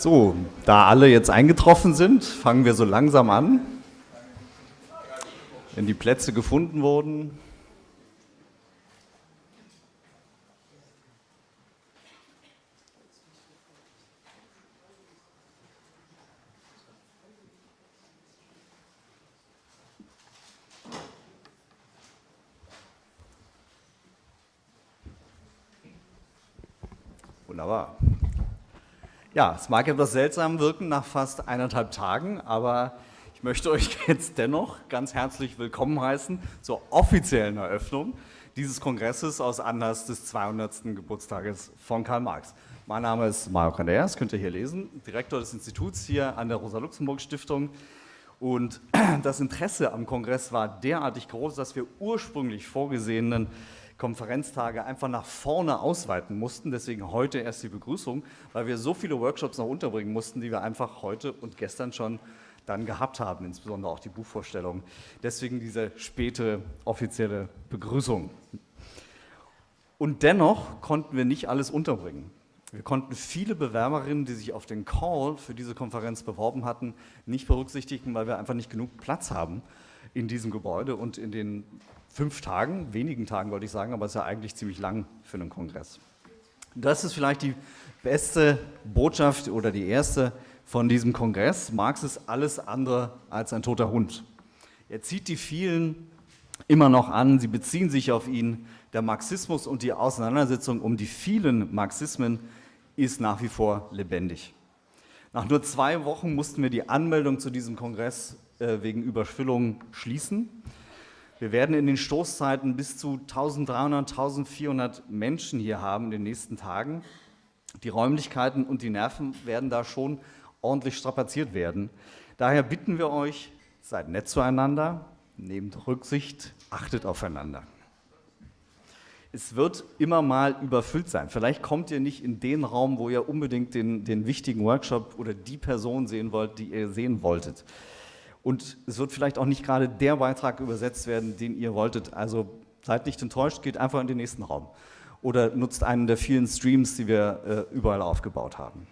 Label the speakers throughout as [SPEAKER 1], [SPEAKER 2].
[SPEAKER 1] So, da alle jetzt eingetroffen sind, fangen wir so langsam an. Wenn die Plätze gefunden wurden. Ja, es mag etwas seltsam wirken nach fast eineinhalb Tagen, aber ich möchte euch jetzt dennoch ganz herzlich willkommen heißen zur offiziellen Eröffnung dieses Kongresses aus Anlass des 200. Geburtstages von Karl Marx. Mein Name ist Mario Candeas, könnt ihr hier lesen, Direktor des Instituts hier an der Rosa-Luxemburg-Stiftung. Und das Interesse am Kongress war derartig groß, dass wir ursprünglich vorgesehenen Konferenztage einfach nach vorne ausweiten mussten. Deswegen heute erst die Begrüßung, weil wir so viele Workshops noch unterbringen mussten, die wir einfach heute und gestern schon dann gehabt haben, insbesondere auch die Buchvorstellung. Deswegen diese späte offizielle Begrüßung. Und dennoch konnten wir nicht alles unterbringen. Wir konnten viele Bewerberinnen, die sich auf den Call für diese Konferenz beworben hatten, nicht berücksichtigen, weil wir einfach nicht genug Platz haben in diesem Gebäude und in den fünf Tagen, wenigen Tagen wollte ich sagen, aber es ist ja eigentlich ziemlich lang für einen Kongress. Das ist vielleicht die beste Botschaft oder die erste von diesem Kongress. Marx ist alles andere als ein toter Hund. Er zieht die vielen immer noch an, sie beziehen sich auf ihn. Der Marxismus und die Auseinandersetzung um die vielen Marxismen ist nach wie vor lebendig. Nach nur zwei Wochen mussten wir die Anmeldung zu diesem Kongress äh, wegen Überfüllung schließen. Wir werden in den Stoßzeiten bis zu 1300, 1400 Menschen hier haben in den nächsten Tagen. Die Räumlichkeiten und die Nerven werden da schon ordentlich strapaziert werden. Daher bitten wir euch, seid nett zueinander, nehmt Rücksicht, achtet aufeinander. Es wird immer mal überfüllt sein. Vielleicht kommt ihr nicht in den Raum, wo ihr unbedingt den, den wichtigen Workshop oder die Person sehen wollt, die ihr sehen wolltet. Und es wird vielleicht auch nicht gerade der Beitrag übersetzt werden, den ihr wolltet. Also seid nicht enttäuscht, geht einfach in den nächsten Raum. Oder nutzt einen der vielen Streams, die wir äh, überall aufgebaut haben.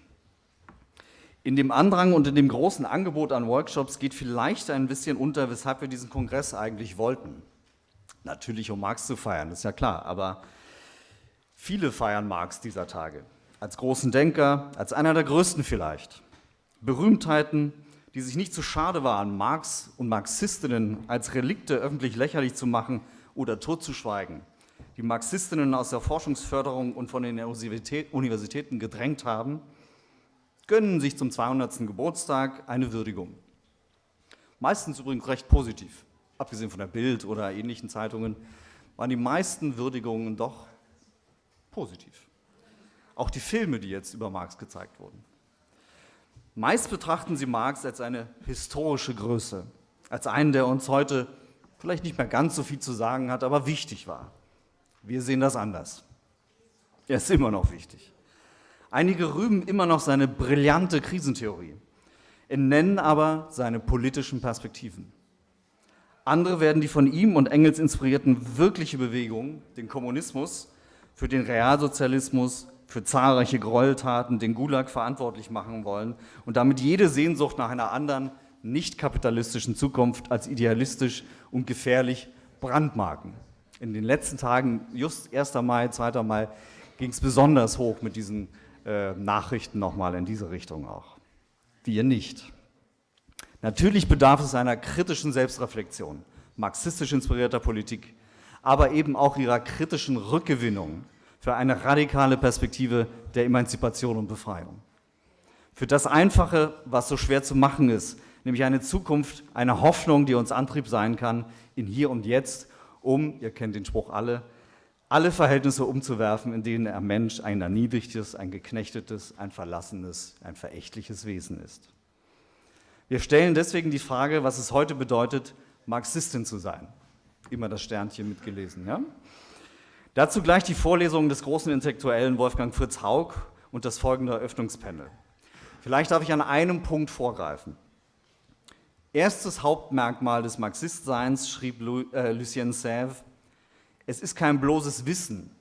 [SPEAKER 1] In dem Andrang und in dem großen Angebot an Workshops geht vielleicht ein bisschen unter, weshalb wir diesen Kongress eigentlich wollten. Natürlich, um Marx zu feiern, ist ja klar, aber viele feiern Marx dieser Tage. Als großen Denker, als einer der größten vielleicht. Berühmtheiten, die sich nicht zu schade waren, Marx und Marxistinnen als Relikte öffentlich lächerlich zu machen oder totzuschweigen, die Marxistinnen aus der Forschungsförderung und von den Universitäten gedrängt haben, gönnen sich zum 200. Geburtstag eine Würdigung. Meistens übrigens recht positiv, abgesehen von der Bild oder ähnlichen Zeitungen, waren die meisten Würdigungen doch positiv. Auch die Filme, die jetzt über Marx gezeigt wurden. Meist betrachten sie Marx als eine historische Größe, als einen, der uns heute vielleicht nicht mehr ganz so viel zu sagen hat, aber wichtig war. Wir sehen das anders. Er ist immer noch wichtig. Einige rühmen immer noch seine brillante Krisentheorie, nennen aber seine politischen Perspektiven. Andere werden die von ihm und Engels inspirierten wirkliche Bewegung, den Kommunismus, für den Realsozialismus für zahlreiche Gräueltaten den Gulag verantwortlich machen wollen und damit jede Sehnsucht nach einer anderen, nicht kapitalistischen Zukunft als idealistisch und gefährlich brandmarken. In den letzten Tagen, just 1. Mai, 2. Mai, ging es besonders hoch mit diesen äh, Nachrichten nochmal in diese Richtung auch. Wir nicht. Natürlich bedarf es einer kritischen Selbstreflexion, marxistisch inspirierter Politik, aber eben auch ihrer kritischen Rückgewinnung für eine radikale Perspektive der Emanzipation und Befreiung. Für das Einfache, was so schwer zu machen ist, nämlich eine Zukunft, eine Hoffnung, die uns Antrieb sein kann in hier und jetzt, um, ihr kennt den Spruch alle, alle Verhältnisse umzuwerfen, in denen ein Mensch ein erniedrigtes, ein geknechtetes, ein verlassenes, ein verächtliches Wesen ist. Wir stellen deswegen die Frage, was es heute bedeutet, Marxistin zu sein. Immer das Sternchen mitgelesen. Ja? Dazu gleich die Vorlesung des großen Intellektuellen Wolfgang Fritz Haug und das folgende Eröffnungspanel. Vielleicht darf ich an einem Punkt vorgreifen. Erstes Hauptmerkmal des Marxistseins, schrieb äh, Lucien Sèvres, es ist kein bloßes Wissen.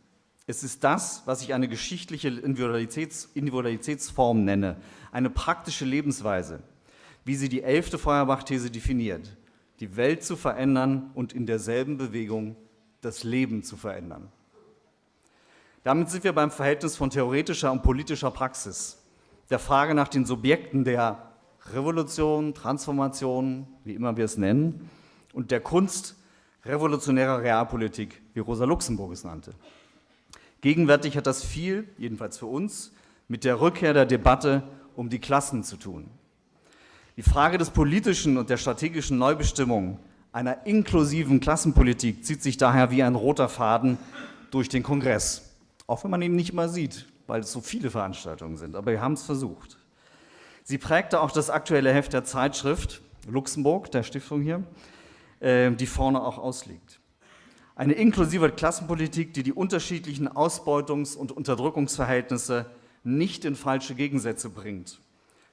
[SPEAKER 1] Es ist das, was ich eine geschichtliche Individualitäts Individualitätsform nenne, eine praktische Lebensweise, wie sie die elfte Feuerbach-These definiert, die Welt zu verändern und in derselben Bewegung das Leben zu verändern. Damit sind wir beim Verhältnis von theoretischer und politischer Praxis, der Frage nach den Subjekten der Revolution, Transformation, wie immer wir es nennen, und der Kunst revolutionärer Realpolitik, wie Rosa Luxemburg es nannte. Gegenwärtig hat das viel, jedenfalls für uns, mit der Rückkehr der Debatte um die Klassen zu tun. Die Frage des politischen und der strategischen Neubestimmung einer inklusiven Klassenpolitik zieht sich daher wie ein roter Faden durch den Kongress, auch wenn man ihn nicht immer sieht, weil es so viele Veranstaltungen sind, aber wir haben es versucht. Sie prägte auch das aktuelle Heft der Zeitschrift Luxemburg, der Stiftung hier, äh, die vorne auch ausliegt. Eine inklusive Klassenpolitik, die die unterschiedlichen Ausbeutungs- und Unterdrückungsverhältnisse nicht in falsche Gegensätze bringt.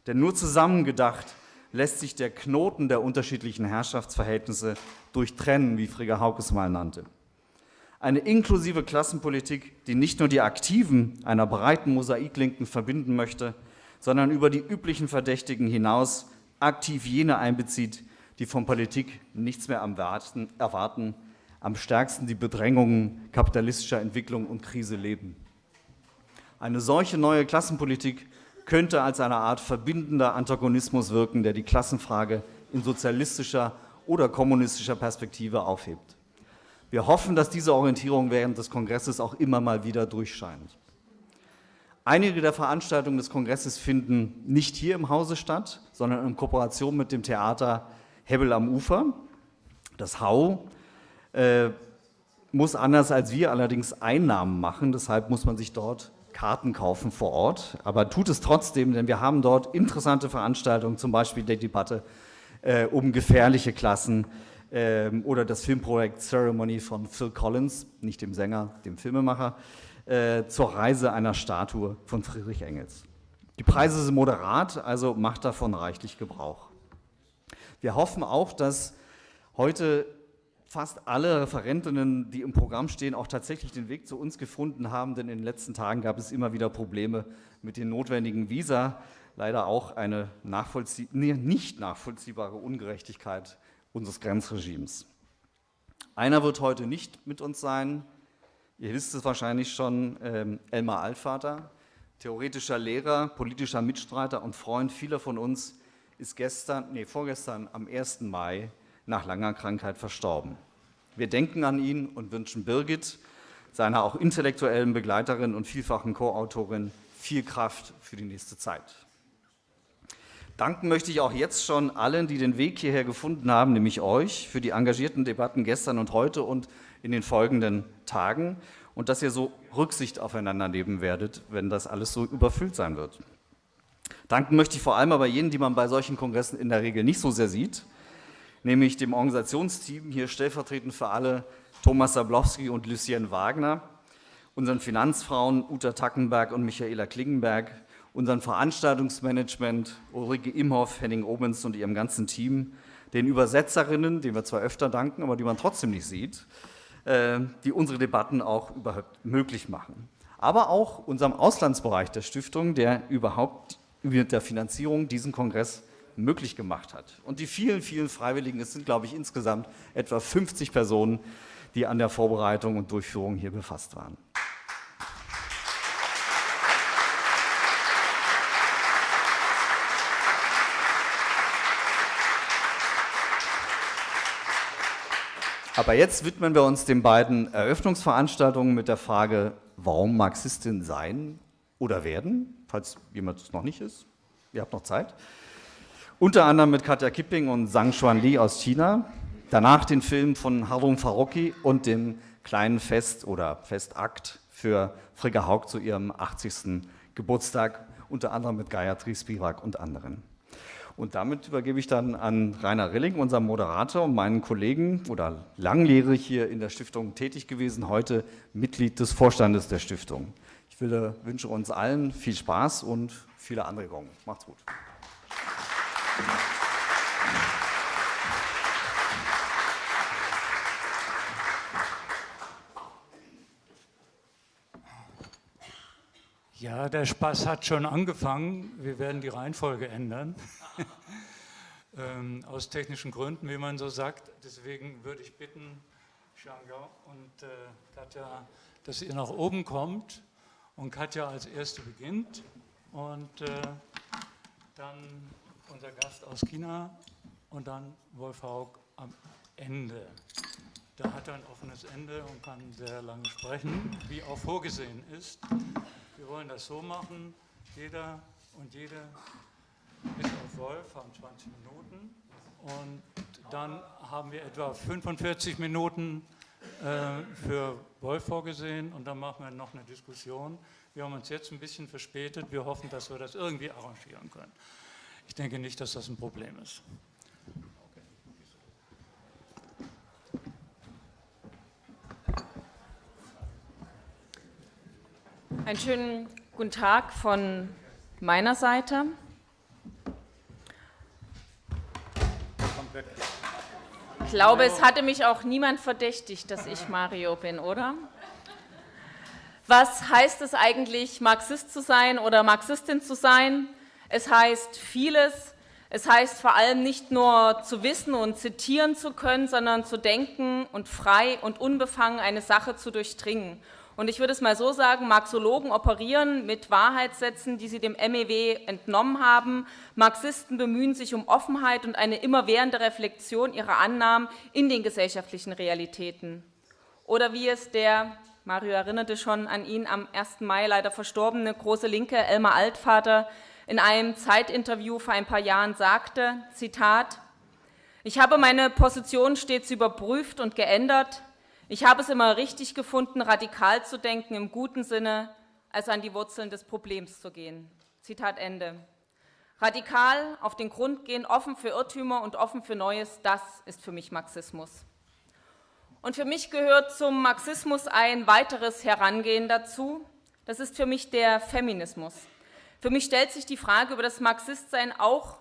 [SPEAKER 1] Denn nur zusammengedacht lässt sich der Knoten der unterschiedlichen Herrschaftsverhältnisse durchtrennen, wie Frigga Hauke es mal nannte. Eine inklusive Klassenpolitik, die nicht nur die Aktiven einer breiten Mosaiklinken verbinden möchte, sondern über die üblichen Verdächtigen hinaus aktiv jene einbezieht, die von Politik nichts mehr erwarten, am stärksten die Bedrängungen kapitalistischer Entwicklung und Krise leben. Eine solche neue Klassenpolitik könnte als eine Art verbindender Antagonismus wirken, der die Klassenfrage in sozialistischer oder kommunistischer Perspektive aufhebt. Wir hoffen, dass diese Orientierung während des Kongresses auch immer mal wieder durchscheint. Einige der Veranstaltungen des Kongresses finden nicht hier im Hause statt, sondern in Kooperation mit dem Theater Hebbel am Ufer. Das Hau äh, muss anders als wir allerdings Einnahmen machen, deshalb muss man sich dort Karten kaufen vor Ort, aber tut es trotzdem, denn wir haben dort interessante Veranstaltungen, zum Beispiel die Debatte äh, um gefährliche Klassen äh, oder das Filmprojekt Ceremony von Phil Collins, nicht dem Sänger, dem Filmemacher, äh, zur Reise einer Statue von Friedrich Engels. Die Preise sind moderat, also macht davon reichlich Gebrauch. Wir hoffen auch, dass heute fast alle Referentinnen, die im Programm stehen, auch tatsächlich den Weg zu uns gefunden haben, denn in den letzten Tagen gab es immer wieder Probleme mit den notwendigen Visa. Leider auch eine nachvollzieh nicht nachvollziehbare Ungerechtigkeit unseres Grenzregimes. Einer wird heute nicht mit uns sein. Ihr wisst es wahrscheinlich schon, ähm, Elmar Altvater, theoretischer Lehrer, politischer Mitstreiter und Freund vieler von uns, ist gestern, nee, vorgestern am 1. Mai nach langer Krankheit verstorben. Wir denken an ihn und wünschen Birgit, seiner auch intellektuellen Begleiterin und vielfachen Co-Autorin, viel Kraft für die nächste Zeit. Danken möchte ich auch jetzt schon allen, die den Weg hierher gefunden haben, nämlich euch, für die engagierten Debatten gestern und heute und in den folgenden Tagen und dass ihr so Rücksicht aufeinander nehmen werdet, wenn das alles so überfüllt sein wird. Danken möchte ich vor allem aber jenen, die man bei solchen Kongressen in der Regel nicht so sehr sieht, nämlich dem Organisationsteam, hier stellvertretend für alle Thomas Sablowski und Lucien Wagner, unseren Finanzfrauen Uta Tackenberg und Michaela Klingenberg, unseren Veranstaltungsmanagement Ulrike Imhoff, Henning Obens und ihrem ganzen Team, den Übersetzerinnen, denen wir zwar öfter danken, aber die man trotzdem nicht sieht, äh, die unsere Debatten auch überhaupt möglich machen. Aber auch unserem Auslandsbereich der Stiftung, der überhaupt mit der Finanzierung diesen Kongress möglich gemacht hat. Und die vielen, vielen Freiwilligen, es sind, glaube ich, insgesamt etwa 50 Personen, die an der Vorbereitung und Durchführung hier befasst waren. Aber jetzt widmen wir uns den beiden Eröffnungsveranstaltungen mit der Frage, warum Marxistin sein oder werden, falls jemand es noch nicht ist. Ihr habt noch Zeit. Unter anderem mit Katja Kipping und Zhang Xuan Li aus China. Danach den Film von Harun Farocki und dem kleinen Fest oder Festakt für Frigga Haug zu ihrem 80. Geburtstag, unter anderem mit Gayatri Spivak und anderen. Und damit übergebe ich dann an Rainer Rilling, unseren Moderator und meinen Kollegen oder langjährig hier in der Stiftung tätig gewesen, heute Mitglied des Vorstandes der Stiftung. Ich will, wünsche uns allen viel Spaß und viele Anregungen. Macht's gut.
[SPEAKER 2] Ja, der Spaß hat schon angefangen. Wir werden die Reihenfolge ändern. ähm, aus technischen Gründen, wie man so sagt. Deswegen würde ich bitten, Shanga und äh, Katja, dass ihr nach oben kommt und Katja als Erste beginnt und äh, dann unser Gast aus China und dann Wolf Haug am Ende. Da hat er ein offenes Ende und kann sehr lange sprechen, wie auch vorgesehen ist. Wir wollen das so machen, jeder und jede bis auf Wolf haben 20 Minuten und dann haben wir etwa 45 Minuten äh, für Wolf vorgesehen und dann machen wir noch eine Diskussion. Wir haben uns jetzt ein bisschen verspätet, wir hoffen, dass wir das irgendwie arrangieren können. Ich denke nicht, dass das ein Problem ist.
[SPEAKER 3] Einen schönen guten Tag von meiner Seite. Ich glaube, es hatte mich auch niemand verdächtigt, dass ich Mario bin, oder? Was heißt es eigentlich, Marxist zu sein oder Marxistin zu sein? Es heißt vieles. Es heißt vor allem nicht nur zu wissen und zitieren zu können, sondern zu denken und frei und unbefangen eine Sache zu durchdringen. Und ich würde es mal so sagen, Marxologen operieren mit Wahrheitssätzen, die sie dem MEW entnommen haben. Marxisten bemühen sich um Offenheit und eine immerwährende Reflexion ihrer Annahmen in den gesellschaftlichen Realitäten. Oder wie es der, Mario erinnerte schon an ihn, am 1. Mai leider verstorbene große Linke Elmar Altvater in einem Zeitinterview vor ein paar Jahren sagte, Zitat, ich habe meine Position stets überprüft und geändert, ich habe es immer richtig gefunden, radikal zu denken im guten Sinne, als an die Wurzeln des Problems zu gehen. Zitat Ende. Radikal auf den Grund gehen, offen für Irrtümer und offen für Neues, das ist für mich Marxismus. Und für mich gehört zum Marxismus ein weiteres Herangehen dazu. Das ist für mich der Feminismus. Für mich stellt sich die Frage über das Marxistsein auch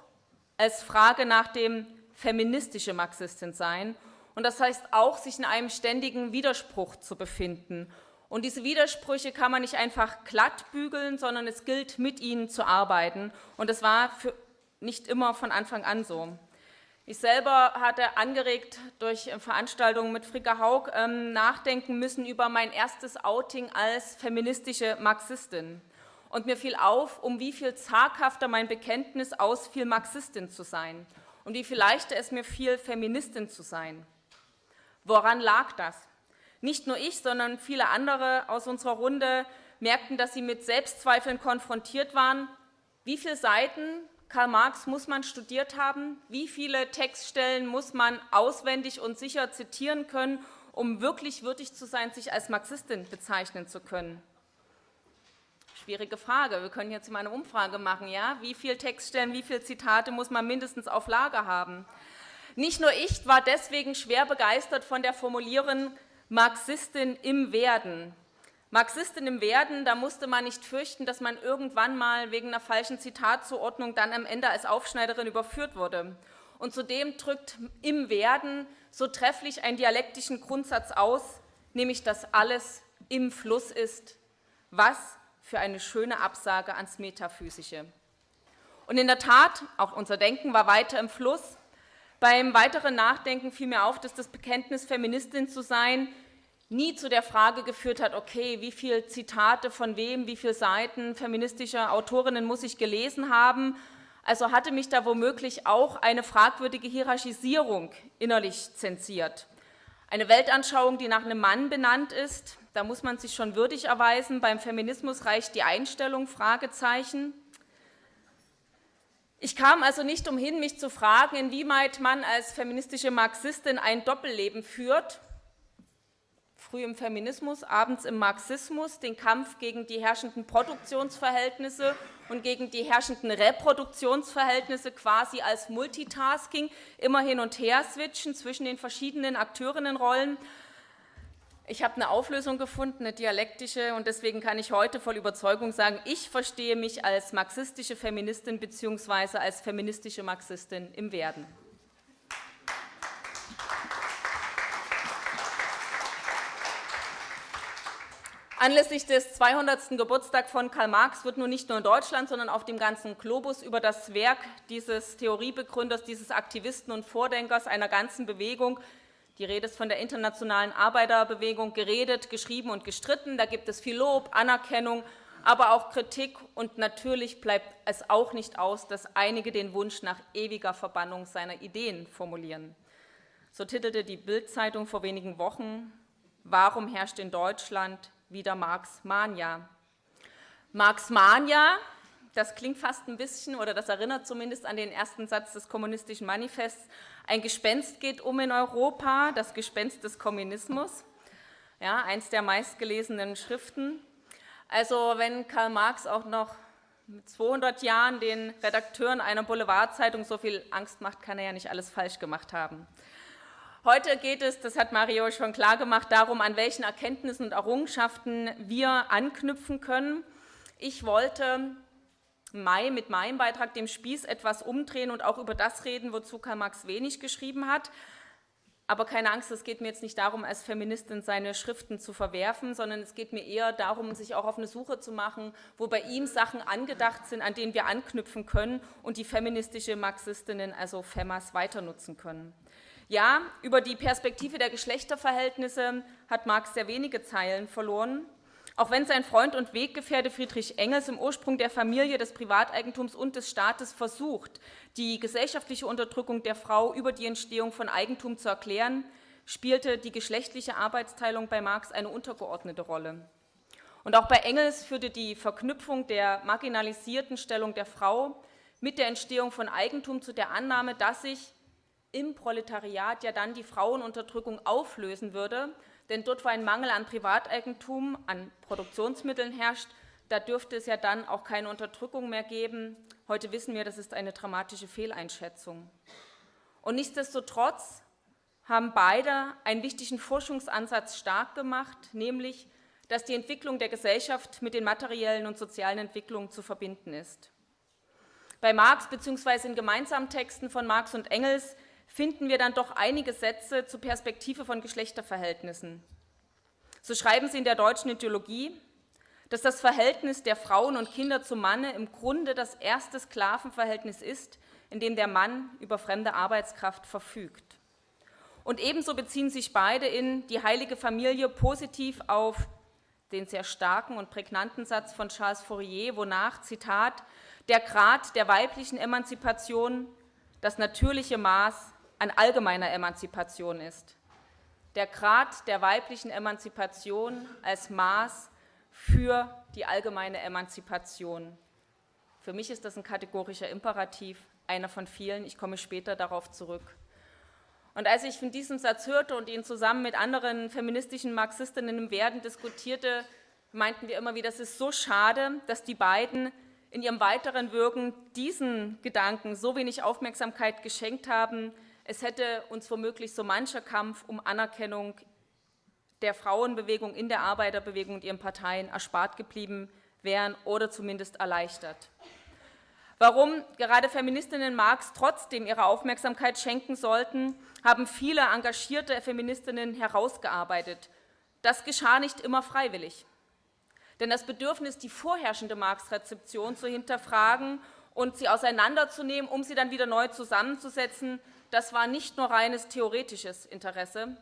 [SPEAKER 3] als Frage nach dem feministische Marxistin sein und das heißt auch, sich in einem ständigen Widerspruch zu befinden. Und diese Widersprüche kann man nicht einfach glatt bügeln, sondern es gilt, mit ihnen zu arbeiten. Und das war nicht immer von Anfang an so. Ich selber hatte angeregt durch Veranstaltungen mit Fricka Haug ähm, nachdenken müssen über mein erstes Outing als feministische Marxistin. Und mir fiel auf, um wie viel zaghafter mein Bekenntnis ausfiel, Marxistin zu sein und wie viel leichter es mir fiel, Feministin zu sein. Woran lag das? Nicht nur ich, sondern viele andere aus unserer Runde merkten, dass sie mit Selbstzweifeln konfrontiert waren. Wie viele Seiten Karl Marx muss man studiert haben? Wie viele Textstellen muss man auswendig und sicher zitieren können, um wirklich würdig zu sein, sich als Marxistin bezeichnen zu können? Schwierige Frage. Wir können jetzt mal eine Umfrage machen. Ja? Wie viele Textstellen, wie viele Zitate muss man mindestens auf Lager haben? Nicht nur ich war deswegen schwer begeistert von der Formulierung Marxistin im Werden. Marxistin im Werden, da musste man nicht fürchten, dass man irgendwann mal wegen einer falschen Zitatzuordnung dann am Ende als Aufschneiderin überführt wurde. Und zudem drückt im Werden so trefflich einen dialektischen Grundsatz aus, nämlich dass alles im Fluss ist. Was für eine schöne Absage ans Metaphysische. Und in der Tat, auch unser Denken war weiter im Fluss, beim weiteren Nachdenken fiel mir auf, dass das Bekenntnis, Feministin zu sein, nie zu der Frage geführt hat, okay, wie viele Zitate von wem, wie viele Seiten feministischer Autorinnen muss ich gelesen haben. Also hatte mich da womöglich auch eine fragwürdige Hierarchisierung innerlich zensiert. Eine Weltanschauung, die nach einem Mann benannt ist, da muss man sich schon würdig erweisen. Beim Feminismus reicht die Einstellung, Fragezeichen. Ich kam also nicht umhin, mich zu fragen, inwieweit man als feministische Marxistin ein Doppelleben führt, früh im Feminismus, abends im Marxismus, den Kampf gegen die herrschenden Produktionsverhältnisse und gegen die herrschenden Reproduktionsverhältnisse quasi als Multitasking, immer hin und her switchen zwischen den verschiedenen Akteurinnenrollen ich habe eine Auflösung gefunden, eine dialektische, und deswegen kann ich heute voll Überzeugung sagen, ich verstehe mich als marxistische Feministin bzw. als feministische Marxistin im Werden. Anlässlich des 200. Geburtstags von Karl Marx wird nun nicht nur in Deutschland, sondern auf dem ganzen Globus über das Werk dieses Theoriebegründers, dieses Aktivisten und Vordenkers einer ganzen Bewegung die Rede ist von der internationalen Arbeiterbewegung geredet, geschrieben und gestritten. Da gibt es viel Lob, Anerkennung, aber auch Kritik. Und natürlich bleibt es auch nicht aus, dass einige den Wunsch nach ewiger Verbannung seiner Ideen formulieren. So titelte die Bild-Zeitung vor wenigen Wochen, Warum herrscht in Deutschland wieder Marx-Mania? Marx-Mania, das klingt fast ein bisschen, oder das erinnert zumindest an den ersten Satz des Kommunistischen Manifests, ein Gespenst geht um in Europa, das Gespenst des Kommunismus, ja, eins der meistgelesenen Schriften. Also wenn Karl Marx auch noch mit 200 Jahren den Redakteuren einer Boulevardzeitung so viel Angst macht, kann er ja nicht alles falsch gemacht haben. Heute geht es, das hat Mario schon klar gemacht, darum, an welchen Erkenntnissen und Errungenschaften wir anknüpfen können. Ich wollte Mai mit meinem Beitrag dem Spieß etwas umdrehen und auch über das reden, wozu Karl Marx wenig geschrieben hat. Aber keine Angst, es geht mir jetzt nicht darum, als Feministin seine Schriften zu verwerfen, sondern es geht mir eher darum, sich auch auf eine Suche zu machen, wo bei ihm Sachen angedacht sind, an denen wir anknüpfen können und die feministische Marxistinnen, also FEMAs, weiter nutzen können. Ja, über die Perspektive der Geschlechterverhältnisse hat Marx sehr wenige Zeilen verloren. Auch wenn sein Freund und Weggefährte Friedrich Engels im Ursprung der Familie, des Privateigentums und des Staates versucht, die gesellschaftliche Unterdrückung der Frau über die Entstehung von Eigentum zu erklären, spielte die geschlechtliche Arbeitsteilung bei Marx eine untergeordnete Rolle. Und auch bei Engels führte die Verknüpfung der marginalisierten Stellung der Frau mit der Entstehung von Eigentum zu der Annahme, dass sich im Proletariat ja dann die Frauenunterdrückung auflösen würde denn dort, wo ein Mangel an Privateigentum, an Produktionsmitteln herrscht, da dürfte es ja dann auch keine Unterdrückung mehr geben. Heute wissen wir, das ist eine dramatische Fehleinschätzung. Und nichtsdestotrotz haben beide einen wichtigen Forschungsansatz stark gemacht, nämlich, dass die Entwicklung der Gesellschaft mit den materiellen und sozialen Entwicklungen zu verbinden ist. Bei Marx bzw. in gemeinsamen Texten von Marx und Engels finden wir dann doch einige Sätze zur Perspektive von Geschlechterverhältnissen. So schreiben sie in der deutschen Ideologie, dass das Verhältnis der Frauen und Kinder zum Manne im Grunde das erste Sklavenverhältnis ist, in dem der Mann über fremde Arbeitskraft verfügt. Und ebenso beziehen sich beide in die heilige Familie positiv auf den sehr starken und prägnanten Satz von Charles Fourier, wonach, Zitat, der Grad der weiblichen Emanzipation das natürliche Maß an allgemeiner Emanzipation ist. Der Grad der weiblichen Emanzipation als Maß für die allgemeine Emanzipation. Für mich ist das ein kategorischer Imperativ, einer von vielen. Ich komme später darauf zurück. Und als ich von diesem Satz hörte und ihn zusammen mit anderen feministischen Marxistinnen im Werden diskutierte, meinten wir immer wieder, es ist so schade, dass die beiden in ihrem weiteren Wirken diesen Gedanken so wenig Aufmerksamkeit geschenkt haben, es hätte uns womöglich so mancher Kampf um Anerkennung der Frauenbewegung in der Arbeiterbewegung und ihren Parteien erspart geblieben wären oder zumindest erleichtert. Warum gerade Feministinnen Marx trotzdem ihre Aufmerksamkeit schenken sollten, haben viele engagierte Feministinnen herausgearbeitet. Das geschah nicht immer freiwillig. Denn das Bedürfnis, die vorherrschende Marx-Rezeption zu hinterfragen und sie auseinanderzunehmen, um sie dann wieder neu zusammenzusetzen, das war nicht nur reines theoretisches Interesse.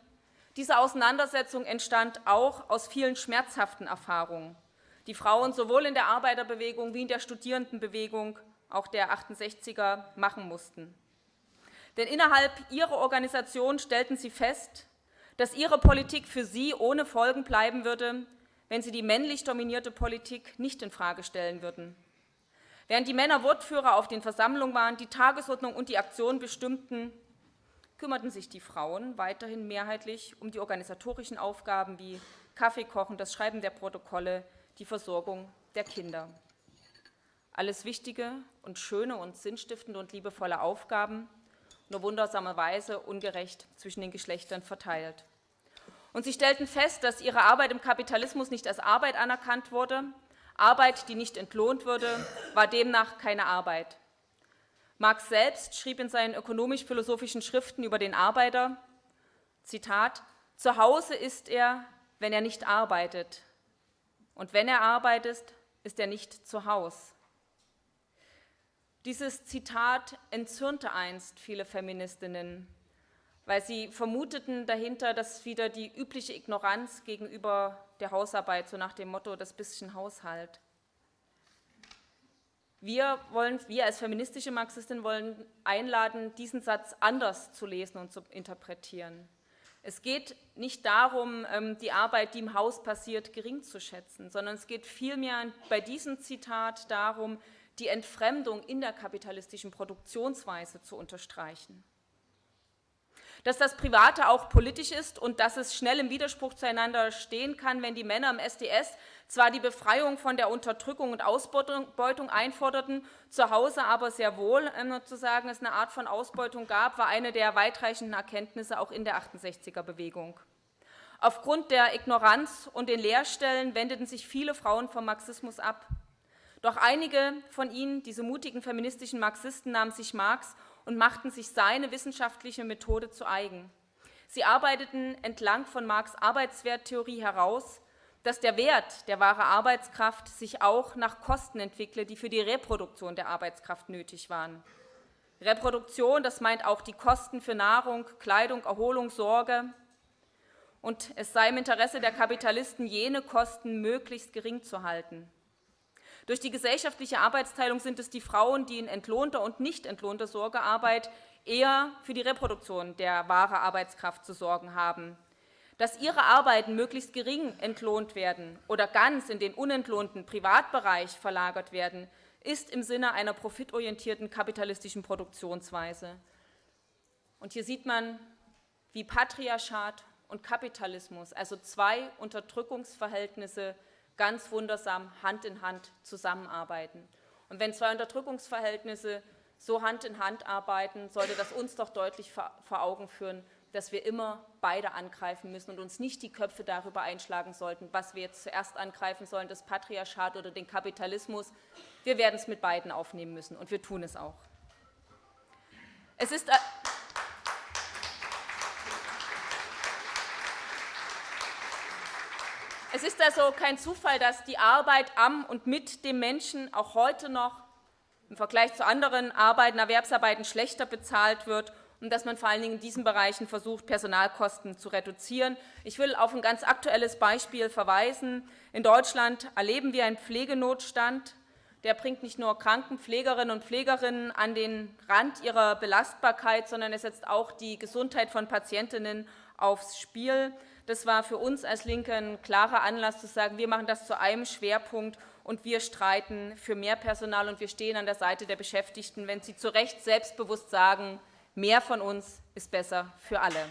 [SPEAKER 3] Diese Auseinandersetzung entstand auch aus vielen schmerzhaften Erfahrungen, die Frauen sowohl in der Arbeiterbewegung wie in der Studierendenbewegung, auch der 68er, machen mussten. Denn innerhalb ihrer Organisation stellten sie fest, dass ihre Politik für sie ohne Folgen bleiben würde, wenn sie die männlich dominierte Politik nicht infrage stellen würden. Während die Männer Wortführer auf den Versammlungen waren, die Tagesordnung und die Aktion bestimmten, kümmerten sich die Frauen weiterhin mehrheitlich um die organisatorischen Aufgaben wie Kaffee kochen, das Schreiben der Protokolle, die Versorgung der Kinder. Alles wichtige und schöne und sinnstiftende und liebevolle Aufgaben, nur wundersamerweise ungerecht zwischen den Geschlechtern verteilt. Und sie stellten fest, dass ihre Arbeit im Kapitalismus nicht als Arbeit anerkannt wurde. Arbeit, die nicht entlohnt würde, war demnach keine Arbeit. Marx selbst schrieb in seinen ökonomisch-philosophischen Schriften über den Arbeiter, Zitat, zu Hause ist er, wenn er nicht arbeitet. Und wenn er arbeitet, ist er nicht zu Hause. Dieses Zitat entzürnte einst viele Feministinnen, weil sie vermuteten dahinter, dass wieder die übliche Ignoranz gegenüber der Hausarbeit, so nach dem Motto, das bisschen Haushalt. Wir, wollen, wir als feministische Marxistin wollen einladen, diesen Satz anders zu lesen und zu interpretieren. Es geht nicht darum, ähm, die Arbeit, die im Haus passiert, gering zu schätzen, sondern es geht vielmehr bei diesem Zitat darum, die Entfremdung in der kapitalistischen Produktionsweise zu unterstreichen dass das Private auch politisch ist und dass es schnell im Widerspruch zueinander stehen kann, wenn die Männer im SDS zwar die Befreiung von der Unterdrückung und Ausbeutung einforderten, zu Hause aber sehr wohl ähm, sozusagen es eine Art von Ausbeutung gab, war eine der weitreichenden Erkenntnisse auch in der 68er-Bewegung. Aufgrund der Ignoranz und den Lehrstellen wendeten sich viele Frauen vom Marxismus ab. Doch einige von ihnen, diese mutigen feministischen Marxisten, nahmen sich Marx und machten sich seine wissenschaftliche Methode zu eigen. Sie arbeiteten entlang von Marx Arbeitswerttheorie heraus, dass der Wert der wahre Arbeitskraft sich auch nach Kosten entwickle, die für die Reproduktion der Arbeitskraft nötig waren. Reproduktion, das meint auch die Kosten für Nahrung, Kleidung, Erholung, Sorge. Und es sei im Interesse der Kapitalisten, jene Kosten möglichst gering zu halten. Durch die gesellschaftliche Arbeitsteilung sind es die Frauen, die in entlohnter und nicht entlohnter Sorgearbeit eher für die Reproduktion der wahren Arbeitskraft zu sorgen haben. Dass ihre Arbeiten möglichst gering entlohnt werden oder ganz in den unentlohnten Privatbereich verlagert werden, ist im Sinne einer profitorientierten kapitalistischen Produktionsweise. Und hier sieht man, wie Patriarchat und Kapitalismus, also zwei Unterdrückungsverhältnisse, ganz wundersam Hand in Hand zusammenarbeiten. Und wenn zwei Unterdrückungsverhältnisse so Hand in Hand arbeiten, sollte das uns doch deutlich vor Augen führen, dass wir immer beide angreifen müssen und uns nicht die Köpfe darüber einschlagen sollten, was wir jetzt zuerst angreifen sollen, das Patriarchat oder den Kapitalismus. Wir werden es mit beiden aufnehmen müssen und wir tun es auch. Es ist Es ist also kein Zufall, dass die Arbeit am und mit dem Menschen auch heute noch im Vergleich zu anderen Arbeiten, Erwerbsarbeiten schlechter bezahlt wird und dass man vor allen Dingen in diesen Bereichen versucht, Personalkosten zu reduzieren. Ich will auf ein ganz aktuelles Beispiel verweisen. In Deutschland erleben wir einen Pflegenotstand. Der bringt nicht nur Krankenpflegerinnen und Pflegerinnen an den Rand ihrer Belastbarkeit, sondern er setzt auch die Gesundheit von Patientinnen aufs Spiel. Das war für uns als Linke ein klarer Anlass zu sagen, wir machen das zu einem Schwerpunkt und wir streiten für mehr Personal und wir stehen an der Seite der Beschäftigten, wenn sie zu Recht selbstbewusst sagen, mehr von uns ist besser für alle.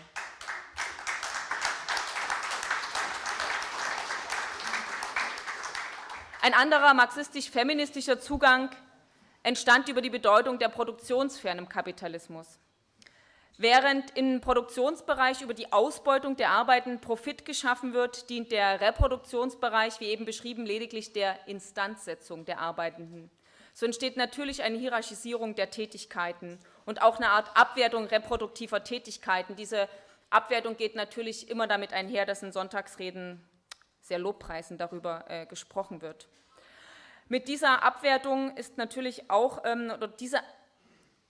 [SPEAKER 3] Ein anderer marxistisch-feministischer Zugang entstand über die Bedeutung der Produktionssphären im Kapitalismus. Während im Produktionsbereich über die Ausbeutung der Arbeiten Profit geschaffen wird, dient der Reproduktionsbereich, wie eben beschrieben, lediglich der Instanzsetzung der Arbeitenden. So entsteht natürlich eine Hierarchisierung der Tätigkeiten und auch eine Art Abwertung reproduktiver Tätigkeiten. Diese Abwertung geht natürlich immer damit einher, dass in Sonntagsreden sehr lobpreisend darüber äh, gesprochen wird. Mit dieser Abwertung ist natürlich auch, ähm, oder diese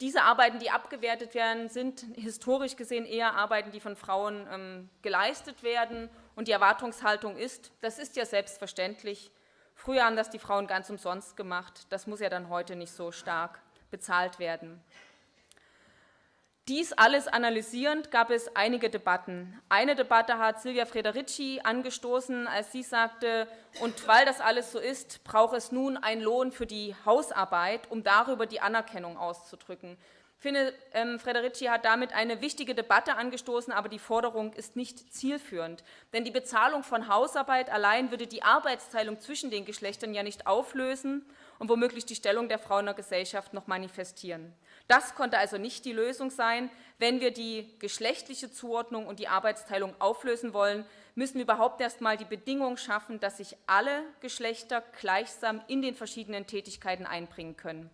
[SPEAKER 3] diese Arbeiten, die abgewertet werden, sind historisch gesehen eher Arbeiten, die von Frauen ähm, geleistet werden. Und die Erwartungshaltung ist, das ist ja selbstverständlich, früher haben das die Frauen ganz umsonst gemacht, das muss ja dann heute nicht so stark bezahlt werden. Dies alles analysierend gab es einige Debatten. Eine Debatte hat Silvia Frederici angestoßen, als sie sagte, und weil das alles so ist, braucht es nun einen Lohn für die Hausarbeit, um darüber die Anerkennung auszudrücken. Ich finde, ähm, Frederici hat damit eine wichtige Debatte angestoßen, aber die Forderung ist nicht zielführend. Denn die Bezahlung von Hausarbeit allein würde die Arbeitsteilung zwischen den Geschlechtern ja nicht auflösen und womöglich die Stellung der Frau in der Gesellschaft noch manifestieren. Das konnte also nicht die Lösung sein. Wenn wir die geschlechtliche Zuordnung und die Arbeitsteilung auflösen wollen, müssen wir überhaupt erst einmal die Bedingung schaffen, dass sich alle Geschlechter gleichsam in den verschiedenen Tätigkeiten einbringen können.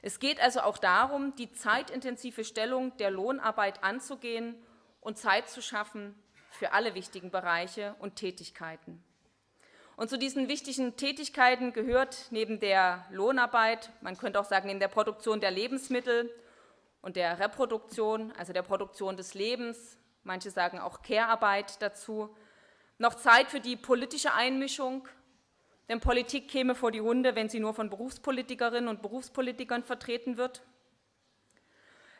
[SPEAKER 3] Es geht also auch darum, die zeitintensive Stellung der Lohnarbeit anzugehen und Zeit zu schaffen für alle wichtigen Bereiche und Tätigkeiten. Und zu diesen wichtigen Tätigkeiten gehört neben der Lohnarbeit, man könnte auch sagen, in der Produktion der Lebensmittel und der Reproduktion, also der Produktion des Lebens, manche sagen auch Care-Arbeit dazu, noch Zeit für die politische Einmischung, denn Politik käme vor die Hunde, wenn sie nur von Berufspolitikerinnen und Berufspolitikern vertreten wird.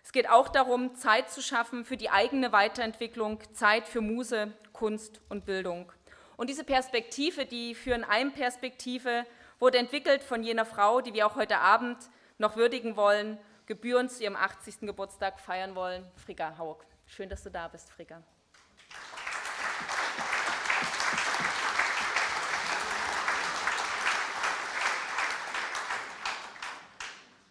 [SPEAKER 3] Es geht auch darum, Zeit zu schaffen für die eigene Weiterentwicklung, Zeit für Muse, Kunst und Bildung. Und diese Perspektive, die führen eine Perspektive, wurde entwickelt von jener Frau, die wir auch heute Abend noch würdigen wollen, gebührend zu ihrem 80. Geburtstag feiern wollen, Frigga Haug. Schön, dass du da bist, Frigga.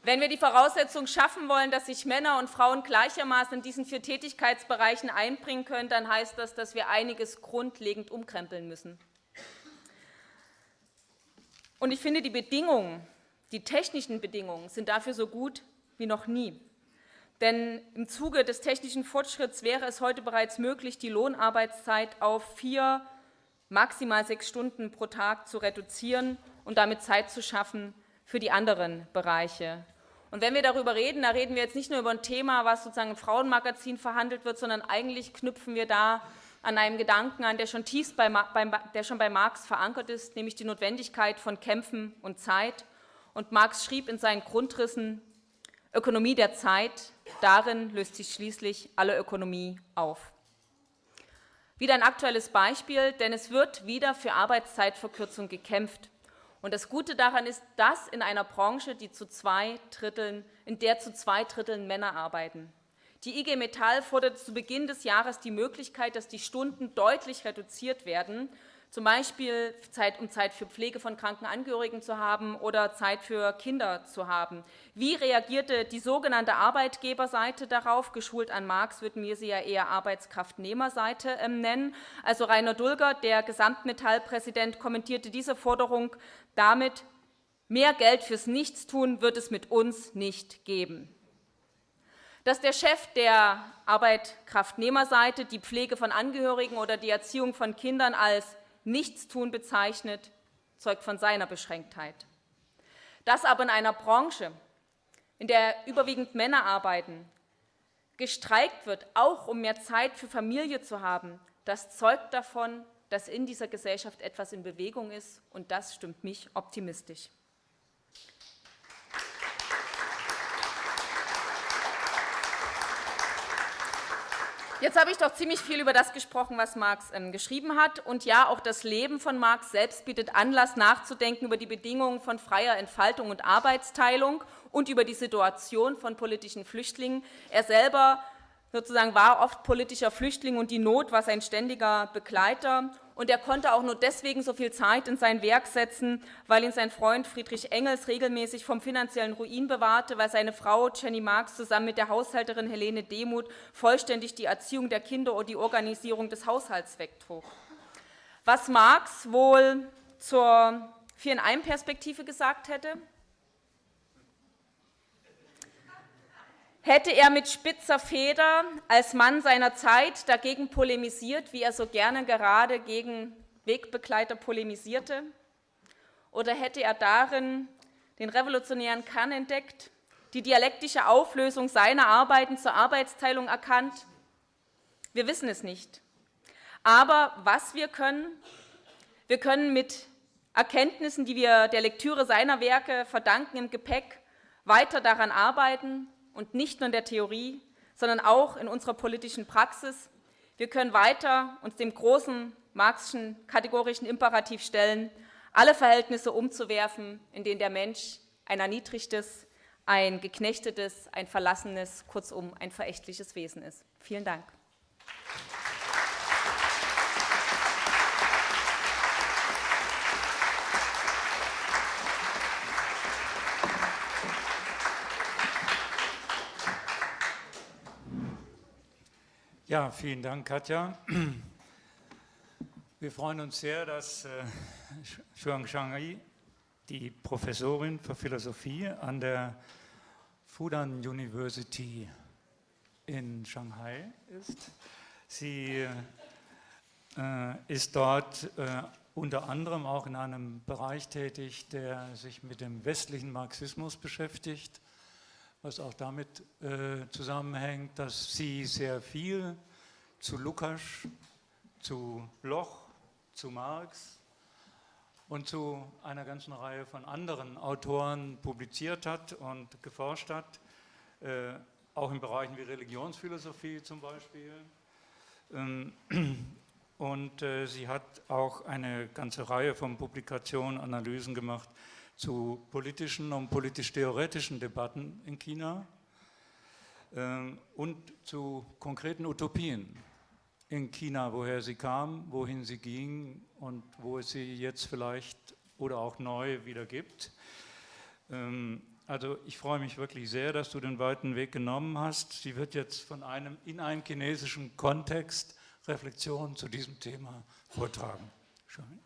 [SPEAKER 3] Wenn wir die Voraussetzung schaffen wollen, dass sich Männer und Frauen gleichermaßen in diesen vier Tätigkeitsbereichen einbringen können, dann heißt das, dass wir einiges grundlegend umkrempeln müssen. Und ich finde, die Bedingungen, die technischen Bedingungen sind dafür so gut wie noch nie. Denn im Zuge des technischen Fortschritts wäre es heute bereits möglich, die Lohnarbeitszeit auf vier, maximal sechs Stunden pro Tag zu reduzieren und damit Zeit zu schaffen für die anderen Bereiche und wenn wir darüber reden, da reden wir jetzt nicht nur über ein Thema, was sozusagen im Frauenmagazin verhandelt wird, sondern eigentlich knüpfen wir da an einem Gedanken an, der schon tief bei, der schon bei Marx verankert ist, nämlich die Notwendigkeit von Kämpfen und Zeit. Und Marx schrieb in seinen Grundrissen, Ökonomie der Zeit, darin löst sich schließlich alle Ökonomie auf. Wieder ein aktuelles Beispiel, denn es wird wieder für Arbeitszeitverkürzung gekämpft. Und das Gute daran ist, dass in einer Branche, die zu zwei Dritteln, in der zu zwei Dritteln Männer arbeiten. Die IG Metall fordert zu Beginn des Jahres die Möglichkeit, dass die Stunden deutlich reduziert werden zum Beispiel Zeit, um Zeit für Pflege von kranken Angehörigen zu haben oder Zeit für Kinder zu haben. Wie reagierte die sogenannte Arbeitgeberseite darauf? Geschult an Marx würden wir sie ja eher Arbeitskraftnehmerseite ähm, nennen. Also Rainer Dulger, der Gesamtmetallpräsident, kommentierte diese Forderung damit, mehr Geld fürs Nichtstun wird es mit uns nicht geben. Dass der Chef der Arbeitkraftnehmerseite die Pflege von Angehörigen oder die Erziehung von Kindern als Nichtstun bezeichnet, zeugt von seiner Beschränktheit. Dass aber in einer Branche, in der überwiegend Männer arbeiten, gestreikt wird, auch um mehr Zeit für Familie zu haben, das zeugt davon, dass in dieser Gesellschaft etwas in Bewegung ist, und das stimmt mich optimistisch. Jetzt habe ich doch ziemlich viel über das gesprochen, was Marx ähm, geschrieben hat. Und ja, auch das Leben von Marx selbst bietet Anlass, nachzudenken über die Bedingungen von freier Entfaltung und Arbeitsteilung und über die Situation von politischen Flüchtlingen. Er selber sozusagen war oft politischer Flüchtling und die Not war sein ständiger Begleiter und er konnte auch nur deswegen so viel Zeit in sein Werk setzen, weil ihn sein Freund Friedrich Engels regelmäßig vom finanziellen Ruin bewahrte, weil seine Frau Jenny Marx zusammen mit der Haushälterin Helene Demuth vollständig die Erziehung der Kinder und die Organisierung des Haushalts wegtrug. Was Marx wohl zur Vier-in-Einem-Perspektive gesagt hätte, Hätte er mit spitzer Feder als Mann seiner Zeit dagegen polemisiert, wie er so gerne gerade gegen Wegbegleiter polemisierte? Oder hätte er darin den revolutionären Kern entdeckt, die dialektische Auflösung seiner Arbeiten zur Arbeitsteilung erkannt? Wir wissen es nicht. Aber was wir können, wir können mit Erkenntnissen, die wir der Lektüre seiner Werke verdanken, im Gepäck weiter daran arbeiten, und nicht nur in der Theorie, sondern auch in unserer politischen Praxis. Wir können weiter uns dem großen marxischen kategorischen Imperativ stellen, alle Verhältnisse umzuwerfen, in denen der Mensch ein erniedrigtes, ein geknechtetes, ein verlassenes, kurzum ein verächtliches Wesen ist. Vielen Dank.
[SPEAKER 2] Ja, vielen Dank, Katja. Wir freuen uns sehr, dass äh, Shuang Shangyi, die Professorin für Philosophie an der Fudan University in Shanghai ist. Sie äh, ist dort äh, unter anderem auch in einem Bereich tätig, der sich mit dem westlichen Marxismus beschäftigt was auch damit äh, zusammenhängt, dass sie sehr viel zu Lukas, zu Bloch, zu Marx und zu einer ganzen Reihe von anderen Autoren publiziert hat und geforscht hat, äh, auch in Bereichen wie Religionsphilosophie zum Beispiel. Ähm, und äh, sie hat auch eine ganze Reihe von Publikationen, Analysen gemacht zu politischen und politisch-theoretischen Debatten in China äh, und zu konkreten Utopien in China, woher sie kam, wohin sie ging und wo es sie jetzt vielleicht oder auch neu wieder gibt. Ähm, also ich freue mich wirklich sehr, dass du den weiten Weg genommen hast. Sie wird jetzt von einem in einem chinesischen Kontext Reflexionen zu diesem Thema vortragen. Schön.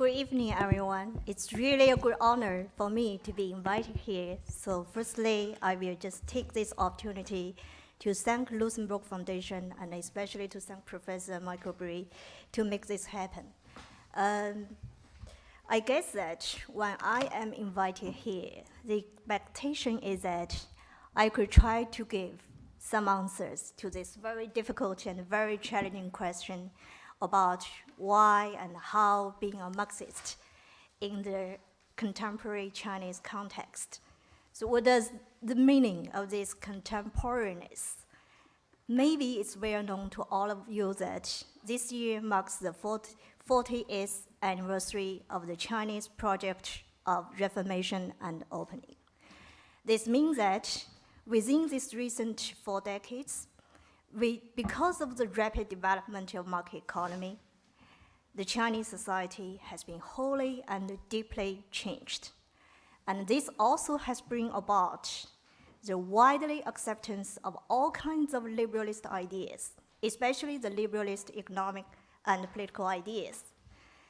[SPEAKER 4] Good evening, everyone. It's really a good honor for me to be invited here. So firstly, I will just take this opportunity to thank Luxembourg Foundation and especially to thank Professor Michael Brie to make this happen. Um, I guess that when I am invited here, the expectation is that I could try to give some answers to this very difficult and very challenging question about why and how being a Marxist in the contemporary Chinese context. So what does the meaning of this contemporaneous? Maybe it's well known to all of you that this year marks the 40th anniversary of the Chinese project of reformation and opening. This means that within these recent four decades, we, because of the rapid development of market economy, the Chinese society has been wholly and deeply changed. And this also has brought about the widely acceptance of all kinds of liberalist ideas, especially the liberalist economic and political ideas.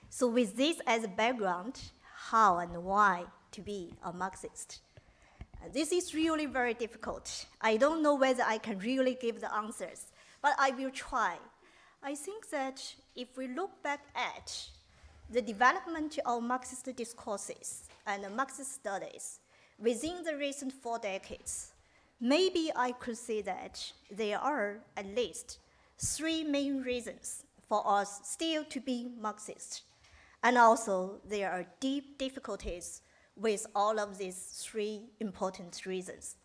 [SPEAKER 4] So with this as a background, how and why to be a Marxist? Uh, this is really very difficult. I don't know whether I can really give the answers, but I will try. I think that if we look back at the development of Marxist discourses and Marxist studies within the recent four decades, maybe I could say that there are at least three main reasons for us still to be Marxist. And also, there are deep difficulties with all of these three important reasons.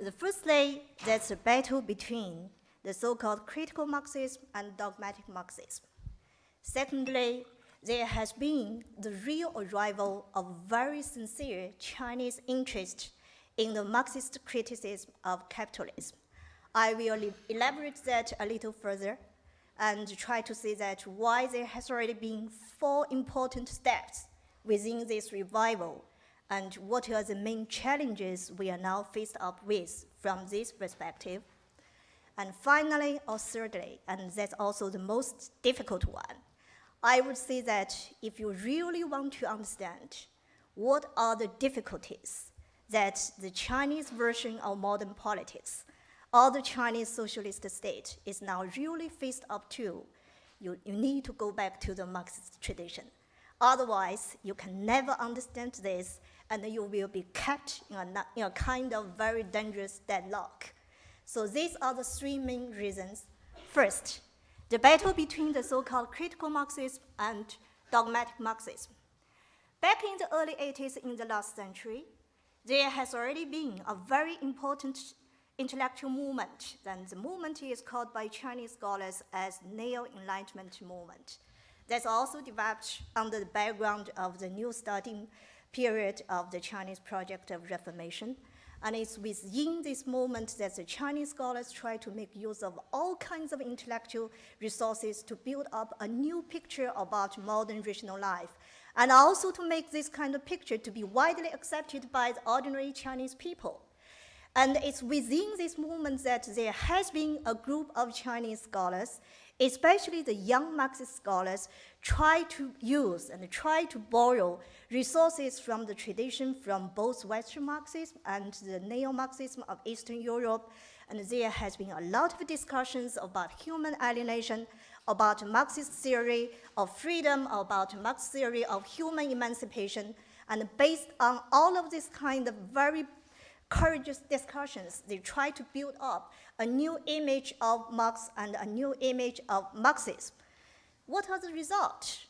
[SPEAKER 4] The firstly, that's a battle between the so-called critical Marxism and dogmatic Marxism. Secondly, there has been the real arrival of very sincere Chinese interest in the Marxist criticism of capitalism. I will elaborate that a little further and try to see that why there has already been four important steps within this revival and what are the main challenges we are now faced up with from this perspective. And finally, or thirdly, and that's also the most difficult one, I would say that if you really want to understand what are the difficulties that the Chinese version of modern politics or the Chinese socialist state is now really faced up to, you, you need to go back to the Marxist tradition. Otherwise, you can never understand this and you will be kept in a, in a kind of very dangerous deadlock. So these are the three main reasons. First, the battle between the so-called critical Marxism and dogmatic Marxism. Back in the early 80s in the last century, there has already been a very important intellectual movement. Then the movement is called by Chinese scholars as Neo-Enlightenment movement. That's also developed under the background of the new starting period of the Chinese project of Reformation. And it's within this moment that the Chinese scholars try to make use of all kinds of intellectual resources to build up a new picture about modern regional life, and also to make this kind of picture to be widely accepted by the ordinary Chinese people. And it's within this movement that there has been a group of Chinese scholars, especially the young Marxist scholars, try to use and try to borrow resources from the tradition from both Western Marxism and the neo-Marxism of Eastern Europe. And there has been a lot of discussions about human alienation, about Marxist theory of freedom, about Marxist theory of human emancipation. And based on all of this kind of very courageous discussions, they try to build up a new image of Marx and a new image of Marxism. What are the results?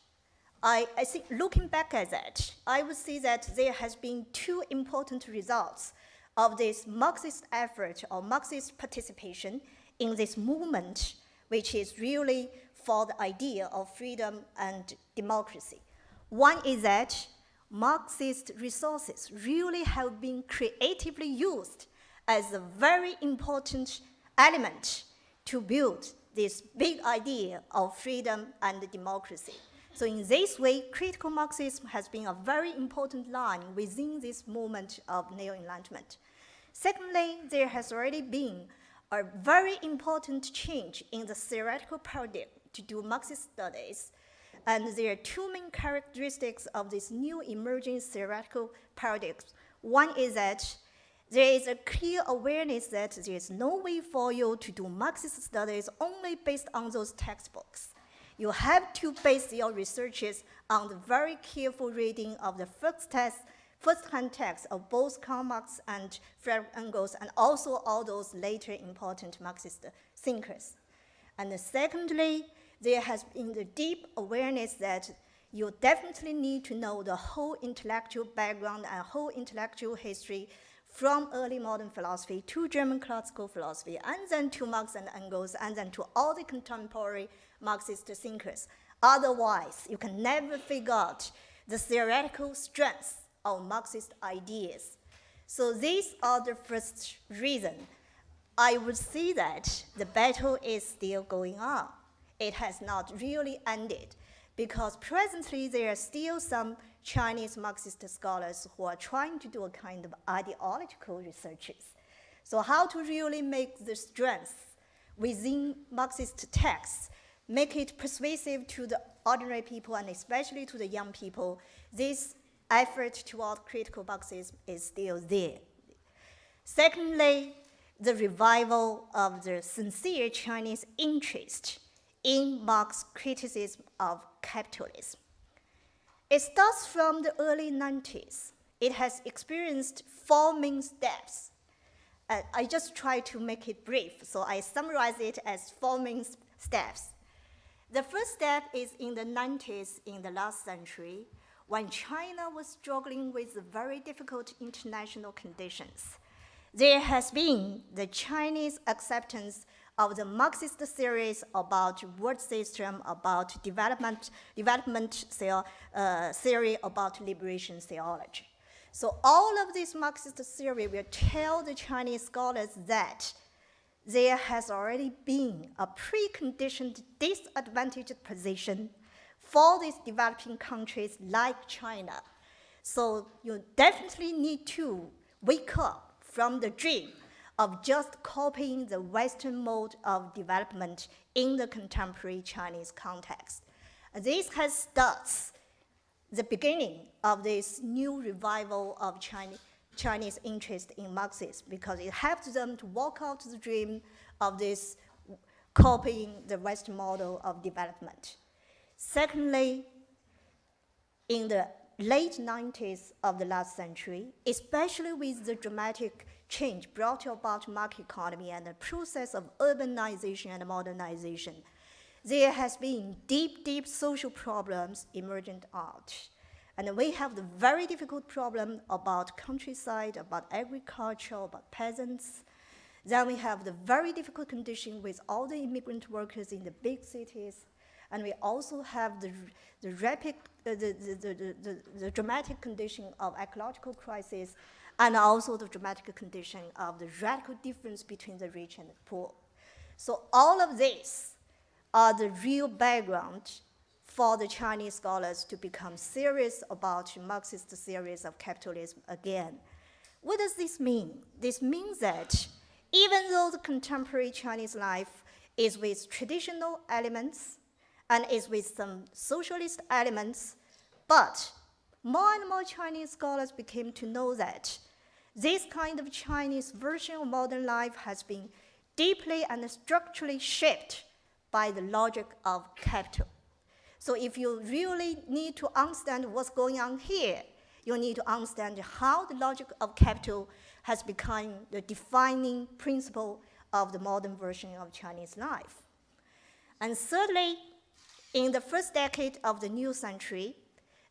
[SPEAKER 4] I, I think looking back at that, I would see that there has been two important results of this Marxist effort or Marxist participation in this movement, which is really for the idea of freedom and democracy. One is that Marxist resources really have been creatively used as a very important element to build this big idea of freedom and democracy. So in this way, critical Marxism has been a very important line within this movement of neo-enlightenment. Secondly, there has already been a very important change in the theoretical paradigm to do Marxist studies. And there are two main characteristics of this new emerging theoretical paradigms. One is that there is a clear awareness that there is no way for you to do Marxist studies only based on those textbooks you have to base your researches on the very careful reading of the first test, first-hand text of both Karl Marx and Frederick Engels, and also all those later important Marxist thinkers. And secondly, there has been the deep awareness that you definitely need to know the whole intellectual background and whole intellectual history from early modern philosophy to German classical philosophy, and then to Marx and Engels, and then to all the contemporary Marxist thinkers. Otherwise, you can never figure out the theoretical strengths of Marxist ideas. So these are the first reason. I would say that the battle is still going on. It has not really ended because presently there are still some Chinese Marxist scholars who are trying to do a kind of ideological researches. So how to really make the strengths within Marxist texts make it persuasive to the ordinary people and especially to the young people, this effort toward critical Marxism is still there. Secondly, the revival of the sincere Chinese interest in Marx's criticism of capitalism. It starts from the early 90s. It has experienced four main steps. Uh, I just try to make it brief, so I summarize it as four main steps. The first step is in the 90s in the last century, when China was struggling with very difficult international conditions. There has been the Chinese acceptance of the Marxist theories about world system, about development, development uh, theory, about liberation theology. So all of this Marxist theory will tell the Chinese scholars that there has already been a preconditioned disadvantaged position for these developing countries like China. So you definitely need to wake up from the dream of just copying the Western mode of development in the contemporary Chinese context. This has starts the beginning of this new revival of Chinese, Chinese interest in Marxism because it helps them to walk out the dream of this copying the Western model of development. Secondly, in the late 90s of the last century, especially with the dramatic change brought about market economy and the process of urbanization and modernization, there has been deep, deep social problems emergent out. And we have the very difficult problem about countryside, about agriculture, about peasants. Then we have the very difficult condition with all the immigrant workers in the big cities. And we also have the, the rapid, uh, the, the, the, the, dramatic condition of ecological crisis and also the dramatic condition of the radical difference between the rich and the poor. So all of these are the real background for the Chinese scholars to become serious about Marxist theories of capitalism again. What does this mean? This means that even though the contemporary Chinese life is with traditional elements and is with some socialist elements, but more and more Chinese scholars became to know that this kind of Chinese version of modern life has been deeply and structurally shaped by the logic of capital. So if you really need to understand what's going on here, you need to understand how the logic of capital has become the defining principle of the modern version of Chinese life. And thirdly, in the first decade of the new century,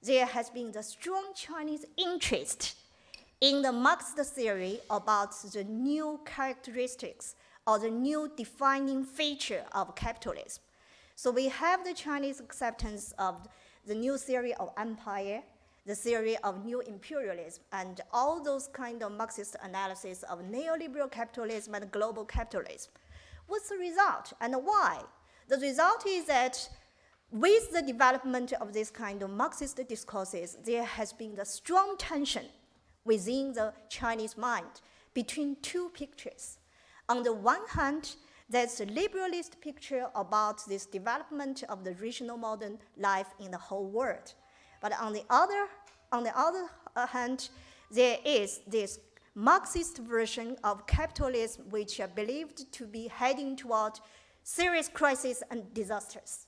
[SPEAKER 4] there has been the strong Chinese interest in the Marxist theory about the new characteristics or the new defining feature of capitalism. So we have the Chinese acceptance of the new theory of empire, the theory of new imperialism, and all those kind of Marxist analysis of neoliberal capitalism and global capitalism. What's the result and why? The result is that with the development of this kind of Marxist discourses, there has been the strong tension within the Chinese mind between two pictures. On the one hand, there's a liberalist picture about this development of the regional modern life in the whole world. But on the other, on the other hand, there is this Marxist version of capitalism which are believed to be heading toward serious crises and disasters.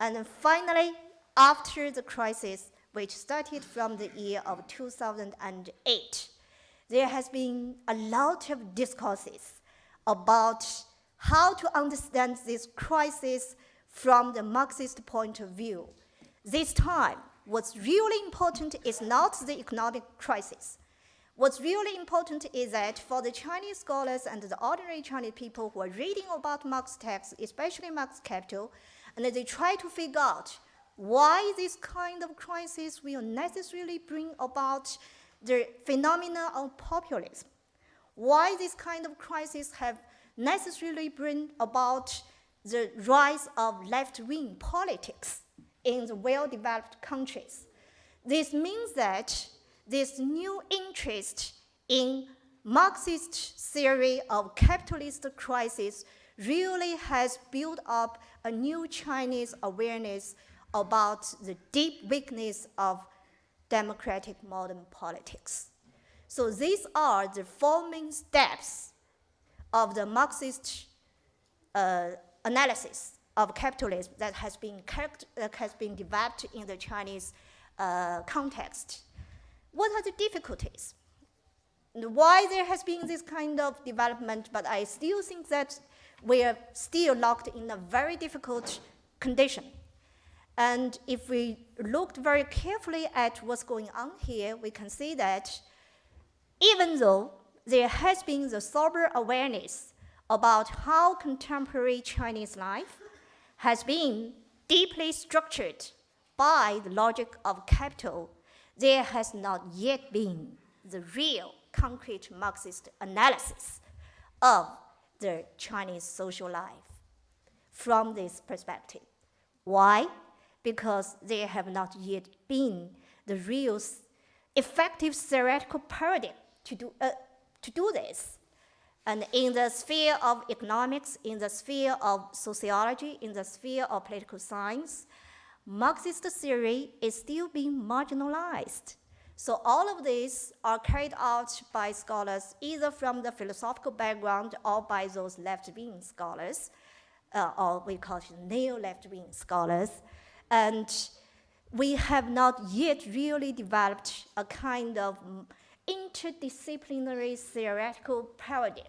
[SPEAKER 4] And finally, after the crisis, which started from the year of 2008, there has been a lot of discourses about how to understand this crisis from the Marxist point of view. This time, what's really important is not the economic crisis. What's really important is that for the Chinese scholars and the ordinary Chinese people who are reading about Marx texts, especially Marx Capital, and they try to figure out why this kind of crisis will necessarily bring about the phenomena of populism, why this kind of crisis have necessarily bring about the rise of left-wing politics in the well-developed countries. This means that this new interest in Marxist theory of capitalist crisis really has built up a new Chinese awareness about the deep weakness of democratic modern politics. So these are the four main steps of the Marxist uh, analysis of capitalism that has been, has been developed in the Chinese uh, context. What are the difficulties? Why there has been this kind of development, but I still think that we are still locked in a very difficult condition. And if we looked very carefully at what's going on here, we can see that even though there has been the sober awareness about how contemporary Chinese life has been deeply structured by the logic of capital, there has not yet been the real concrete Marxist analysis of the Chinese social life from this perspective. Why? Because there have not yet been the real effective theoretical paradigm to do, uh, to do this. And in the sphere of economics, in the sphere of sociology, in the sphere of political science, Marxist theory is still being marginalized. So all of these are carried out by scholars either from the philosophical background or by those left-wing scholars, uh, or we call neo-left-wing scholars. And we have not yet really developed a kind of interdisciplinary theoretical paradigm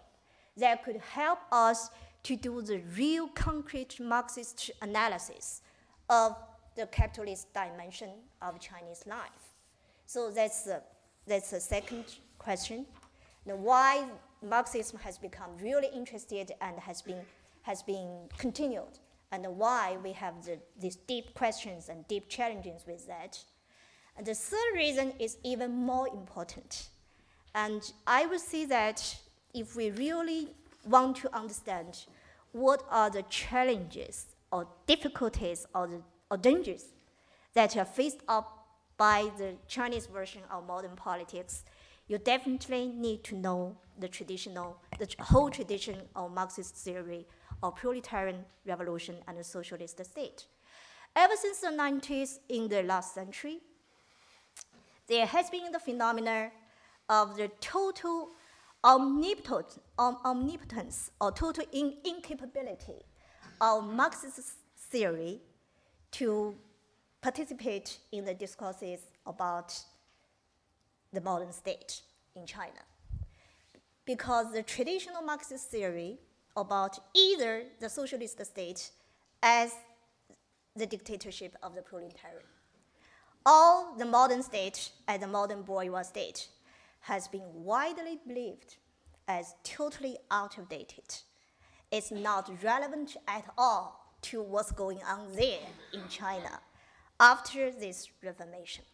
[SPEAKER 4] that could help us to do the real concrete Marxist analysis of the capitalist dimension of Chinese life. So that's the, that's the second question. Now why Marxism has become really interested and has been, has been continued, and why we have the, these deep questions and deep challenges with that. And the third reason is even more important. And I would say that if we really want to understand what are the challenges or difficulties or, the, or dangers that are faced up by the Chinese version of modern politics, you definitely need to know the traditional, the whole tradition of Marxist theory of proletarian revolution and the socialist state. Ever since the 90s in the last century, there has been the phenomenon of the total omnipotence, omnipotence or total in incapability of Marxist theory to participate in the discourses about the modern state in China. Because the traditional Marxist theory about either the socialist state as the dictatorship of the proletariat, or the modern state as the modern bourgeois state has been widely believed as totally outdated. It's not relevant at all to what's going on there in China after this reformation.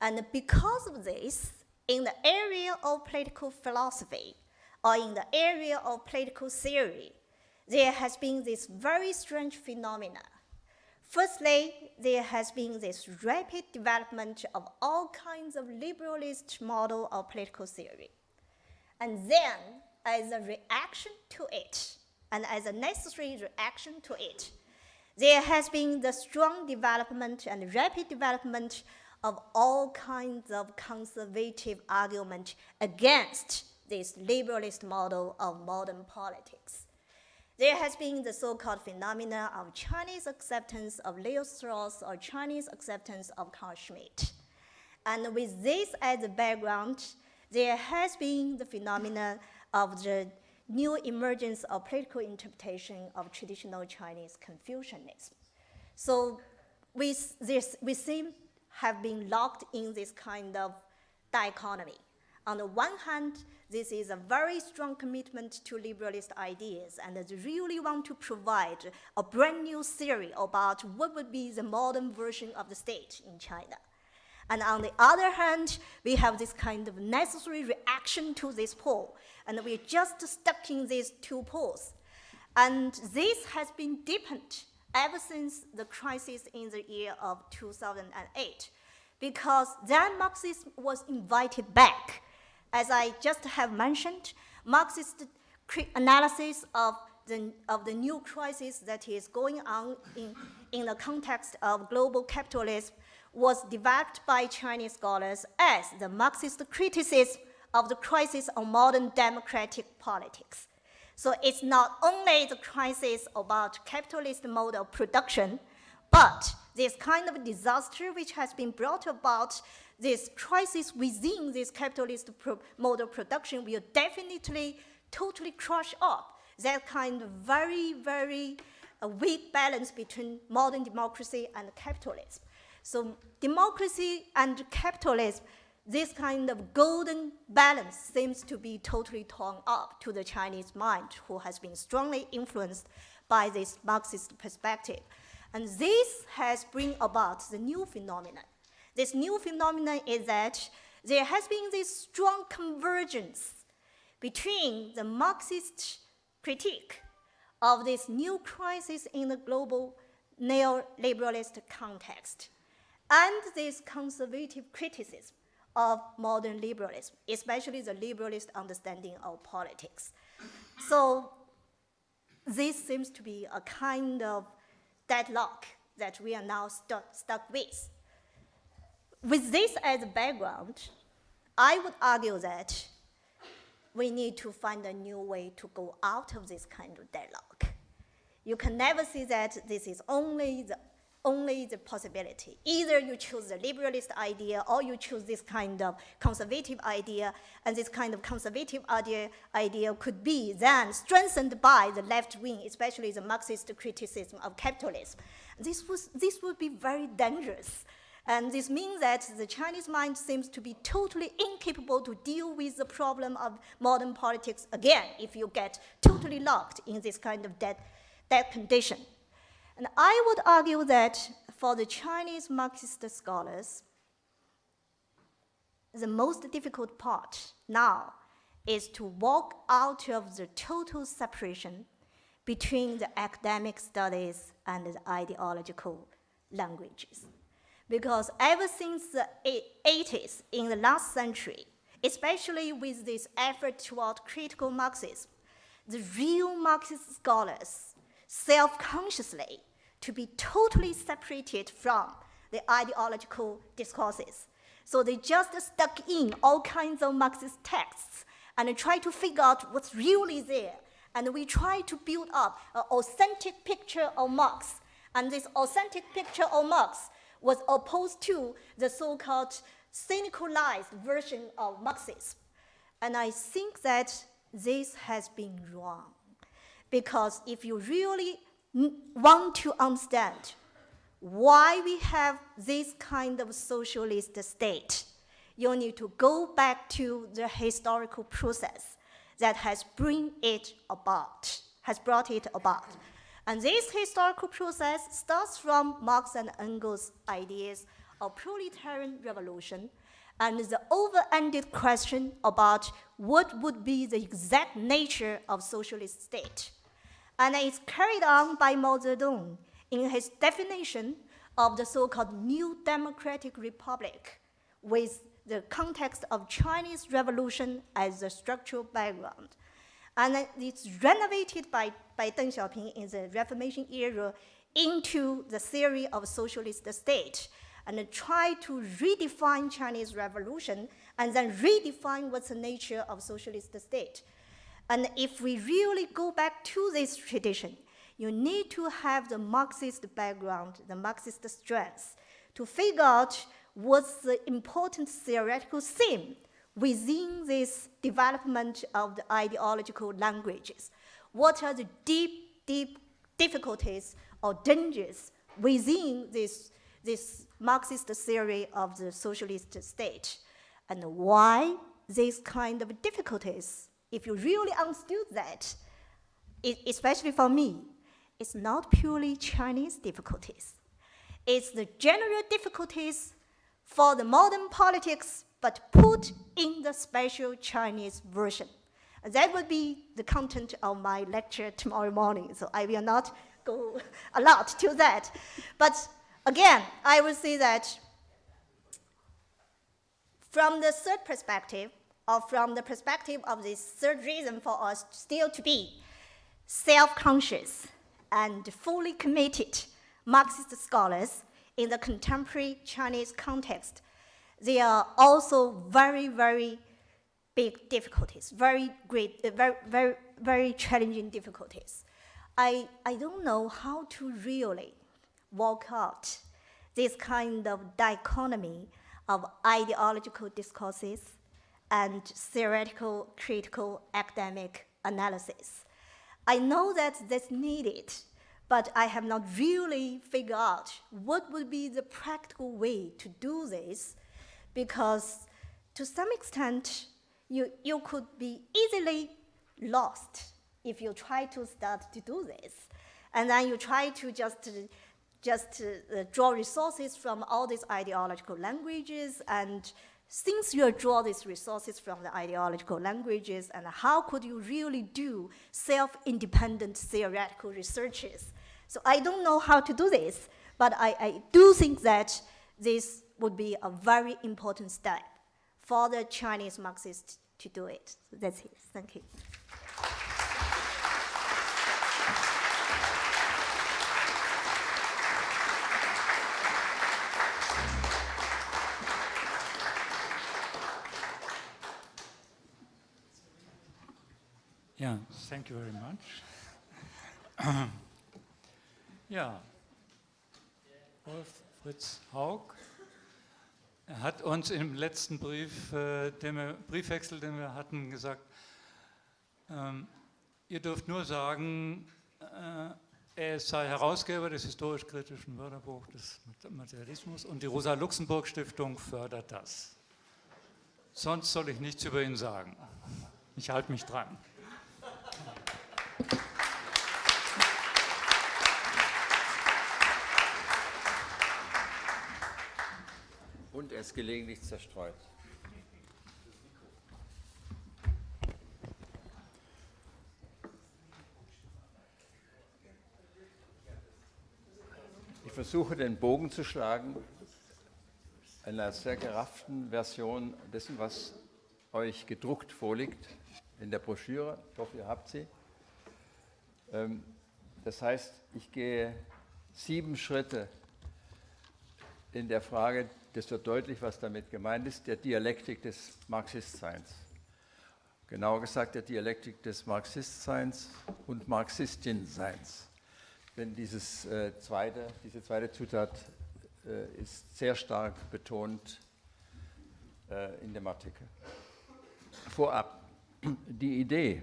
[SPEAKER 4] And because of this, in the area of political philosophy, or in the area of political theory, there has been this very strange phenomena. Firstly, there has been this rapid development of all kinds of liberalist model of political theory. And then, as a reaction to it, and as a necessary reaction to it, there has been the strong development and rapid development of all kinds of conservative argument against this liberalist model of modern politics. There has been the so-called phenomena of Chinese acceptance of Leo Strauss or Chinese acceptance of Carl Schmitt. And with this as a background, there has been the phenomena of the new emergence of political interpretation of traditional Chinese Confucianism. So we, this, we seem have been locked in this kind of dichotomy. On the one hand, this is a very strong commitment to liberalist ideas and they really want to provide a brand new theory about what would be the modern version of the state in China. And on the other hand, we have this kind of necessary reaction to this pole, and we're just stuck in these two poles. And this has been deepened ever since the crisis in the year of 2008, because then Marxism was invited back. As I just have mentioned, Marxist analysis of the, of the new crisis that is going on in, in the context of global capitalism was developed by Chinese scholars as the Marxist criticism of the crisis of modern democratic politics. So it's not only the crisis about capitalist mode of production, but this kind of disaster which has been brought about, this crisis within this capitalist pro mode of production will definitely totally crush up that kind of very, very uh, weak balance between modern democracy and capitalism. So democracy and capitalism this kind of golden balance seems to be totally torn up to the Chinese mind, who has been strongly influenced by this Marxist perspective. And this has bring about the new phenomenon. This new phenomenon is that there has been this strong convergence between the Marxist critique of this new crisis in the global neoliberalist context and this conservative criticism of modern liberalism, especially the liberalist understanding of politics. So this seems to be a kind of deadlock that we are now stu stuck with. With this as a background, I would argue that we need to find a new way to go out of this kind of deadlock. You can never see that this is only the only the possibility. Either you choose the liberalist idea or you choose this kind of conservative idea, and this kind of conservative idea, idea could be then strengthened by the left wing, especially the Marxist criticism of capitalism. This, was, this would be very dangerous. And this means that the Chinese mind seems to be totally incapable to deal with the problem of modern politics again if you get totally locked in this kind of dead, dead condition. And I would argue that for the Chinese Marxist scholars, the most difficult part now is to walk out of the total separation between the academic studies and the ideological languages. Because ever since the 80s in the last century, especially with this effort toward critical Marxism, the real Marxist scholars self-consciously to be totally separated from the ideological discourses. So they just stuck in all kinds of Marxist texts and try to figure out what's really there. And we try to build up an authentic picture of Marx. And this authentic picture of Marx was opposed to the so-called cynicalized version of Marxism. And I think that this has been wrong. Because if you really want to understand why we have this kind of socialist state, you need to go back to the historical process that has bring it about, has brought it about. And this historical process starts from Marx and Engels' ideas of proletarian revolution and the over-ended question about what would be the exact nature of socialist state and it's carried on by Mao Zedong in his definition of the so-called New Democratic Republic with the context of Chinese Revolution as a structural background. And it's renovated by, by Deng Xiaoping in the Reformation era into the theory of socialist state and try to redefine Chinese revolution and then redefine what's the nature of socialist state. And if we really go back to this tradition, you need to have the Marxist background, the Marxist strengths, to figure out what's the important theoretical theme within this development of the ideological languages. What are the deep, deep difficulties or dangers within this, this Marxist theory of the socialist state? And why these kind of difficulties if you really understood that, especially for me, it's not purely Chinese difficulties. It's the general difficulties for the modern politics, but put in the special Chinese version. That would be the content of my lecture tomorrow morning, so I will not go a lot to that. But again, I would say that from the third perspective, or from the perspective of this third reason for us still to be self-conscious and fully committed Marxist scholars in the contemporary Chinese context, there are also very, very big difficulties, very great, uh, very, very, very challenging difficulties. I, I don't know how to really walk out this kind of dichotomy of ideological discourses and theoretical critical academic analysis. I know that that's needed, but I have not really figured out what would be the practical way to do this because to some extent, you, you could be easily lost if you try to start to do this. And then you try to just, just uh, draw resources from all these ideological languages and since you draw these resources from the ideological languages, and how could you really do self-independent theoretical researches? So I don't know how to do this, but I, I do think that this would be a very important step for the Chinese Marxists to do it. So that's it. Thank you.
[SPEAKER 2] Yeah, thank you very much. yeah, Wolf Fritz Haug. Er hat uns im letzten Brief, äh, den wir, Briefwechsel, den wir hatten, gesagt, ähm, ihr dürft nur sagen, äh, er sei Herausgeber des historisch-kritischen Wörterbuchs des Materialismus und die Rosa-Luxemburg-Stiftung fördert das. Sonst soll ich nichts über ihn sagen. Ich halte mich dran.
[SPEAKER 5] Und er ist gelegentlich zerstreut. Ich versuche den Bogen zu schlagen in einer sehr gerafften Version dessen, was euch gedruckt vorliegt in der Broschüre. Ich hoffe, ihr habt sie. Ähm, das heißt, ich gehe sieben Schritte in der Frage, das wird deutlich, was damit gemeint ist, der Dialektik des Marxistseins. Genauer gesagt, der Dialektik des Marxistseins und Marxistinseins. Denn dieses, äh, zweite, diese zweite Zutat äh, ist sehr stark betont äh, in dem Artikel. Vorab, die Idee,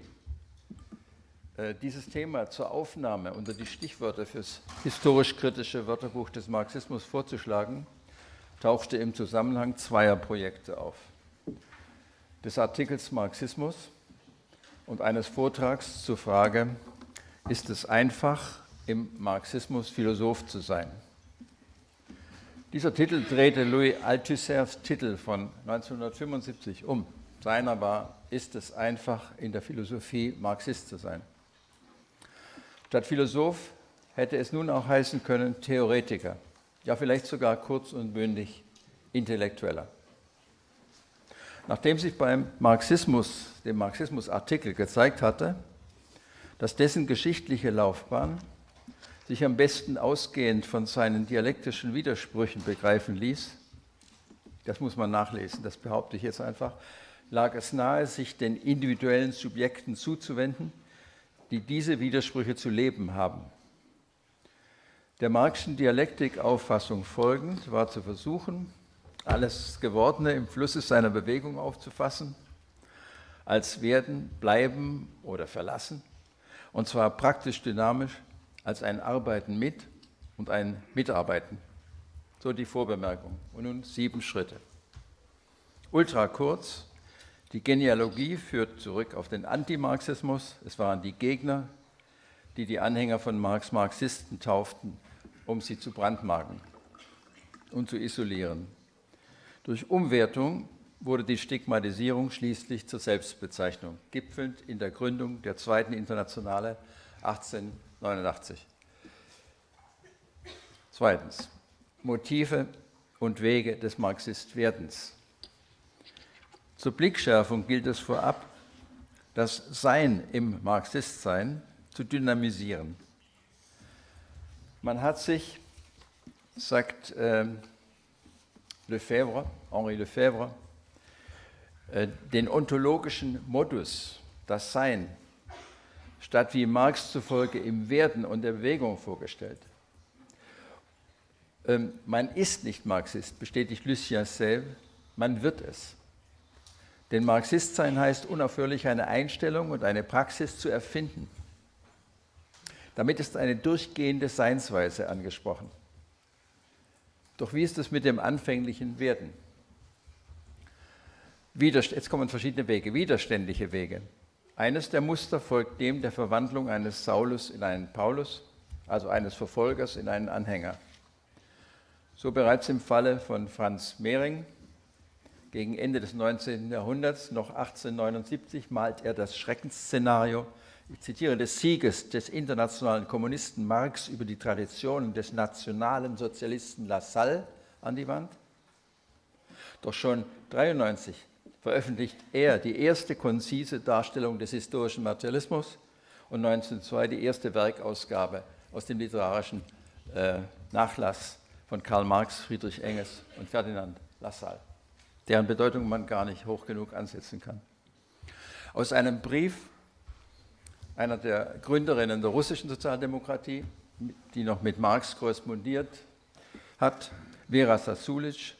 [SPEAKER 5] äh, dieses Thema zur Aufnahme unter die Stichwörter fürs historisch-kritische Wörterbuch des Marxismus vorzuschlagen, tauchte im Zusammenhang zweier Projekte auf. Des Artikels Marxismus und eines Vortrags zur Frage, ist es einfach, im Marxismus Philosoph zu sein. Dieser Titel drehte Louis Althusser's Titel von 1975 um. Seiner war, ist es einfach, in der Philosophie Marxist zu sein. Statt Philosoph hätte es nun auch heißen können Theoretiker, ja vielleicht sogar kurz und bündig Intellektueller. Nachdem sich beim Marxismus, dem Marxismus-Artikel gezeigt hatte, dass dessen geschichtliche Laufbahn sich am besten ausgehend von seinen dialektischen Widersprüchen begreifen ließ, das muss man nachlesen, das behaupte ich jetzt einfach, lag es nahe, sich den individuellen Subjekten zuzuwenden, die diese Widersprüche zu leben haben. Der Marxischen Dialektikauffassung folgend war zu versuchen, alles Gewordene im Flusse seiner Bewegung aufzufassen, als werden, bleiben oder verlassen, und zwar praktisch dynamisch als ein Arbeiten mit und ein Mitarbeiten. So die Vorbemerkung. Und nun sieben Schritte. Ultra kurz. Die Genealogie führt zurück auf den Antimarxismus. Es waren die Gegner, die die Anhänger von Marx Marxisten tauften, um sie zu brandmarken und zu isolieren. Durch Umwertung wurde die Stigmatisierung schließlich zur Selbstbezeichnung, gipfelnd in der Gründung der Zweiten Internationale 18 89. Zweitens, Motive und Wege des Marxistwerdens. Zur Blickschärfung gilt es vorab, das Sein im Marxistsein zu dynamisieren. Man hat sich, sagt äh, Lefebvre, Henri Lefebvre, äh, den ontologischen Modus, das Sein, statt wie Marx zufolge im Werden und der Bewegung vorgestellt. Ähm, man ist nicht Marxist, bestätigt Lucien Sèvres, man wird es. Denn Marxist sein heißt unaufhörlich eine Einstellung und eine Praxis zu erfinden. Damit ist eine durchgehende Seinsweise angesprochen. Doch wie ist es mit dem anfänglichen Werden? Jetzt kommen verschiedene Wege, widerständige Wege. Eines der Muster folgt dem der Verwandlung eines Saulus in einen Paulus, also eines Verfolgers in einen Anhänger. So bereits im Falle von Franz Mehring gegen Ende des 19. Jahrhunderts, noch 1879, malt er das Schreckensszenario, ich zitiere, des Sieges des internationalen Kommunisten Marx über die Traditionen des nationalen Sozialisten Lassalle an die Wand. Doch schon 1993 veröffentlicht er die erste konzise Darstellung des historischen Materialismus und 1902 die erste Werkausgabe aus dem literarischen äh, Nachlass von Karl Marx, Friedrich Engels und Ferdinand Lassalle, deren Bedeutung man gar nicht hoch genug ansetzen kann. Aus einem Brief einer der Gründerinnen der russischen Sozialdemokratie, die noch mit Marx korrespondiert, hat. Vera Sasulic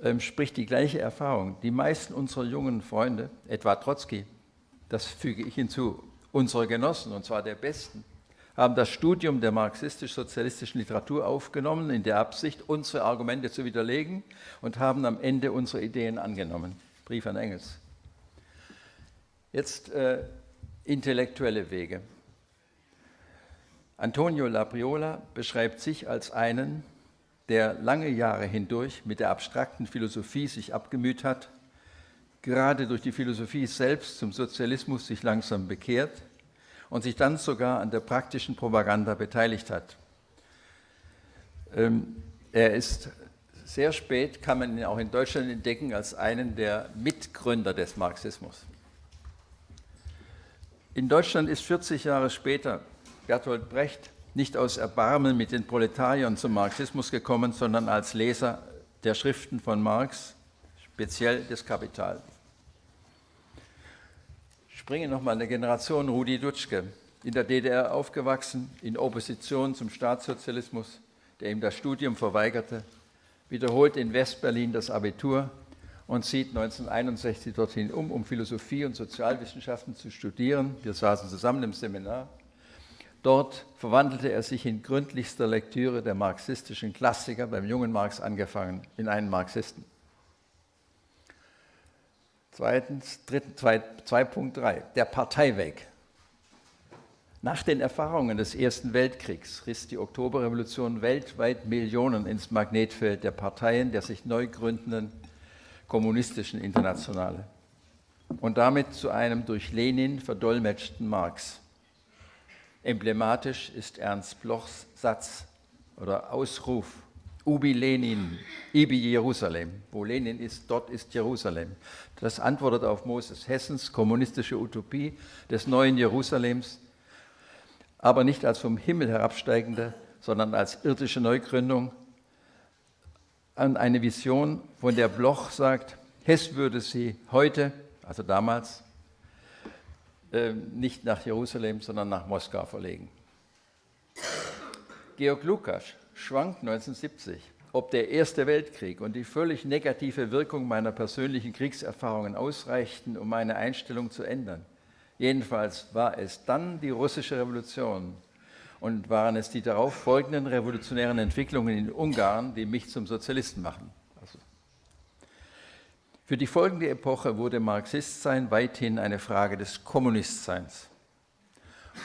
[SPEAKER 5] ähm, spricht die gleiche Erfahrung. Die meisten unserer jungen Freunde, etwa Trotzki, das füge ich hinzu, unsere Genossen, und zwar der Besten, haben das Studium der marxistisch-sozialistischen Literatur aufgenommen, in der Absicht, unsere Argumente zu widerlegen und haben am Ende unsere Ideen angenommen. Brief an Engels. Jetzt äh, intellektuelle Wege. Antonio Labriola beschreibt sich als einen, der lange Jahre hindurch mit der abstrakten Philosophie sich abgemüht hat, gerade durch die Philosophie selbst zum Sozialismus sich langsam bekehrt und sich dann sogar an der praktischen Propaganda beteiligt hat. Ähm, er ist sehr spät, kann man ihn auch in Deutschland entdecken, als einen der Mitgründer des Marxismus. In Deutschland ist 40 Jahre später Bertolt Brecht nicht aus Erbarmen mit den Proletariern zum Marxismus gekommen, sondern als Leser der Schriften von Marx, speziell des Kapital. Springe nochmal eine Generation, Rudi Dutschke, in der DDR aufgewachsen, in Opposition zum Staatssozialismus, der ihm das Studium verweigerte, wiederholt in Westberlin das Abitur und zieht 1961 dorthin um, um Philosophie und Sozialwissenschaften zu studieren. Wir saßen zusammen im Seminar. Dort verwandelte er sich in gründlichster Lektüre der marxistischen Klassiker, beim jungen Marx angefangen, in einen Marxisten. Zweitens, 2.3, der Parteiweg. Nach den Erfahrungen des Ersten Weltkriegs riss die Oktoberrevolution weltweit Millionen ins Magnetfeld der Parteien der sich neu gründenden kommunistischen Internationale und damit zu einem durch Lenin verdolmetschten Marx. Emblematisch ist Ernst Blochs Satz oder Ausruf Ubi Lenin, Ibi Jerusalem. Wo Lenin ist, dort ist Jerusalem. Das antwortet auf Moses Hessens kommunistische Utopie des neuen Jerusalems, aber nicht als vom Himmel herabsteigende, sondern als irdische Neugründung an eine Vision, von der Bloch sagt, Hess würde sie heute, also damals, äh, nicht nach Jerusalem, sondern nach Moskau verlegen. Georg Lukas schwankt 1970, ob der Erste Weltkrieg und die völlig negative Wirkung meiner persönlichen Kriegserfahrungen ausreichten, um meine Einstellung zu ändern. Jedenfalls war es dann die russische Revolution und waren es die darauf folgenden revolutionären Entwicklungen in Ungarn, die mich zum Sozialisten machen. Also für die folgende Epoche wurde Marxistsein weithin eine Frage des Kommunistseins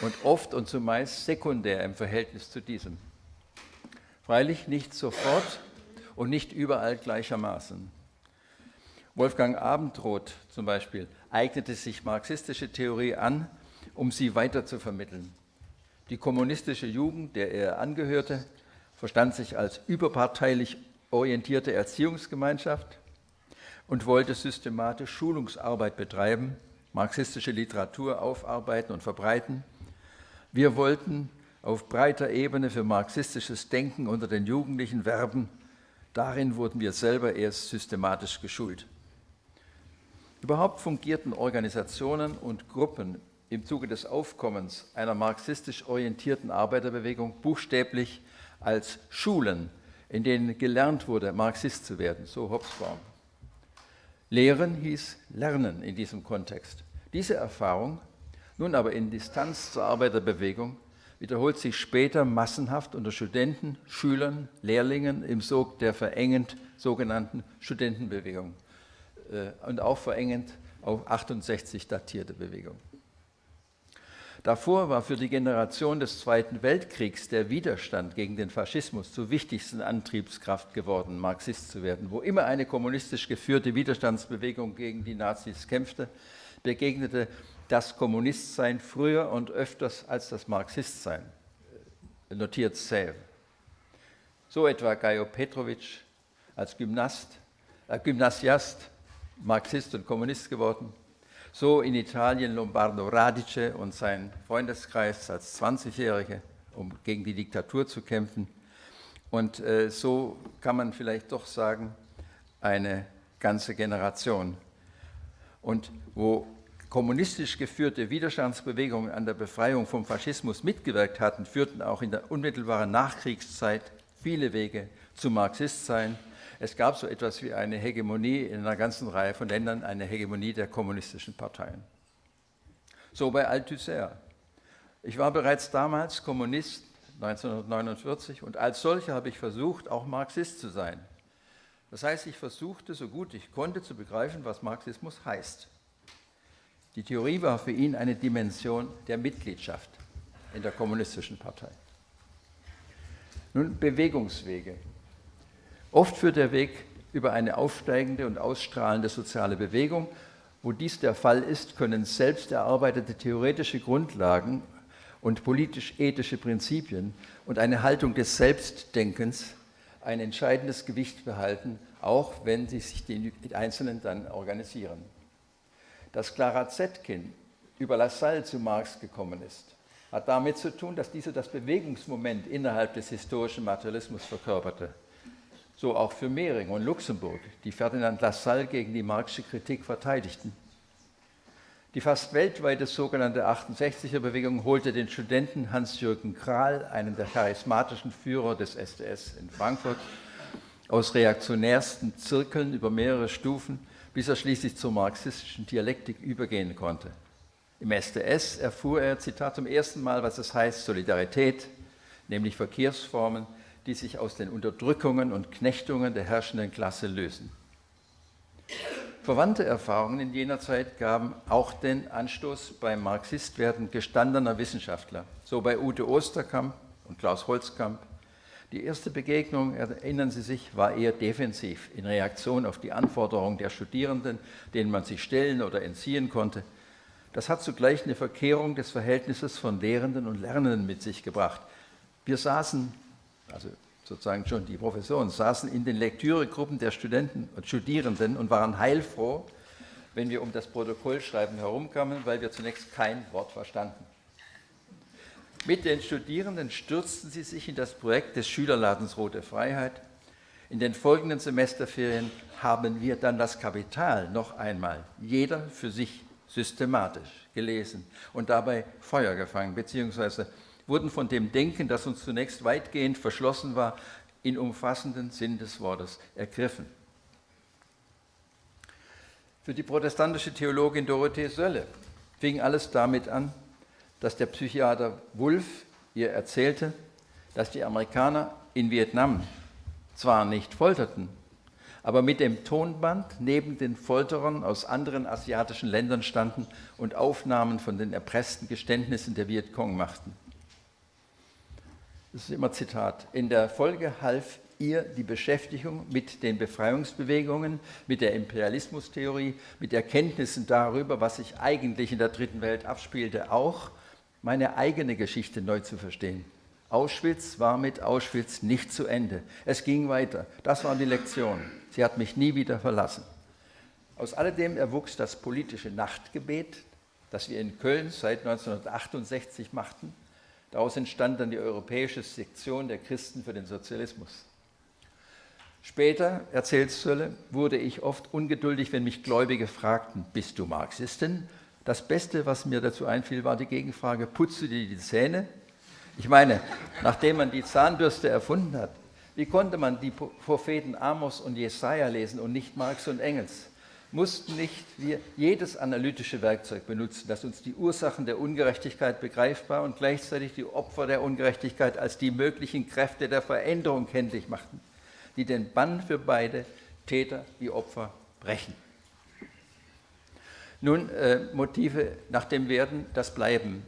[SPEAKER 5] und oft und zumeist sekundär im Verhältnis zu diesem. Freilich nicht sofort und nicht überall gleichermaßen. Wolfgang Abendroth zum Beispiel eignete sich marxistische Theorie an, um sie weiter zu vermitteln. Die kommunistische Jugend, der er angehörte, verstand sich als überparteilich orientierte Erziehungsgemeinschaft und wollte systematisch Schulungsarbeit betreiben, marxistische Literatur aufarbeiten und verbreiten. Wir wollten auf breiter Ebene für marxistisches Denken unter den Jugendlichen werben. Darin wurden wir selber erst systematisch geschult. Überhaupt fungierten Organisationen und Gruppen im Zuge des Aufkommens einer marxistisch orientierten Arbeiterbewegung buchstäblich als Schulen, in denen gelernt wurde, Marxist zu werden, so Hobsbawm. Lehren hieß Lernen in diesem Kontext. Diese Erfahrung, nun aber in Distanz zur Arbeiterbewegung, wiederholt sich später massenhaft unter Studenten, Schülern, Lehrlingen im Sog der verengend sogenannten Studentenbewegung äh, und auch verengend auf 68 datierte Bewegung. Davor war für die Generation des Zweiten Weltkriegs der Widerstand gegen den Faschismus zur wichtigsten Antriebskraft geworden, Marxist zu werden. Wo immer eine kommunistisch geführte Widerstandsbewegung gegen die Nazis kämpfte, begegnete das Kommunistsein früher und öfters als das Marxistsein, notiert Säve. So etwa Gajo Petrovic als Gymnast, äh, Gymnasiast, Marxist und Kommunist geworden. So in Italien Lombardo Radice und sein Freundeskreis als 20-Jährige, um gegen die Diktatur zu kämpfen. Und äh, so kann man vielleicht doch sagen, eine ganze Generation. Und wo kommunistisch geführte Widerstandsbewegungen an der Befreiung vom Faschismus mitgewirkt hatten, führten auch in der unmittelbaren Nachkriegszeit viele Wege zu Marxist sein. Es gab so etwas wie eine Hegemonie in einer ganzen Reihe von Ländern, eine Hegemonie der kommunistischen Parteien. So bei Althusser. Ich war bereits damals Kommunist 1949 und als solcher habe ich versucht, auch Marxist zu sein. Das heißt, ich versuchte, so gut ich konnte, zu begreifen, was Marxismus heißt. Die Theorie war für ihn eine Dimension der Mitgliedschaft in der kommunistischen Partei. Nun Bewegungswege. Oft führt der Weg über eine aufsteigende und ausstrahlende soziale Bewegung. Wo dies der Fall ist, können selbst erarbeitete theoretische Grundlagen und politisch-ethische Prinzipien und eine Haltung des Selbstdenkens ein entscheidendes Gewicht behalten, auch wenn sie sich die Einzelnen dann organisieren. Dass Clara Zetkin über Lassalle zu Marx gekommen ist, hat damit zu tun, dass diese das Bewegungsmoment innerhalb des historischen Materialismus verkörperte so auch für Mehring und Luxemburg, die Ferdinand Lassalle gegen die Marxische Kritik verteidigten. Die fast weltweite sogenannte 68er-Bewegung holte den Studenten Hans-Jürgen Krahl, einen der charismatischen Führer des SDS in Frankfurt, aus reaktionärsten Zirkeln über mehrere Stufen, bis er schließlich zur marxistischen Dialektik übergehen konnte. Im SDS erfuhr er, Zitat, zum ersten Mal, was es heißt, Solidarität, nämlich Verkehrsformen, die sich aus den Unterdrückungen und Knechtungen der herrschenden Klasse lösen. Verwandte Erfahrungen in jener Zeit gaben auch den Anstoß beim Marxistwerden gestandener Wissenschaftler, so bei Ute Osterkamp und Klaus Holzkamp. Die erste Begegnung, erinnern Sie sich, war eher defensiv, in Reaktion auf die Anforderungen der Studierenden, denen man sich stellen oder entziehen konnte. Das hat zugleich eine Verkehrung des Verhältnisses von Lehrenden und Lernenden mit sich gebracht. Wir saßen also sozusagen schon die Professoren, saßen in den Lektüregruppen der Studenten und Studierenden und waren heilfroh, wenn wir um das Protokollschreiben herumkamen, weil wir zunächst kein Wort verstanden. Mit den Studierenden stürzten sie sich in das Projekt des Schülerladens Rote Freiheit. In den folgenden Semesterferien haben wir dann das Kapital noch einmal, jeder für sich systematisch gelesen und dabei Feuer gefangen, beziehungsweise wurden von dem Denken, das uns zunächst weitgehend verschlossen war, in umfassenden Sinn des Wortes ergriffen. Für die protestantische Theologin Dorothee Sölle fing alles damit an, dass der Psychiater Wulff ihr erzählte, dass die Amerikaner in Vietnam zwar nicht folterten, aber mit dem Tonband neben den Folterern aus anderen asiatischen Ländern standen und Aufnahmen von den erpressten Geständnissen der Vietcong machten das ist immer Zitat, in der Folge half ihr die Beschäftigung mit den Befreiungsbewegungen, mit der Imperialismustheorie, mit Erkenntnissen darüber, was sich eigentlich in der dritten Welt abspielte, auch meine eigene Geschichte neu zu verstehen. Auschwitz war mit Auschwitz nicht zu Ende. Es ging weiter. Das war die Lektion. Sie hat mich nie wieder verlassen. Aus alledem erwuchs das politische Nachtgebet, das wir in Köln seit 1968 machten Daraus entstand dann die europäische Sektion der Christen für den Sozialismus. Später, erzählt Sölle, wurde ich oft ungeduldig, wenn mich Gläubige fragten, bist du Marxistin? Das Beste, was mir dazu einfiel, war die Gegenfrage, putzt du dir die Zähne? Ich meine, nachdem man die Zahnbürste erfunden hat, wie konnte man die Propheten Amos und Jesaja lesen und nicht Marx und Engels? Mussten nicht wir jedes analytische Werkzeug benutzen, das uns die Ursachen der Ungerechtigkeit begreifbar und gleichzeitig die Opfer der Ungerechtigkeit als die möglichen Kräfte der Veränderung kenntlich machten, die den Bann für beide Täter wie Opfer brechen. Nun, äh, Motive nach dem Werden, das Bleiben,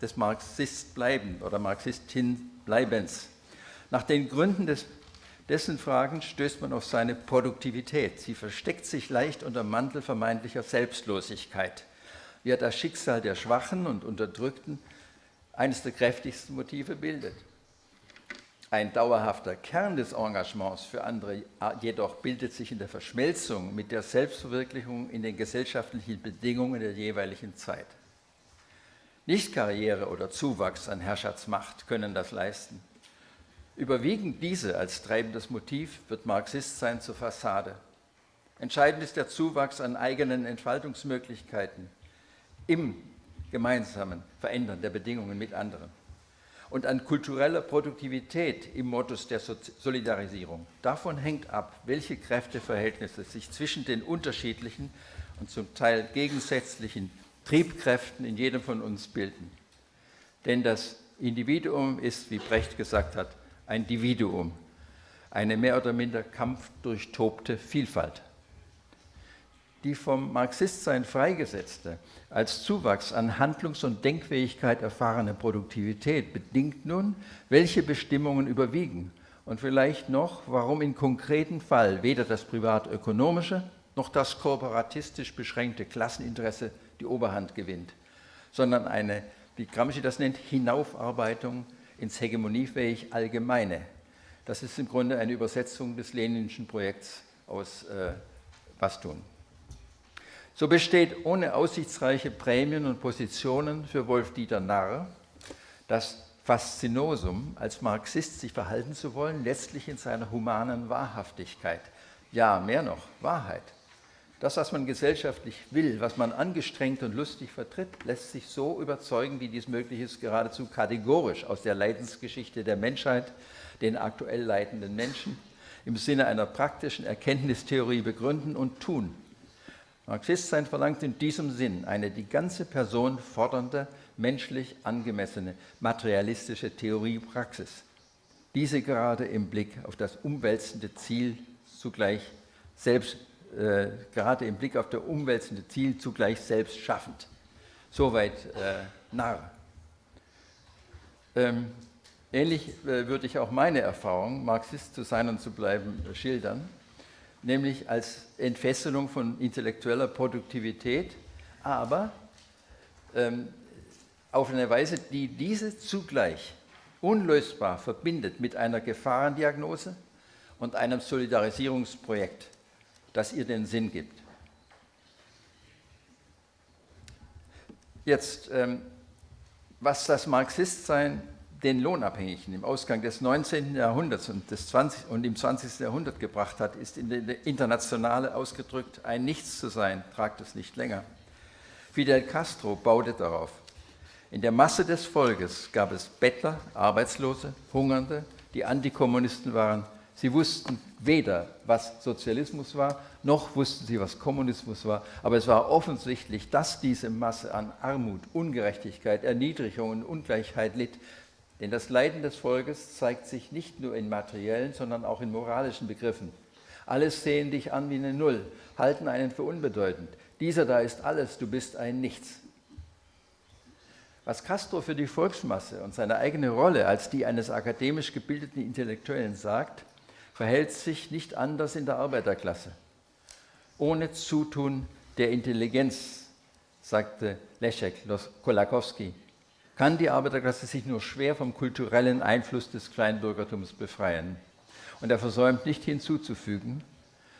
[SPEAKER 5] des Marxistbleiben oder Marxistinbleibens. Nach den Gründen des dessen Fragen stößt man auf seine Produktivität. Sie versteckt sich leicht unter Mantel vermeintlicher Selbstlosigkeit, wie er das Schicksal der Schwachen und Unterdrückten eines der kräftigsten Motive bildet. Ein dauerhafter Kern des Engagements für andere jedoch bildet sich in der Verschmelzung mit der Selbstverwirklichung in den gesellschaftlichen Bedingungen der jeweiligen Zeit. Nicht Karriere oder Zuwachs an Herrschaftsmacht können das leisten. Überwiegend diese als treibendes Motiv wird Marxistsein zur Fassade. Entscheidend ist der Zuwachs an eigenen Entfaltungsmöglichkeiten im gemeinsamen Verändern der Bedingungen mit anderen. und an kultureller Produktivität im Modus der Solidarisierung. Davon hängt ab, welche Kräfteverhältnisse sich zwischen den unterschiedlichen und zum Teil gegensätzlichen Triebkräften in jedem von uns bilden. Denn das Individuum ist, wie Brecht gesagt hat, ein Dividuum, eine mehr oder minder kampfdurchtobte Vielfalt. Die vom Marxistsein freigesetzte, als Zuwachs an Handlungs- und Denkfähigkeit erfahrene Produktivität bedingt nun, welche Bestimmungen überwiegen und vielleicht noch, warum im konkreten Fall weder das privatökonomische noch das kooperatistisch beschränkte Klasseninteresse die Oberhand gewinnt, sondern eine, wie Gramsci das nennt, Hinaufarbeitung ins hegemoniefähig Allgemeine. Das ist im Grunde eine Übersetzung des Leninschen Projekts aus äh, Was tun. So besteht ohne aussichtsreiche Prämien und Positionen für Wolf-Dieter Narr das Faszinosum, als Marxist sich verhalten zu wollen, letztlich in seiner humanen Wahrhaftigkeit. Ja, mehr noch, Wahrheit. Das, was man gesellschaftlich will, was man angestrengt und lustig vertritt, lässt sich so überzeugen, wie dies möglich ist, geradezu kategorisch aus der Leidensgeschichte der Menschheit, den aktuell leidenden Menschen, im Sinne einer praktischen Erkenntnistheorie begründen und tun. Marxistsein verlangt in diesem Sinn eine die ganze Person fordernde, menschlich angemessene, materialistische Theoriepraxis. Diese gerade im Blick auf das umwälzende Ziel zugleich selbst äh, gerade im Blick auf das umwälzende Ziel zugleich selbst schaffend. Soweit äh, Narr. Ähm, ähnlich äh, würde ich auch meine Erfahrung, Marxist zu sein und zu bleiben, schildern, nämlich als Entfesselung von intellektueller Produktivität, aber ähm, auf eine Weise, die diese zugleich unlösbar verbindet mit einer Gefahrendiagnose und einem Solidarisierungsprojekt das ihr den Sinn gibt. Jetzt, ähm, was das Marxistsein den Lohnabhängigen im Ausgang des 19. Jahrhunderts und, des 20, und im 20. Jahrhundert gebracht hat, ist in der Internationale ausgedrückt ein Nichts zu sein, tragt es nicht länger. Fidel Castro baute darauf. In der Masse des Volkes gab es Bettler, Arbeitslose, Hungernde, die Antikommunisten waren, Sie wussten weder, was Sozialismus war, noch wussten sie, was Kommunismus war. Aber es war offensichtlich, dass diese Masse an Armut, Ungerechtigkeit, Erniedrigung und Ungleichheit litt. Denn das Leiden des Volkes zeigt sich nicht nur in materiellen, sondern auch in moralischen Begriffen. Alle sehen dich an wie eine Null, halten einen für unbedeutend. Dieser da ist alles, du bist ein Nichts. Was Castro für die Volksmasse und seine eigene Rolle als die eines akademisch gebildeten Intellektuellen sagt, verhält sich nicht anders in der Arbeiterklasse. Ohne Zutun der Intelligenz, sagte Leszek Kolakowski, kann die Arbeiterklasse sich nur schwer vom kulturellen Einfluss des Kleinbürgertums befreien. Und er versäumt nicht hinzuzufügen,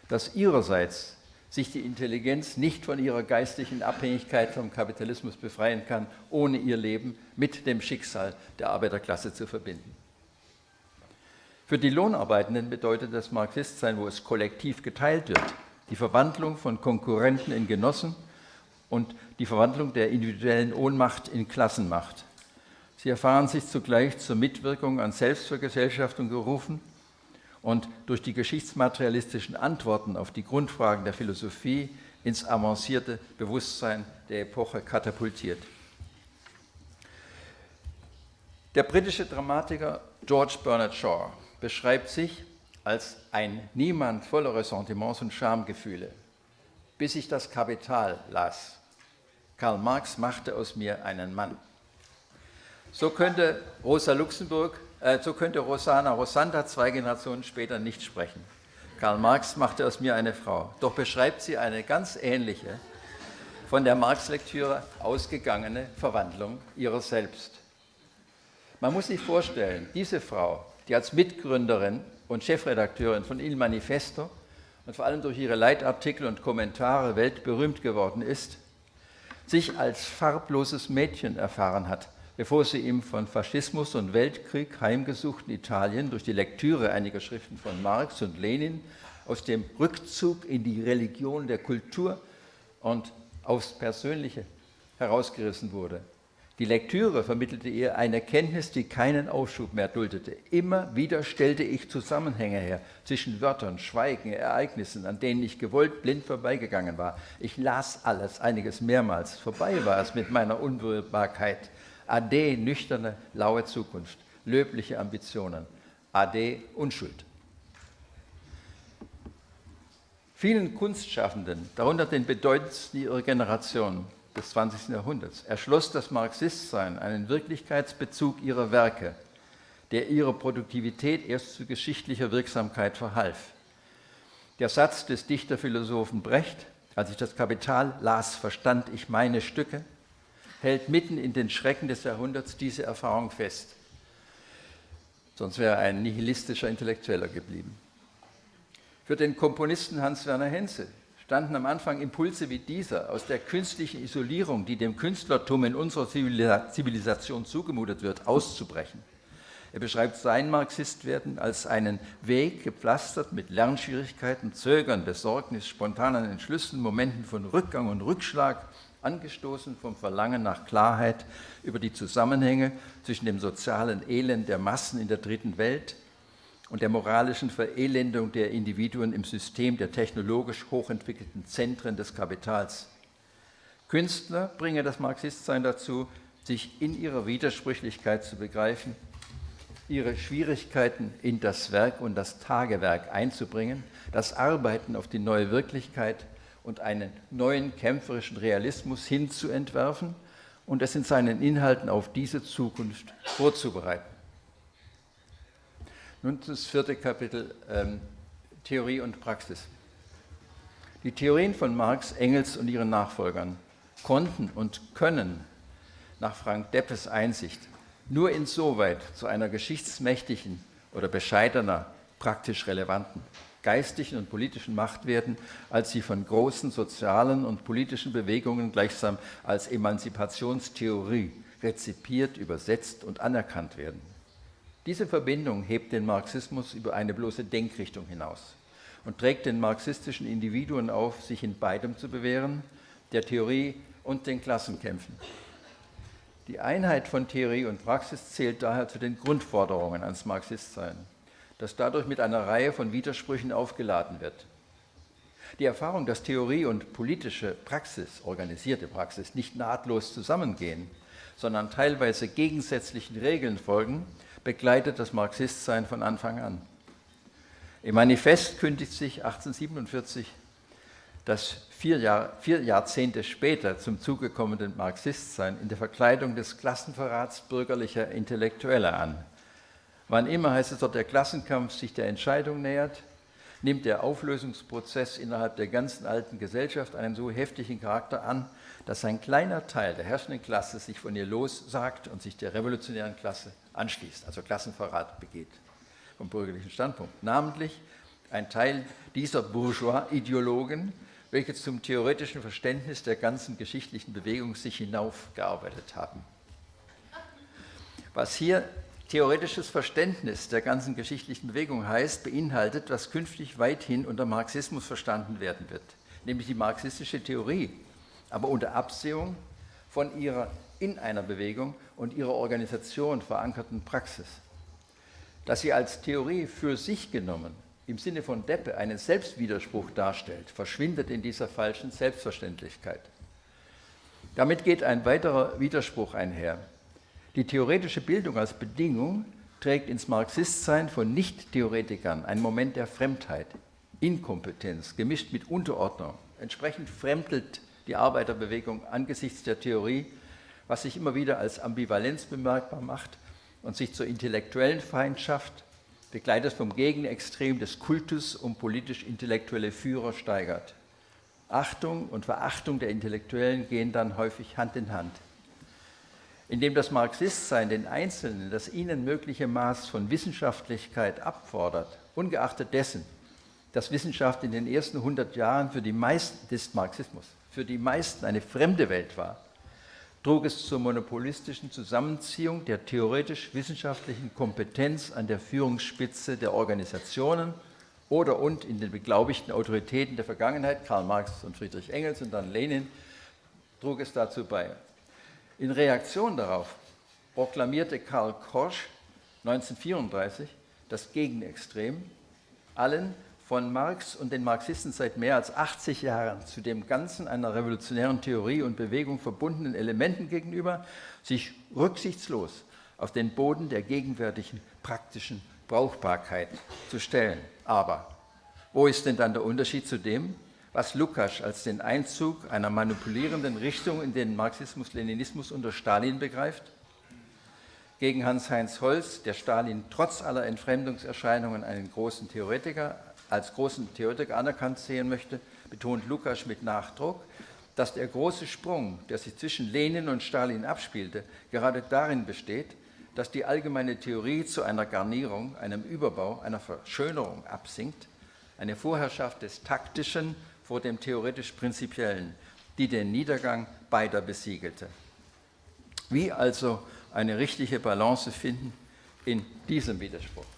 [SPEAKER 5] dass ihrerseits sich die Intelligenz nicht von ihrer geistlichen Abhängigkeit vom Kapitalismus befreien kann, ohne ihr Leben mit dem Schicksal der Arbeiterklasse zu verbinden. Für die Lohnarbeitenden bedeutet das Marxistsein, wo es kollektiv geteilt wird, die Verwandlung von Konkurrenten in Genossen und die Verwandlung der individuellen Ohnmacht in Klassenmacht. Sie erfahren sich zugleich zur Mitwirkung an Selbstvergesellschaftung gerufen und durch die geschichtsmaterialistischen Antworten auf die Grundfragen der Philosophie ins avancierte Bewusstsein der Epoche katapultiert. Der britische Dramatiker George Bernard Shaw beschreibt sich als ein Niemand voller Ressentiments und Schamgefühle, bis ich das Kapital las. Karl Marx machte aus mir einen Mann. So könnte Rosa Luxemburg, äh, so könnte Rosana Rosanda zwei Generationen später nicht sprechen. Karl Marx machte aus mir eine Frau. Doch beschreibt sie eine ganz ähnliche, von der Marx-Lektüre ausgegangene Verwandlung ihrer selbst. Man muss sich vorstellen, diese Frau die als Mitgründerin und Chefredakteurin von Il Manifesto und vor allem durch ihre Leitartikel und Kommentare weltberühmt geworden ist, sich als farbloses Mädchen erfahren hat, bevor sie im von Faschismus und Weltkrieg heimgesuchten Italien durch die Lektüre einiger Schriften von Marx und Lenin aus dem Rückzug in die Religion der Kultur und aufs Persönliche herausgerissen wurde. Die Lektüre vermittelte ihr eine Kenntnis, die keinen Aufschub mehr duldete. Immer wieder stellte ich Zusammenhänge her zwischen Wörtern, Schweigen, Ereignissen, an denen ich gewollt blind vorbeigegangen war. Ich las alles, einiges mehrmals. Vorbei war es mit meiner Unberührbarkeit. Ade, nüchterne, laue Zukunft, löbliche Ambitionen. Ade, Unschuld. Vielen Kunstschaffenden, darunter den bedeutendsten ihrer Generation, des 20. Jahrhunderts erschloss das Marxistsein einen Wirklichkeitsbezug ihrer Werke, der ihrer Produktivität erst zu geschichtlicher Wirksamkeit verhalf. Der Satz des Dichterphilosophen Brecht, als ich das Kapital las, verstand ich meine Stücke, hält mitten in den Schrecken des Jahrhunderts diese Erfahrung fest. Sonst wäre er ein nihilistischer Intellektueller geblieben. Für den Komponisten Hans-Werner Henze standen am Anfang Impulse wie dieser aus der künstlichen Isolierung, die dem Künstlertum in unserer Zivilisation zugemutet wird, auszubrechen. Er beschreibt sein Marxistwerden als einen Weg gepflastert mit Lernschwierigkeiten, Zögern, Besorgnis, spontanen Entschlüssen, Momenten von Rückgang und Rückschlag, angestoßen vom Verlangen nach Klarheit über die Zusammenhänge zwischen dem sozialen Elend der Massen in der dritten Welt und der moralischen Verelendung der Individuen im System der technologisch hochentwickelten Zentren des Kapitals. Künstler bringen das Marxistsein dazu, sich in ihrer Widersprüchlichkeit zu begreifen, ihre Schwierigkeiten in das Werk und das Tagewerk einzubringen, das Arbeiten auf die neue Wirklichkeit und einen neuen kämpferischen Realismus hinzuentwerfen und es in seinen Inhalten auf diese Zukunft vorzubereiten. Nun das vierte Kapitel, ähm, Theorie und Praxis. Die Theorien von Marx, Engels und ihren Nachfolgern konnten und können nach Frank Deppes Einsicht nur insoweit zu einer geschichtsmächtigen oder bescheidener, praktisch relevanten, geistigen und politischen Macht werden, als sie von großen sozialen und politischen Bewegungen gleichsam als Emanzipationstheorie rezipiert, übersetzt und anerkannt werden. Diese Verbindung hebt den Marxismus über eine bloße Denkrichtung hinaus und trägt den marxistischen Individuen auf, sich in beidem zu bewähren, der Theorie und den Klassenkämpfen. Die Einheit von Theorie und Praxis zählt daher zu den Grundforderungen ans Marxistsein, das dadurch mit einer Reihe von Widersprüchen aufgeladen wird. Die Erfahrung, dass Theorie und politische Praxis, organisierte Praxis, nicht nahtlos zusammengehen, sondern teilweise gegensätzlichen Regeln folgen, begleitet das Marxistsein von Anfang an. Im Manifest kündigt sich 1847 das vier, Jahr, vier Jahrzehnte später zum Zuge kommende Marxistsein in der Verkleidung des Klassenverrats bürgerlicher Intellektueller an. Wann immer heißt es dort, der Klassenkampf sich der Entscheidung nähert, nimmt der Auflösungsprozess innerhalb der ganzen alten Gesellschaft einen so heftigen Charakter an, dass ein kleiner Teil der herrschenden Klasse sich von ihr lossagt und sich der revolutionären Klasse anschließt, also Klassenverrat begeht vom bürgerlichen Standpunkt. Namentlich ein Teil dieser Bourgeois-Ideologen, welche zum theoretischen Verständnis der ganzen geschichtlichen Bewegung sich hinaufgearbeitet haben. Was hier theoretisches Verständnis der ganzen geschichtlichen Bewegung heißt, beinhaltet, was künftig weithin unter Marxismus verstanden werden wird, nämlich die marxistische Theorie, aber unter Absehung von ihrer in einer Bewegung und ihrer Organisation verankerten Praxis. Dass sie als Theorie für sich genommen im Sinne von Deppe einen Selbstwiderspruch darstellt, verschwindet in dieser falschen Selbstverständlichkeit. Damit geht ein weiterer Widerspruch einher. Die theoretische Bildung als Bedingung trägt ins Marxistsein von Nicht-Theoretikern einen Moment der Fremdheit, Inkompetenz, gemischt mit Unterordnung. Entsprechend fremdelt die Arbeiterbewegung angesichts der Theorie was sich immer wieder als Ambivalenz bemerkbar macht und sich zur intellektuellen Feindschaft, begleitet vom Gegenextrem des Kultus um politisch-intellektuelle Führer steigert. Achtung und Verachtung der Intellektuellen gehen dann häufig Hand in Hand. Indem das Marxistsein den Einzelnen das ihnen mögliche Maß von Wissenschaftlichkeit abfordert, ungeachtet dessen, dass Wissenschaft in den ersten 100 Jahren für die meisten des Marxismus für die meisten eine fremde Welt war, trug es zur monopolistischen Zusammenziehung der theoretisch-wissenschaftlichen Kompetenz an der Führungsspitze der Organisationen oder und in den beglaubigten Autoritäten der Vergangenheit, Karl Marx und Friedrich Engels und dann Lenin, trug es dazu bei. In Reaktion darauf proklamierte Karl Korsch 1934 das Gegenextrem, allen von Marx und den Marxisten seit mehr als 80 Jahren zu dem Ganzen einer revolutionären Theorie und Bewegung verbundenen Elementen gegenüber sich rücksichtslos auf den Boden der gegenwärtigen praktischen Brauchbarkeit zu stellen. Aber wo ist denn dann der Unterschied zu dem, was Lukács als den Einzug einer manipulierenden Richtung in den Marxismus-Leninismus unter Stalin begreift? Gegen Hans-Heinz Holz, der Stalin trotz aller Entfremdungserscheinungen einen großen Theoretiker, als großen Theoretiker anerkannt sehen möchte, betont Lukács mit Nachdruck, dass der große Sprung, der sich zwischen Lenin und Stalin abspielte, gerade darin besteht, dass die allgemeine Theorie zu einer Garnierung, einem Überbau, einer Verschönerung absinkt, eine Vorherrschaft des Taktischen vor dem theoretisch-prinzipiellen, die den Niedergang beider besiegelte. Wie also eine richtige Balance finden in diesem Widerspruch?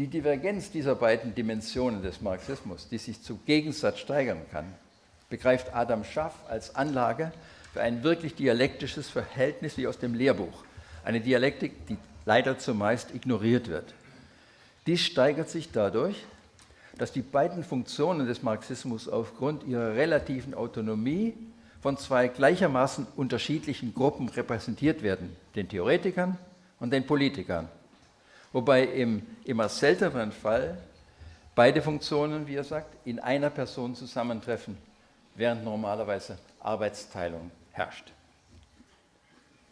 [SPEAKER 5] Die Divergenz dieser beiden Dimensionen des Marxismus, die sich zu Gegensatz steigern kann, begreift Adam Schaff als Anlage für ein wirklich dialektisches Verhältnis wie aus dem Lehrbuch. Eine Dialektik, die leider zumeist ignoriert wird. Dies steigert sich dadurch, dass die beiden Funktionen des Marxismus aufgrund ihrer relativen Autonomie von zwei gleichermaßen unterschiedlichen Gruppen repräsentiert werden, den Theoretikern und den Politikern. Wobei im immer selteneren Fall beide Funktionen, wie er sagt, in einer Person zusammentreffen, während normalerweise Arbeitsteilung herrscht.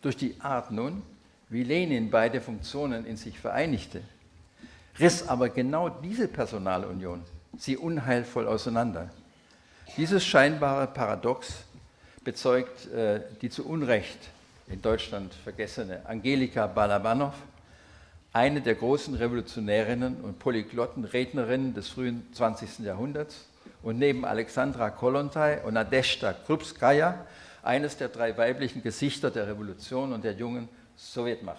[SPEAKER 5] Durch die Art nun, wie Lenin beide Funktionen in sich vereinigte, riss aber genau diese Personalunion sie unheilvoll auseinander. Dieses scheinbare Paradox bezeugt äh, die zu Unrecht in Deutschland vergessene Angelika Balabanov, eine der großen Revolutionärinnen und polyglotten Rednerinnen des frühen 20. Jahrhunderts und neben Alexandra Kolontai und Nadezhda Krupskaya eines der drei weiblichen Gesichter der Revolution und der jungen Sowjetmacht.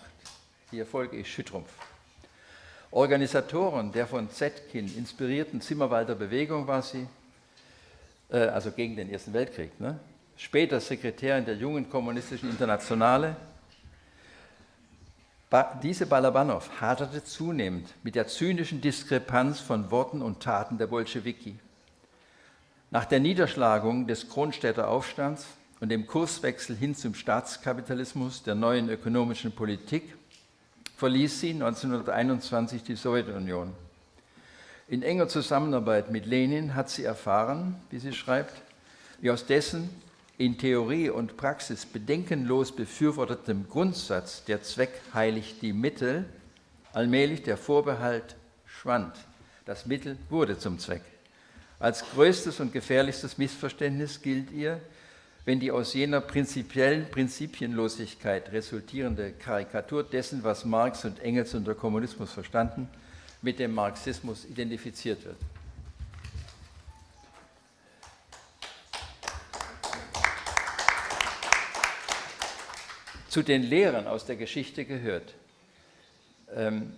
[SPEAKER 5] Ihr Volk ist Schüttrumpf. Organisatoren der von Zetkin inspirierten Zimmerwalder Bewegung war sie, äh, also gegen den Ersten Weltkrieg. Ne? Später Sekretärin der jungen kommunistischen Internationale. Ba diese Balabanov haderte zunehmend mit der zynischen Diskrepanz von Worten und Taten der Bolschewiki. Nach der Niederschlagung des Kronstädter Aufstands und dem Kurswechsel hin zum Staatskapitalismus der neuen ökonomischen Politik verließ sie 1921 die Sowjetunion. In enger Zusammenarbeit mit Lenin hat sie erfahren, wie sie schreibt, wie aus dessen in Theorie und Praxis bedenkenlos befürwortetem Grundsatz, der Zweck heiligt die Mittel, allmählich der Vorbehalt schwand. Das Mittel wurde zum Zweck. Als größtes und gefährlichstes Missverständnis gilt ihr, wenn die aus jener prinzipiellen Prinzipienlosigkeit resultierende Karikatur dessen, was Marx und Engels unter Kommunismus verstanden, mit dem Marxismus identifiziert wird. Zu den Lehren aus der Geschichte gehört, ähm,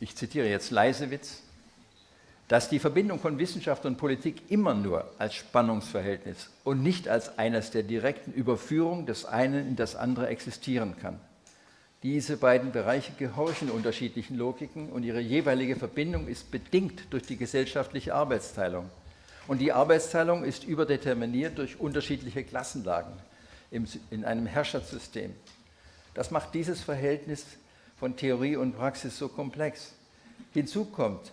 [SPEAKER 5] ich zitiere jetzt Leisewitz, dass die Verbindung von Wissenschaft und Politik immer nur als Spannungsverhältnis und nicht als eines der direkten Überführung des einen in das andere existieren kann. Diese beiden Bereiche gehorchen unterschiedlichen Logiken und ihre jeweilige Verbindung ist bedingt durch die gesellschaftliche Arbeitsteilung. Und die Arbeitsteilung ist überdeterminiert durch unterschiedliche Klassenlagen in einem Herrschaftssystem. Das macht dieses Verhältnis von Theorie und Praxis so komplex. Hinzu kommt,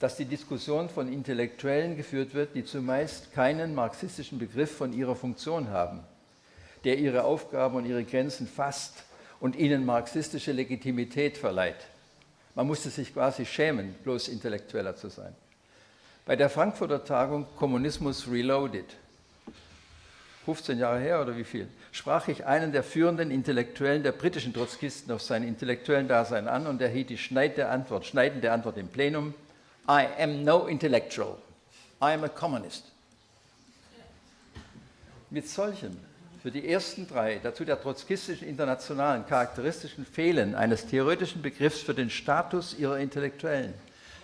[SPEAKER 5] dass die Diskussion von Intellektuellen geführt wird, die zumeist keinen marxistischen Begriff von ihrer Funktion haben, der ihre Aufgaben und ihre Grenzen fasst und ihnen marxistische Legitimität verleiht. Man musste sich quasi schämen, bloß Intellektueller zu sein. Bei der Frankfurter Tagung Kommunismus Reloaded, 15 Jahre her oder wie viel, sprach ich einen der führenden Intellektuellen der britischen Trotzkisten auf sein intellektuellen Dasein an und er hielt die schneidende Antwort, schneidende Antwort im Plenum, I am no intellectual. I am a communist. Mit solchen, für die ersten drei, dazu der trotzkistischen Internationalen, charakteristischen Fehlen eines theoretischen Begriffs für den Status ihrer Intellektuellen,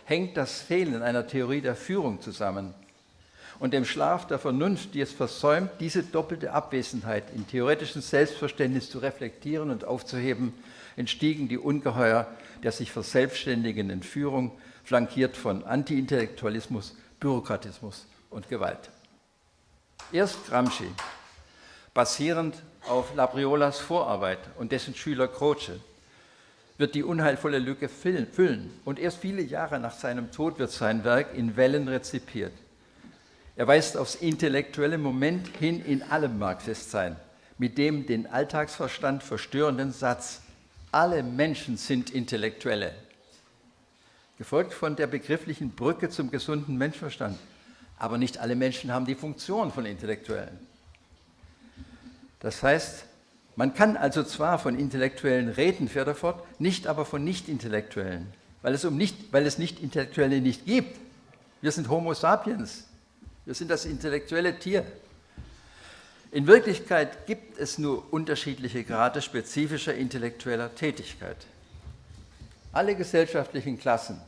[SPEAKER 5] hängt das Fehlen einer Theorie der Führung zusammen. Und dem Schlaf der Vernunft, die es versäumt, diese doppelte Abwesenheit in theoretischem Selbstverständnis zu reflektieren und aufzuheben, entstiegen die Ungeheuer der sich verselbstständigenden Führung, flankiert von Antiintellektualismus, Bürokratismus und Gewalt. Erst Gramsci, basierend auf Labriolas Vorarbeit und dessen Schüler Croce, wird die unheilvolle Lücke füllen und erst viele Jahre nach seinem Tod wird sein Werk in Wellen rezipiert. Er weist aufs intellektuelle Moment hin in allem Marxistsein, mit dem den Alltagsverstand verstörenden Satz, alle Menschen sind Intellektuelle, gefolgt von der begrifflichen Brücke zum gesunden Menschenverstand. Aber nicht alle Menschen haben die Funktion von Intellektuellen. Das heißt, man kann also zwar von Intellektuellen reden, fährt er fort, nicht aber von Nicht-Intellektuellen, weil es, um nicht, weil es Nicht-Intellektuelle nicht gibt. Wir sind Homo sapiens, wir sind das intellektuelle Tier. In Wirklichkeit gibt es nur unterschiedliche Grade spezifischer intellektueller Tätigkeit. Alle gesellschaftlichen Klassen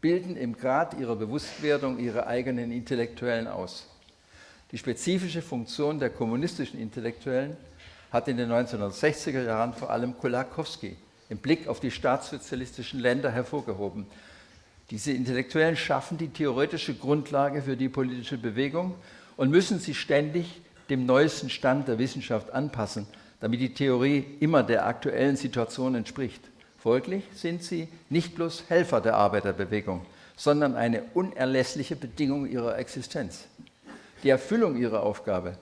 [SPEAKER 5] bilden im Grad ihrer Bewusstwerdung ihre eigenen Intellektuellen aus. Die spezifische Funktion der kommunistischen Intellektuellen hat in den 1960er Jahren vor allem Kolakowski im Blick auf die staatssozialistischen Länder hervorgehoben. Diese Intellektuellen schaffen die theoretische Grundlage für die politische Bewegung und müssen sie ständig dem neuesten Stand der Wissenschaft anpassen, damit die Theorie immer der aktuellen Situation entspricht. Folglich sind sie nicht bloß Helfer der Arbeiterbewegung, sondern eine unerlässliche Bedingung ihrer Existenz. Die Erfüllung ihrer Aufgabe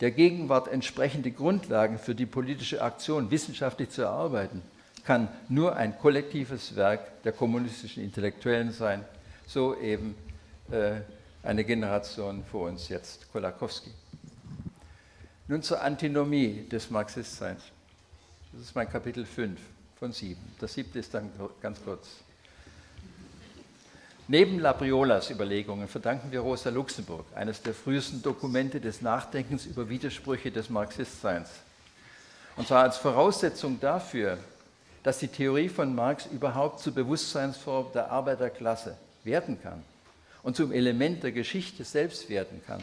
[SPEAKER 5] der Gegenwart entsprechende Grundlagen für die politische Aktion wissenschaftlich zu erarbeiten, kann nur ein kollektives Werk der kommunistischen Intellektuellen sein, so eben äh, eine Generation vor uns jetzt, Kolakowski. Nun zur Antinomie des Marxistseins. Das ist mein Kapitel 5 von 7. Das siebte ist dann ganz kurz. Neben Labriolas Überlegungen verdanken wir Rosa Luxemburg, eines der frühesten Dokumente des Nachdenkens über Widersprüche des Marxistseins. Und zwar als Voraussetzung dafür, dass die Theorie von Marx überhaupt zur Bewusstseinsform der Arbeiterklasse werden kann und zum Element der Geschichte selbst werden kann.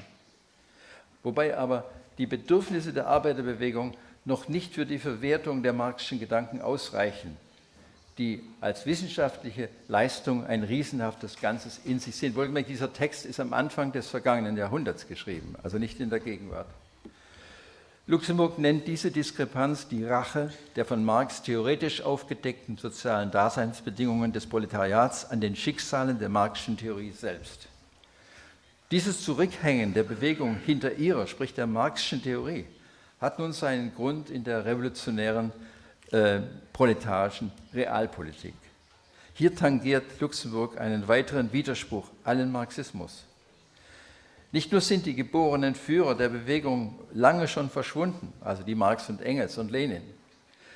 [SPEAKER 5] Wobei aber die Bedürfnisse der Arbeiterbewegung noch nicht für die Verwertung der marxischen Gedanken ausreichen die als wissenschaftliche Leistung ein riesenhaftes Ganzes in sich sind. Wohlgemerkt, dieser Text ist am Anfang des vergangenen Jahrhunderts geschrieben, also nicht in der Gegenwart. Luxemburg nennt diese Diskrepanz die Rache der von Marx theoretisch aufgedeckten sozialen Daseinsbedingungen des Proletariats an den Schicksalen der marxischen Theorie selbst. Dieses Zurückhängen der Bewegung hinter ihrer, sprich der marxischen Theorie, hat nun seinen Grund in der revolutionären äh, proletarischen Realpolitik. Hier tangiert Luxemburg einen weiteren Widerspruch allen Marxismus. Nicht nur sind die geborenen Führer der Bewegung lange schon verschwunden, also die Marx und Engels und Lenin,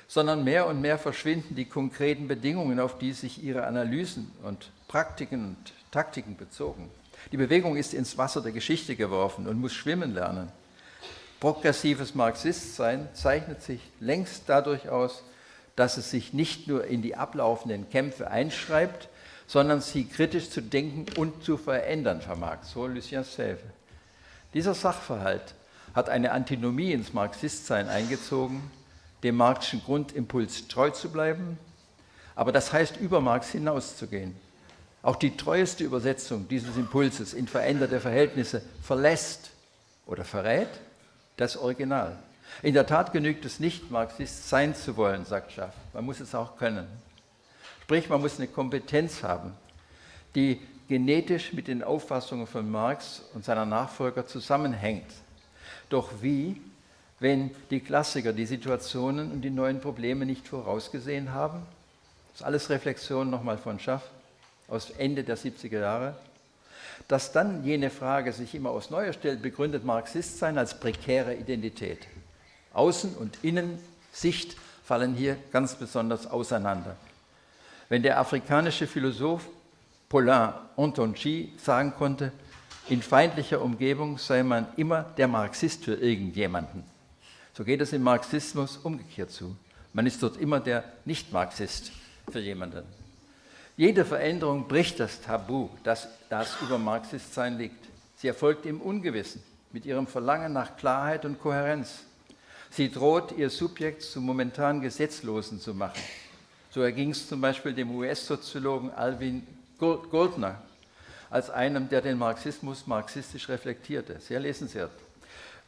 [SPEAKER 5] sondern mehr und mehr verschwinden die konkreten Bedingungen, auf die sich ihre Analysen und Praktiken und Taktiken bezogen. Die Bewegung ist ins Wasser der Geschichte geworfen und muss schwimmen lernen. Progressives Marxistsein zeichnet sich längst dadurch aus, dass es sich nicht nur in die ablaufenden Kämpfe einschreibt, sondern sie kritisch zu denken und zu verändern vermag. So Lucien Sèvres. Dieser Sachverhalt hat eine Antinomie ins Marxistsein eingezogen, dem marxischen Grundimpuls treu zu bleiben, aber das heißt, über Marx hinauszugehen. Auch die treueste Übersetzung dieses Impulses in veränderte Verhältnisse verlässt oder verrät das Original. In der Tat genügt es nicht, Marxist sein zu wollen, sagt Schaff. Man muss es auch können. Sprich, man muss eine Kompetenz haben, die genetisch mit den Auffassungen von Marx und seiner Nachfolger zusammenhängt. Doch wie, wenn die Klassiker die Situationen und die neuen Probleme nicht vorausgesehen haben? Das ist alles Reflexion nochmal von Schaff aus Ende der 70er Jahre. Dass dann jene Frage sich immer aus Neuer stellt, begründet Marxist sein als prekäre Identität. Außen- und Innensicht fallen hier ganz besonders auseinander. Wenn der afrikanische Philosoph Paulin Ontonji sagen konnte, in feindlicher Umgebung sei man immer der Marxist für irgendjemanden, so geht es im Marxismus umgekehrt zu. Man ist dort immer der Nicht-Marxist für jemanden. Jede Veränderung bricht das Tabu, das, das über Marxistsein liegt. Sie erfolgt im Ungewissen, mit ihrem Verlangen nach Klarheit und Kohärenz. Sie droht, ihr Subjekt zum momentan Gesetzlosen zu machen. So erging es zum Beispiel dem US-Soziologen Alvin Goldner, als einem, der den Marxismus marxistisch reflektierte. Sehr lesenswert.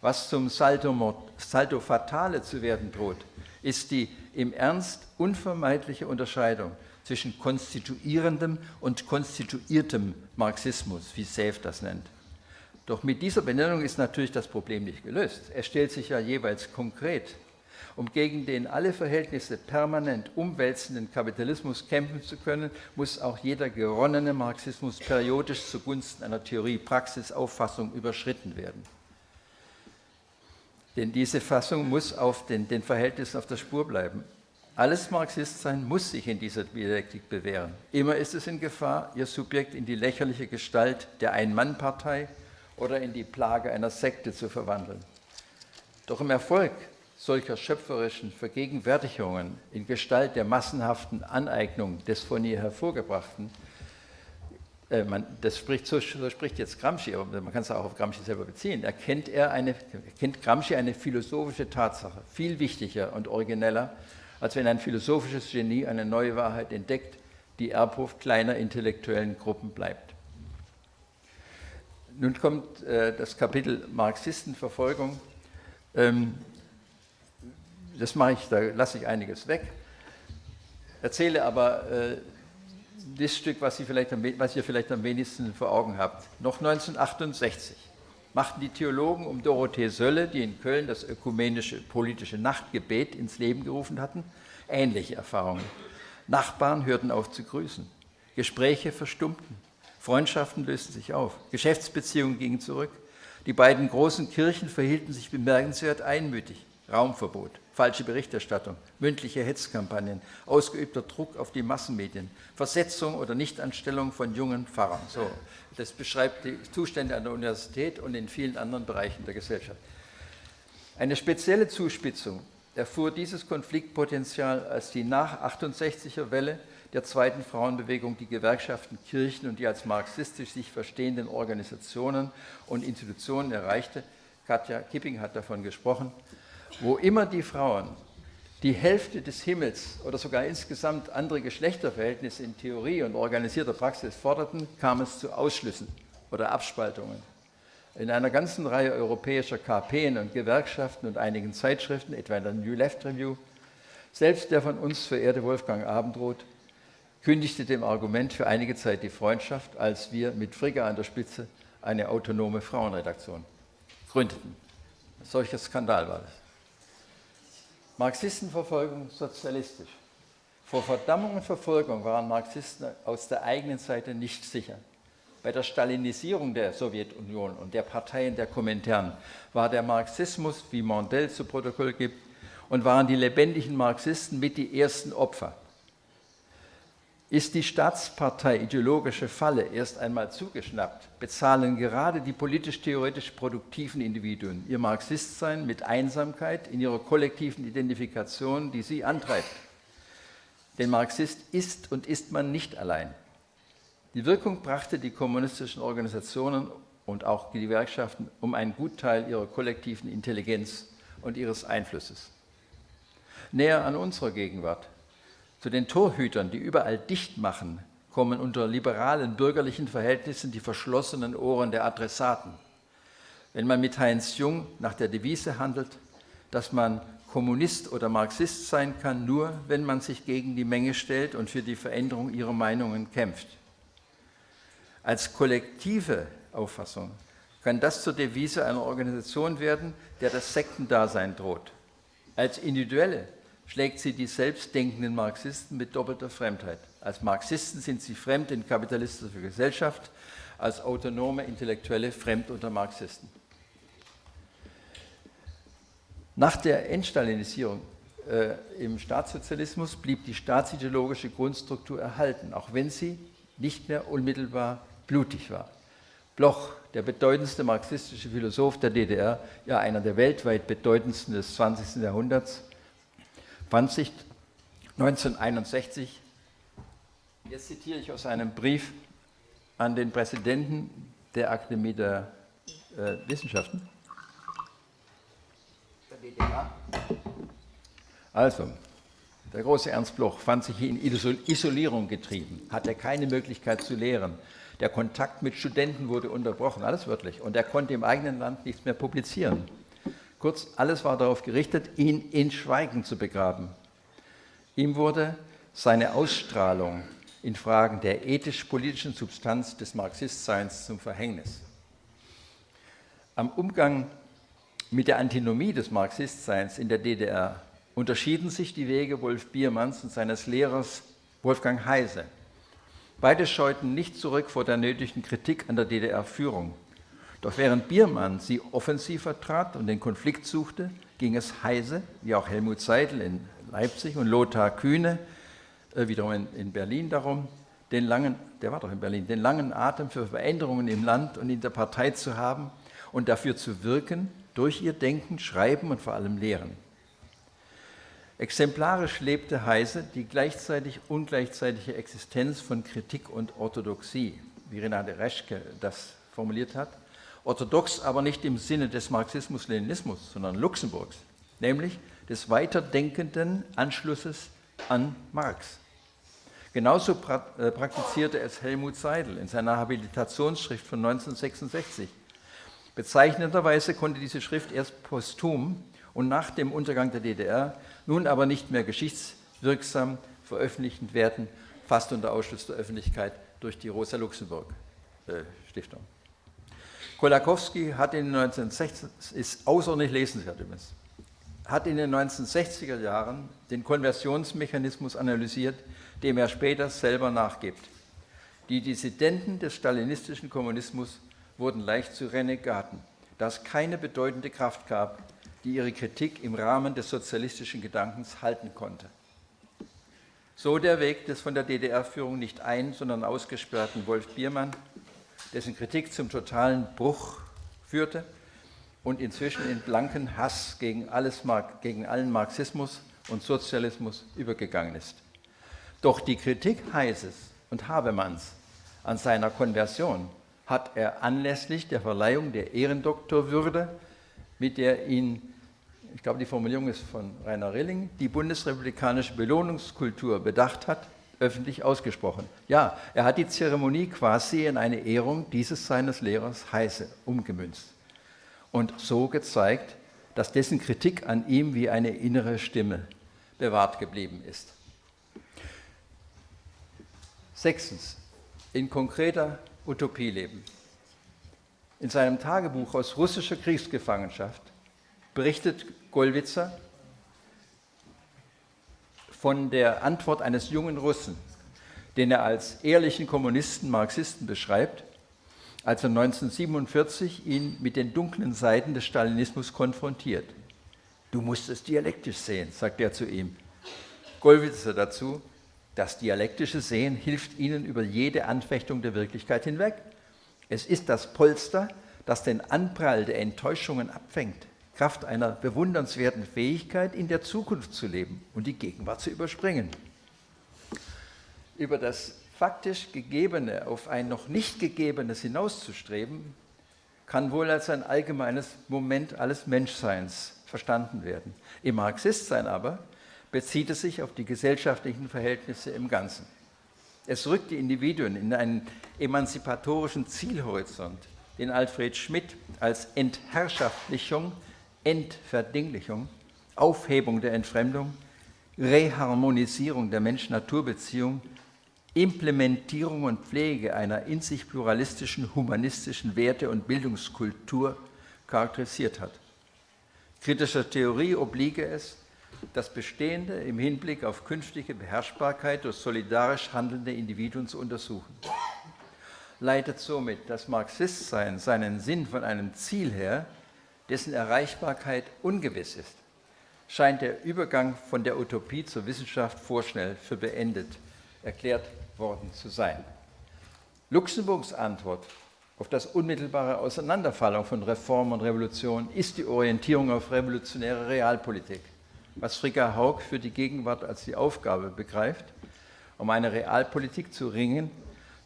[SPEAKER 5] Was zum Salto, Salto Fatale zu werden droht, ist die im Ernst unvermeidliche Unterscheidung zwischen konstituierendem und konstituiertem Marxismus, wie Safe das nennt. Doch mit dieser Benennung ist natürlich das Problem nicht gelöst. Es stellt sich ja jeweils konkret. Um gegen den alle Verhältnisse permanent umwälzenden Kapitalismus kämpfen zu können, muss auch jeder geronnene Marxismus periodisch zugunsten einer Theorie-Praxis-Auffassung überschritten werden. Denn diese Fassung muss auf den, den Verhältnissen auf der Spur bleiben. Alles Marxistsein muss sich in dieser Dialektik bewähren. Immer ist es in Gefahr, ihr Subjekt in die lächerliche Gestalt der Ein-Mann-Partei oder in die Plage einer Sekte zu verwandeln. Doch im Erfolg solcher schöpferischen Vergegenwärtigungen in Gestalt der massenhaften Aneignung des von ihr hervorgebrachten, äh, man, das spricht, so, so, spricht jetzt Gramsci, aber man kann es auch auf Gramsci selber beziehen, erkennt, er eine, erkennt Gramsci eine philosophische Tatsache, viel wichtiger und origineller als wenn ein philosophisches Genie eine neue Wahrheit entdeckt, die Erbhof kleiner intellektuellen Gruppen bleibt. Nun kommt äh, das Kapitel Marxistenverfolgung. Ähm, das mache ich, da lasse ich einiges weg. Erzähle aber äh, das Stück, was, vielleicht was ihr vielleicht am wenigsten vor Augen habt. Noch 1968 machten die Theologen um Dorothee Sölle, die in Köln das ökumenische politische Nachtgebet ins Leben gerufen hatten, ähnliche Erfahrungen. Nachbarn hörten auf zu grüßen, Gespräche verstummten, Freundschaften lösten sich auf, Geschäftsbeziehungen gingen zurück. Die beiden großen Kirchen verhielten sich bemerkenswert einmütig. Raumverbot, falsche Berichterstattung, mündliche Hetzkampagnen, ausgeübter Druck auf die Massenmedien, Versetzung oder Nichtanstellung von jungen Pfarrern. So, das beschreibt die Zustände an der Universität und in vielen anderen Bereichen der Gesellschaft. Eine spezielle Zuspitzung erfuhr dieses Konfliktpotenzial, als die nach 68er Welle der zweiten Frauenbewegung die Gewerkschaften, Kirchen und die als marxistisch sich verstehenden Organisationen und Institutionen erreichte. Katja Kipping hat davon gesprochen. Wo immer die Frauen die Hälfte des Himmels oder sogar insgesamt andere Geschlechterverhältnisse in Theorie und organisierter Praxis forderten, kam es zu Ausschlüssen oder Abspaltungen. In einer ganzen Reihe europäischer KPen und Gewerkschaften und einigen Zeitschriften, etwa in der New Left Review, selbst der von uns verehrte Wolfgang Abendroth kündigte dem Argument für einige Zeit die Freundschaft, als wir mit Frigga an der Spitze eine autonome Frauenredaktion gründeten. Ein solcher Skandal war das. Marxistenverfolgung sozialistisch. Vor Verdammung und Verfolgung waren Marxisten aus der eigenen Seite nicht sicher. Bei der Stalinisierung der Sowjetunion und der Parteien der Kommentaren war der Marxismus, wie Mondel zu Protokoll gibt, und waren die lebendigen Marxisten mit die ersten Opfer ist die Staatspartei ideologische Falle erst einmal zugeschnappt, bezahlen gerade die politisch-theoretisch produktiven Individuen ihr Marxistsein mit Einsamkeit in ihrer kollektiven Identifikation, die sie antreibt. Denn Marxist ist und ist man nicht allein. Die Wirkung brachte die kommunistischen Organisationen und auch die Gewerkschaften um einen Gutteil ihrer kollektiven Intelligenz und ihres Einflusses. Näher an unserer Gegenwart zu den Torhütern, die überall dicht machen, kommen unter liberalen bürgerlichen Verhältnissen die verschlossenen Ohren der Adressaten. Wenn man mit Heinz Jung nach der Devise handelt, dass man Kommunist oder Marxist sein kann, nur wenn man sich gegen die Menge stellt und für die Veränderung ihrer Meinungen kämpft. Als kollektive Auffassung kann das zur Devise einer Organisation werden, der das Sektendasein droht. Als individuelle schlägt sie die selbstdenkenden Marxisten mit doppelter Fremdheit. Als Marxisten sind sie fremd in kapitalistischer Gesellschaft, als autonome Intellektuelle fremd unter Marxisten. Nach der Entstalinisierung äh, im Staatssozialismus blieb die staatsideologische Grundstruktur erhalten, auch wenn sie nicht mehr unmittelbar blutig war. Bloch, der bedeutendste marxistische Philosoph der DDR, ja einer der weltweit bedeutendsten des 20. Jahrhunderts, fand sich 1961, jetzt zitiere ich aus einem Brief an den Präsidenten der Akademie der äh, Wissenschaften? Der DDR? Also, der große Ernst Bloch fand sich in Isolierung getrieben, hatte keine Möglichkeit zu lehren. Der Kontakt mit Studenten wurde unterbrochen, alles wörtlich. Und er konnte im eigenen Land nichts mehr publizieren. Kurz, alles war darauf gerichtet, ihn in Schweigen zu begraben. Ihm wurde seine Ausstrahlung in Fragen der ethisch-politischen Substanz des Marxistseins zum Verhängnis. Am Umgang mit der Antinomie des Marxistseins in der DDR unterschieden sich die Wege Wolf Biermanns und seines Lehrers Wolfgang Heise. Beide scheuten nicht zurück vor der nötigen Kritik an der DDR-Führung. Doch während Biermann sie offensiv vertrat und den Konflikt suchte, ging es Heise, wie auch Helmut Seidel in Leipzig und Lothar Kühne, äh, wiederum in, in Berlin darum, den langen, der war doch in Berlin, den langen Atem für Veränderungen im Land und in der Partei zu haben und dafür zu wirken, durch ihr Denken, Schreiben und vor allem Lehren. Exemplarisch lebte Heise die gleichzeitig ungleichzeitige Existenz von Kritik und Orthodoxie, wie Renate Reschke das formuliert hat. Orthodox aber nicht im Sinne des Marxismus-Leninismus, sondern Luxemburgs, nämlich des weiterdenkenden Anschlusses an Marx. Genauso äh, praktizierte es Helmut Seidel in seiner Habilitationsschrift von 1966. Bezeichnenderweise konnte diese Schrift erst posthum und nach dem Untergang der DDR nun aber nicht mehr geschichtswirksam veröffentlicht werden, fast unter Ausschluss der Öffentlichkeit durch die Rosa-Luxemburg-Stiftung. Kolakowski hat in den 1960 ist außerordentlich lesenswert übrigens, hat in den 1960er Jahren den Konversionsmechanismus analysiert, dem er später selber nachgibt. Die Dissidenten des stalinistischen Kommunismus wurden leicht zu Renegaten, da es keine bedeutende Kraft gab, die ihre Kritik im Rahmen des sozialistischen Gedankens halten konnte. So der Weg des von der DDR-Führung nicht ein, sondern ausgesperrten Wolf Biermann, dessen Kritik zum totalen Bruch führte und inzwischen in blanken Hass gegen, alles, gegen allen Marxismus und Sozialismus übergegangen ist. Doch die Kritik Heises und Habermanns an seiner Konversion hat er anlässlich der Verleihung der Ehrendoktorwürde, mit der ihn ich glaube, die Formulierung ist von Rainer Rilling, die bundesrepublikanische Belohnungskultur bedacht hat, öffentlich ausgesprochen. Ja, er hat die Zeremonie quasi in eine Ehrung dieses seines Lehrers Heise umgemünzt und so gezeigt, dass dessen Kritik an ihm wie eine innere Stimme bewahrt geblieben ist. Sechstens, in konkreter Utopie leben. In seinem Tagebuch aus russischer Kriegsgefangenschaft berichtet Gollwitzer von der Antwort eines jungen Russen, den er als ehrlichen Kommunisten, Marxisten beschreibt, als er 1947 ihn mit den dunklen Seiten des Stalinismus konfrontiert. Du musst es dialektisch sehen, sagt er zu ihm. Gollwitzer dazu, das dialektische Sehen hilft ihnen über jede Anfechtung der Wirklichkeit hinweg. Es ist das Polster, das den Anprall der Enttäuschungen abfängt. Kraft einer bewundernswerten Fähigkeit, in der Zukunft zu leben und die Gegenwart zu überspringen. Über das faktisch Gegebene auf ein noch nicht Gegebenes hinauszustreben, kann wohl als ein allgemeines Moment alles Menschseins verstanden werden. Im Marxistsein aber bezieht es sich auf die gesellschaftlichen Verhältnisse im Ganzen. Es rückt die Individuen in einen emanzipatorischen Zielhorizont, den Alfred Schmidt als Entherrschaftlichung Entverdinglichung, Aufhebung der Entfremdung, Reharmonisierung der Mensch-Natur-Beziehung, Implementierung und Pflege einer in sich pluralistischen, humanistischen Werte- und Bildungskultur charakterisiert hat. Kritischer Theorie obliege es, das Bestehende im Hinblick auf künftige Beherrschbarkeit durch solidarisch handelnde Individuen zu untersuchen. Leitet somit das Marxistsein seinen Sinn von einem Ziel her, dessen Erreichbarkeit ungewiss ist, scheint der Übergang von der Utopie zur Wissenschaft vorschnell für beendet erklärt worden zu sein. Luxemburgs Antwort auf das unmittelbare Auseinanderfallen von Reform und Revolution ist die Orientierung auf revolutionäre Realpolitik, was Fricka Haug für die Gegenwart als die Aufgabe begreift, um eine Realpolitik zu ringen,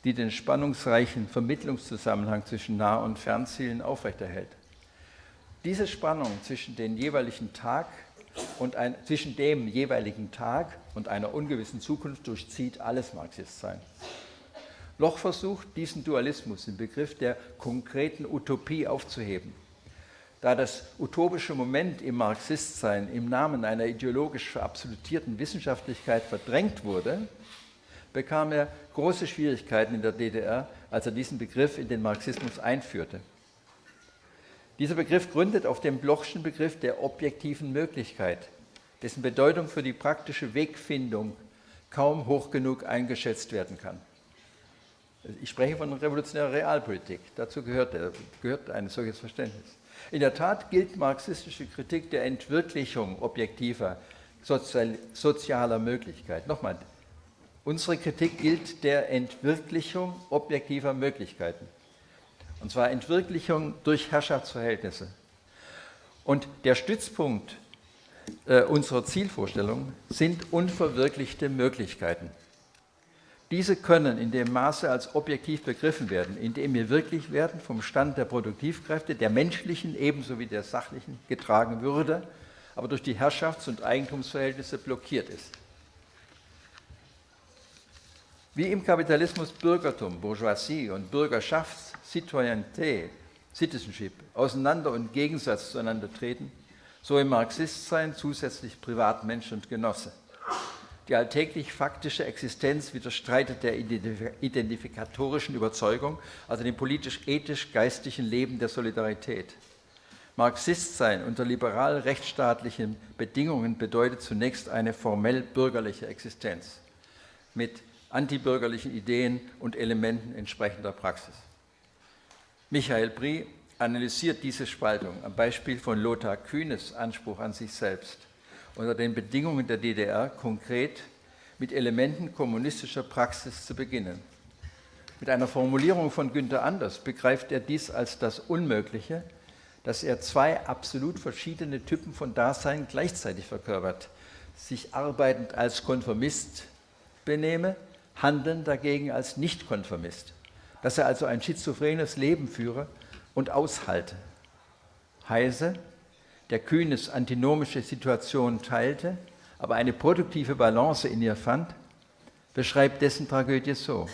[SPEAKER 5] die den spannungsreichen Vermittlungszusammenhang zwischen Nah- und Fernzielen aufrechterhält. Diese Spannung zwischen, den jeweiligen Tag und ein, zwischen dem jeweiligen Tag und einer ungewissen Zukunft durchzieht alles Marxistsein. Loch versucht, diesen Dualismus im Begriff der konkreten Utopie aufzuheben. Da das utopische Moment im Marxistsein im Namen einer ideologisch verabsolutierten Wissenschaftlichkeit verdrängt wurde, bekam er große Schwierigkeiten in der DDR, als er diesen Begriff in den Marxismus einführte. Dieser Begriff gründet auf dem Blochschen Begriff der objektiven Möglichkeit, dessen Bedeutung für die praktische Wegfindung kaum hoch genug eingeschätzt werden kann. Ich spreche von revolutionärer Realpolitik, dazu gehört, gehört ein solches Verständnis. In der Tat gilt marxistische Kritik der Entwirklichung objektiver sozial, sozialer Möglichkeit. Nochmal, unsere Kritik gilt der Entwirklichung objektiver Möglichkeiten. Und zwar Entwirklichung durch Herrschaftsverhältnisse. Und der Stützpunkt äh, unserer Zielvorstellung sind unverwirklichte Möglichkeiten. Diese können in dem Maße als objektiv begriffen werden, indem wir wirklich werden vom Stand der Produktivkräfte, der menschlichen ebenso wie der sachlichen, getragen würde, aber durch die Herrschafts- und Eigentumsverhältnisse blockiert ist. Wie im Kapitalismus Bürgertum, Bourgeoisie und Bürgerschafts-, Citoyenneté, Citizenship auseinander und Gegensatz zueinander treten, so im Marxistsein zusätzlich Privatmensch und Genosse. Die alltäglich faktische Existenz widerstreitet der identifikatorischen Überzeugung, also dem politisch-ethisch-geistlichen Leben der Solidarität. Marxist sein unter liberal-rechtsstaatlichen Bedingungen bedeutet zunächst eine formell bürgerliche Existenz mit antibürgerlichen Ideen und Elementen entsprechender Praxis. Michael Brie analysiert diese Spaltung. Am Beispiel von Lothar Kühnes Anspruch an sich selbst. Unter den Bedingungen der DDR konkret mit Elementen kommunistischer Praxis zu beginnen. Mit einer Formulierung von Günther Anders begreift er dies als das Unmögliche, dass er zwei absolut verschiedene Typen von Dasein gleichzeitig verkörpert, sich arbeitend als Konformist benehme, handeln dagegen als Nichtkonformist, dass er also ein schizophrenes Leben führe und aushalte. Heise, der Kühnes antinomische Situation teilte, aber eine produktive Balance in ihr fand, beschreibt dessen Tragödie so.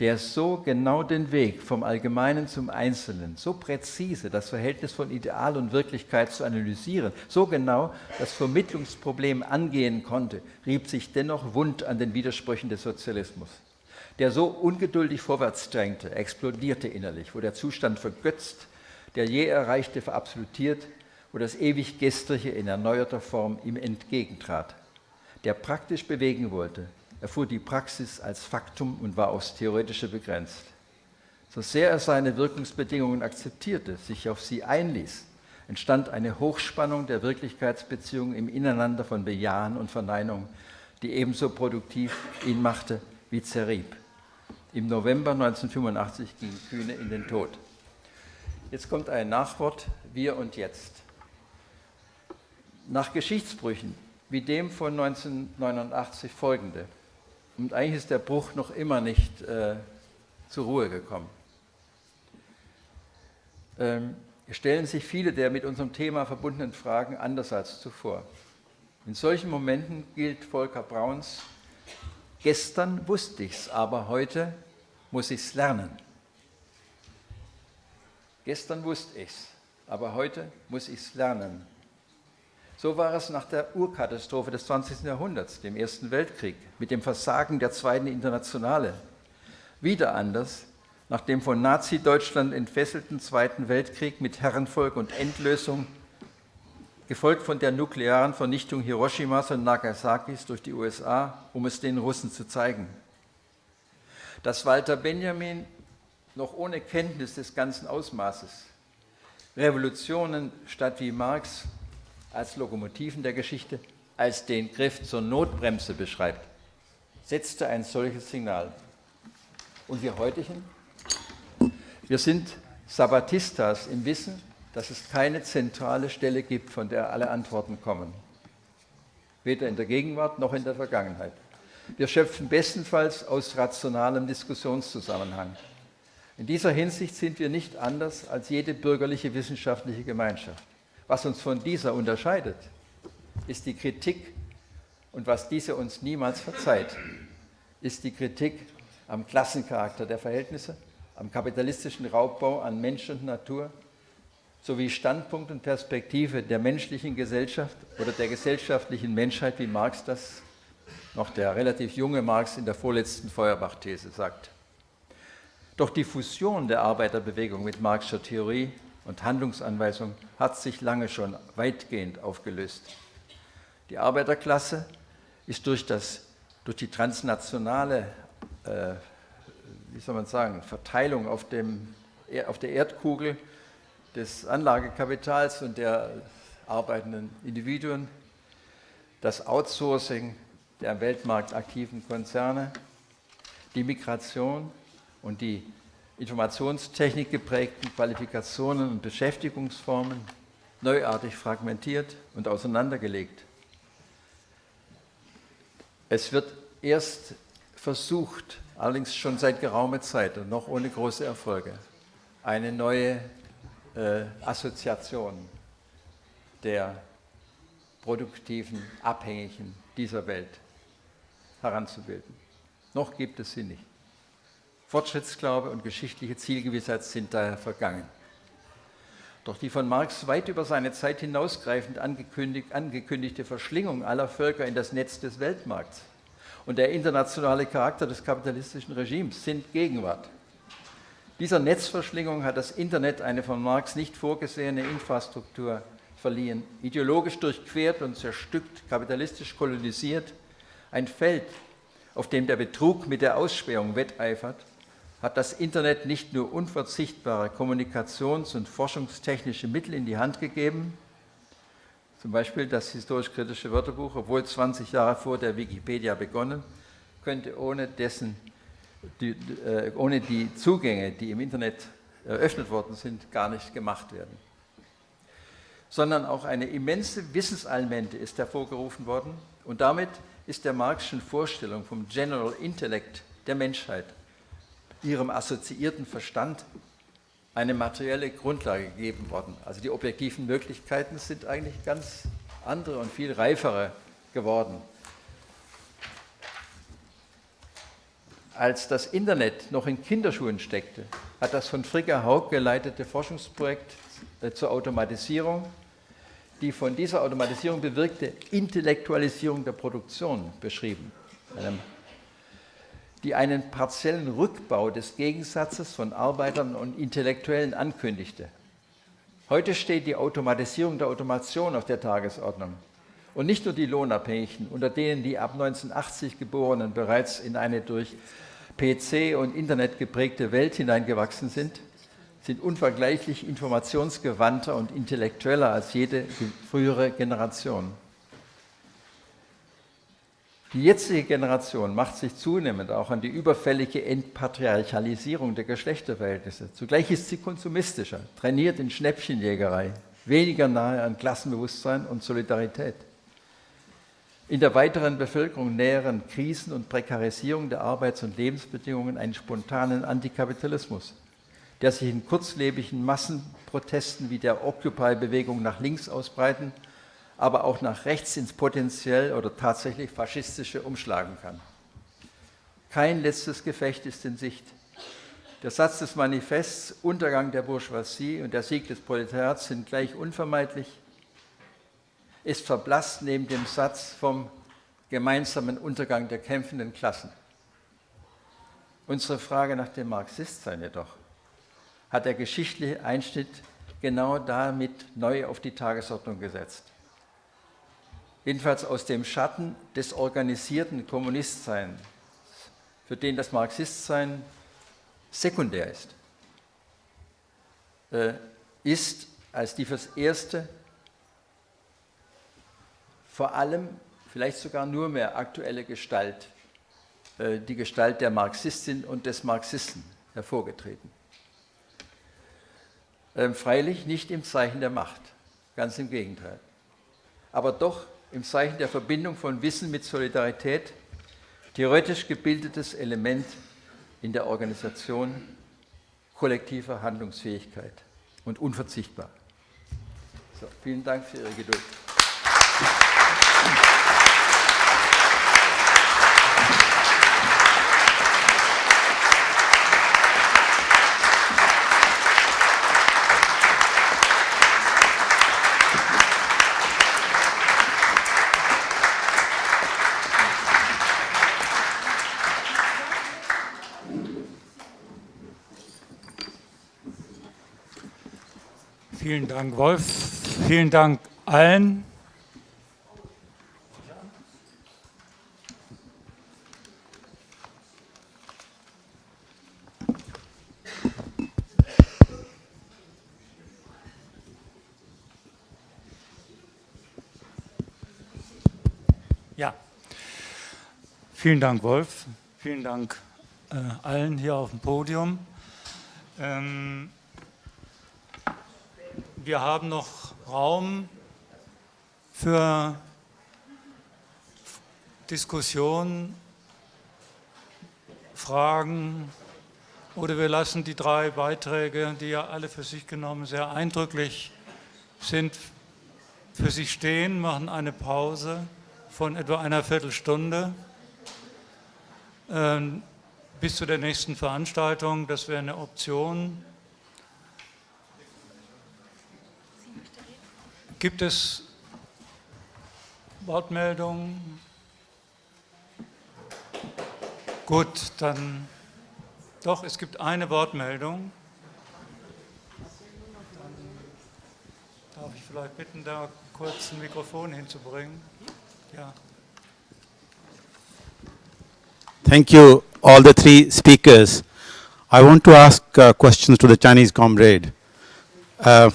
[SPEAKER 5] Der so genau den Weg vom Allgemeinen zum Einzelnen, so präzise das Verhältnis von Ideal und Wirklichkeit zu analysieren, so genau das Vermittlungsproblem angehen konnte, rieb sich dennoch wund an den Widersprüchen des Sozialismus. Der so ungeduldig vorwärts drängte, explodierte innerlich, wo der Zustand vergötzt, der je Erreichte verabsolutiert, wo das ewig Gestrige in erneuerter Form ihm entgegentrat. Der praktisch bewegen wollte, erfuhr die Praxis als Faktum und war aufs Theoretische begrenzt. So sehr er seine Wirkungsbedingungen akzeptierte, sich auf sie einließ, entstand eine Hochspannung der Wirklichkeitsbeziehungen im Ineinander von Bejahen und Verneinung, die ebenso produktiv ihn machte wie zerrieb. Im November 1985 ging Kühne in den Tod. Jetzt kommt ein Nachwort, wir und jetzt. Nach Geschichtsbrüchen wie dem von 1989 folgende, und eigentlich ist der Bruch noch immer nicht äh, zur Ruhe gekommen, ähm, stellen sich viele der mit unserem Thema verbundenen Fragen anders als zuvor. In solchen Momenten gilt Volker Brauns, gestern wusste ich es, aber heute muss ich es lernen. Gestern wusste ich es, aber heute muss ich es lernen. So war es nach der Urkatastrophe des 20. Jahrhunderts, dem Ersten Weltkrieg, mit dem Versagen der Zweiten Internationale. Wieder anders nach dem von Nazi-Deutschland entfesselten Zweiten Weltkrieg mit Herrenvolk und Endlösung, gefolgt von der nuklearen Vernichtung Hiroshimas und Nagasakis durch die USA, um es den Russen zu zeigen. Dass Walter Benjamin noch ohne Kenntnis des ganzen Ausmaßes. Revolutionen statt wie Marx als Lokomotiven der Geschichte als den Griff zur Notbremse beschreibt, setzte ein solches Signal. Und wir heutigen? Wir sind Sabbatistas im Wissen, dass es keine zentrale Stelle gibt, von der alle Antworten kommen. Weder in der Gegenwart noch in der Vergangenheit. Wir schöpfen bestenfalls aus rationalem Diskussionszusammenhang. In dieser Hinsicht sind wir nicht anders als jede bürgerliche wissenschaftliche Gemeinschaft. Was uns von dieser unterscheidet, ist die Kritik und was diese uns niemals verzeiht, ist die Kritik am Klassencharakter der Verhältnisse, am kapitalistischen Raubbau an Mensch und Natur sowie Standpunkt und Perspektive der menschlichen Gesellschaft oder der gesellschaftlichen Menschheit, wie Marx das noch der relativ junge Marx in der vorletzten Feuerbach-These sagt. Doch die Fusion der Arbeiterbewegung mit Marxischer Theorie und Handlungsanweisung hat sich lange schon weitgehend aufgelöst. Die Arbeiterklasse ist durch, das, durch die transnationale äh, wie soll man sagen, Verteilung auf, dem, auf der Erdkugel des Anlagekapitals und der arbeitenden Individuen, das Outsourcing der am Weltmarkt aktiven Konzerne, die Migration und die Informationstechnik geprägten Qualifikationen und Beschäftigungsformen neuartig fragmentiert und auseinandergelegt. Es wird erst versucht, allerdings schon seit geraumer Zeit und noch ohne große Erfolge, eine neue äh, Assoziation der produktiven Abhängigen dieser Welt heranzubilden. Noch gibt es sie nicht. Fortschrittsglaube und geschichtliche Zielgewissheit sind daher vergangen. Doch die von Marx weit über seine Zeit hinausgreifend angekündigt, angekündigte Verschlingung aller Völker in das Netz des Weltmarkts und der internationale Charakter des kapitalistischen Regimes sind Gegenwart. Dieser Netzverschlingung hat das Internet eine von Marx nicht vorgesehene Infrastruktur verliehen, ideologisch durchquert und zerstückt, kapitalistisch kolonisiert, ein Feld, auf dem der Betrug mit der Ausspähung wetteifert, hat das Internet nicht nur unverzichtbare kommunikations- und forschungstechnische Mittel in die Hand gegeben, zum Beispiel das historisch-kritische Wörterbuch, obwohl 20 Jahre vor der Wikipedia begonnen, könnte ohne, dessen, die, äh, ohne die Zugänge, die im Internet eröffnet worden sind, gar nicht gemacht werden. Sondern auch eine immense Wissensallmente ist hervorgerufen worden und damit ist der Marxischen Vorstellung vom General Intellect der Menschheit, ihrem assoziierten Verstand, eine materielle Grundlage gegeben worden. Also die objektiven Möglichkeiten sind eigentlich ganz andere und viel reifere geworden. Als das Internet noch in Kinderschuhen steckte, hat das von Frigga Haug geleitete Forschungsprojekt äh, zur Automatisierung die von dieser Automatisierung bewirkte Intellektualisierung der Produktion beschrieben, die einen partiellen Rückbau des Gegensatzes von Arbeitern und Intellektuellen ankündigte. Heute steht die Automatisierung der Automation auf der Tagesordnung. Und nicht nur die Lohnabhängigen, unter denen die ab 1980 Geborenen bereits in eine durch PC und Internet geprägte Welt hineingewachsen sind, sind unvergleichlich informationsgewandter und intellektueller als jede frühere Generation. Die jetzige Generation macht sich zunehmend auch an die überfällige Entpatriarchalisierung der Geschlechterverhältnisse. Zugleich ist sie konsumistischer, trainiert in Schnäppchenjägerei, weniger nahe an Klassenbewusstsein und Solidarität. In der weiteren Bevölkerung näheren Krisen und Prekarisierung der Arbeits- und Lebensbedingungen einen spontanen Antikapitalismus der sich in kurzlebigen Massenprotesten wie der Occupy-Bewegung nach links ausbreiten, aber auch nach rechts ins potenziell oder tatsächlich faschistische umschlagen kann. Kein letztes Gefecht ist in Sicht. Der Satz des Manifests Untergang der Bourgeoisie und der Sieg des Proletariats sind gleich unvermeidlich, ist verblasst neben dem Satz vom gemeinsamen Untergang der kämpfenden Klassen. Unsere Frage nach dem Marxistsein jedoch hat der geschichtliche Einschnitt genau damit neu auf die Tagesordnung gesetzt. Jedenfalls aus dem Schatten des organisierten Kommunistseins, für den das Marxistsein sekundär ist, äh, ist als die fürs Erste vor allem, vielleicht sogar nur mehr aktuelle Gestalt, äh, die Gestalt der Marxistin und des Marxisten hervorgetreten. Ähm, freilich nicht im Zeichen der Macht, ganz im Gegenteil. Aber doch im Zeichen der Verbindung von Wissen mit Solidarität, theoretisch gebildetes Element in der Organisation kollektiver Handlungsfähigkeit und unverzichtbar. So, vielen Dank für Ihre Geduld.
[SPEAKER 2] Vielen Dank, Wolf. Vielen Dank allen. Ja, vielen Dank, Wolf. Vielen Dank äh, allen hier auf dem Podium. Ähm, wir haben noch Raum für Diskussionen, Fragen oder wir lassen die drei Beiträge, die ja alle für sich genommen sehr eindrücklich sind, für sich stehen, machen eine Pause von etwa einer Viertelstunde ähm, bis zu der nächsten Veranstaltung. Das wäre eine Option. Gibt es Wortmeldungen? Gut, dann doch, es gibt eine Wortmeldung. Dann darf ich vielleicht bitten, da kurz ein Mikrofon hinzubringen? Ja.
[SPEAKER 6] Thank you, all the three speakers. I want to ask uh, questions to the Chinese comrade. Uh,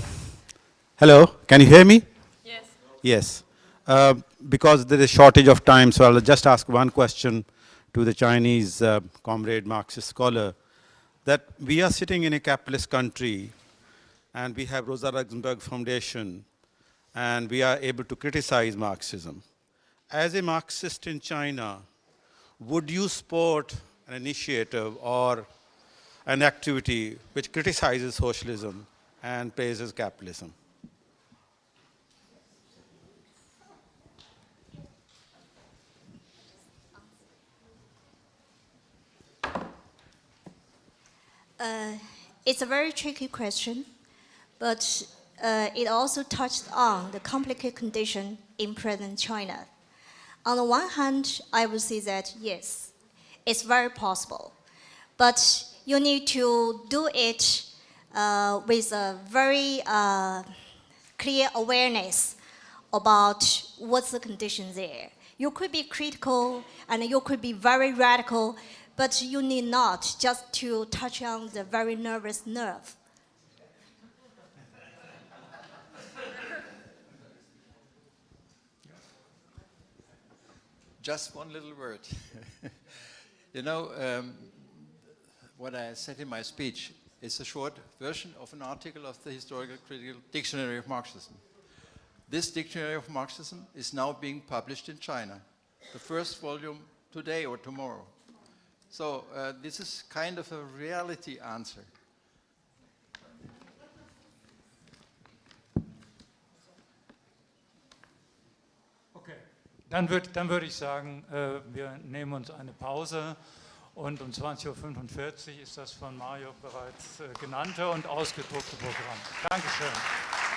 [SPEAKER 6] hello, can you hear me?
[SPEAKER 3] Yes.
[SPEAKER 6] Yes. Uh, because there is shortage of time, so I'll just ask one question to the Chinese uh, comrade Marxist scholar. That we are sitting in a capitalist country, and we have Rosa Luxemburg Foundation, and we are able to criticize Marxism. As a Marxist in China, would you support an initiative or an activity which criticizes socialism and praises capitalism?
[SPEAKER 4] Uh, it's a very tricky question, but uh, it also touched on the complicated condition in present China. On the one hand, I would say that yes, it's very possible, but you need to do it uh, with a very uh, clear awareness about what's the condition there. You could be critical and you could be very radical, but you need not just to touch on the very nervous nerve.
[SPEAKER 5] Just one little word. you know, um, what I said in my speech is a short version of an article of the Historical Critical Dictionary of Marxism. This Dictionary of Marxism is now being published in China, the first volume today or tomorrow. So uh, this is kind of a reality answer.
[SPEAKER 2] Okay, dann würde dann würd ich sagen, äh, wir nehmen uns eine Pause und um 20.45 Uhr ist das von Mario bereits äh, genannte und ausgedruckte Programm. Dankeschön.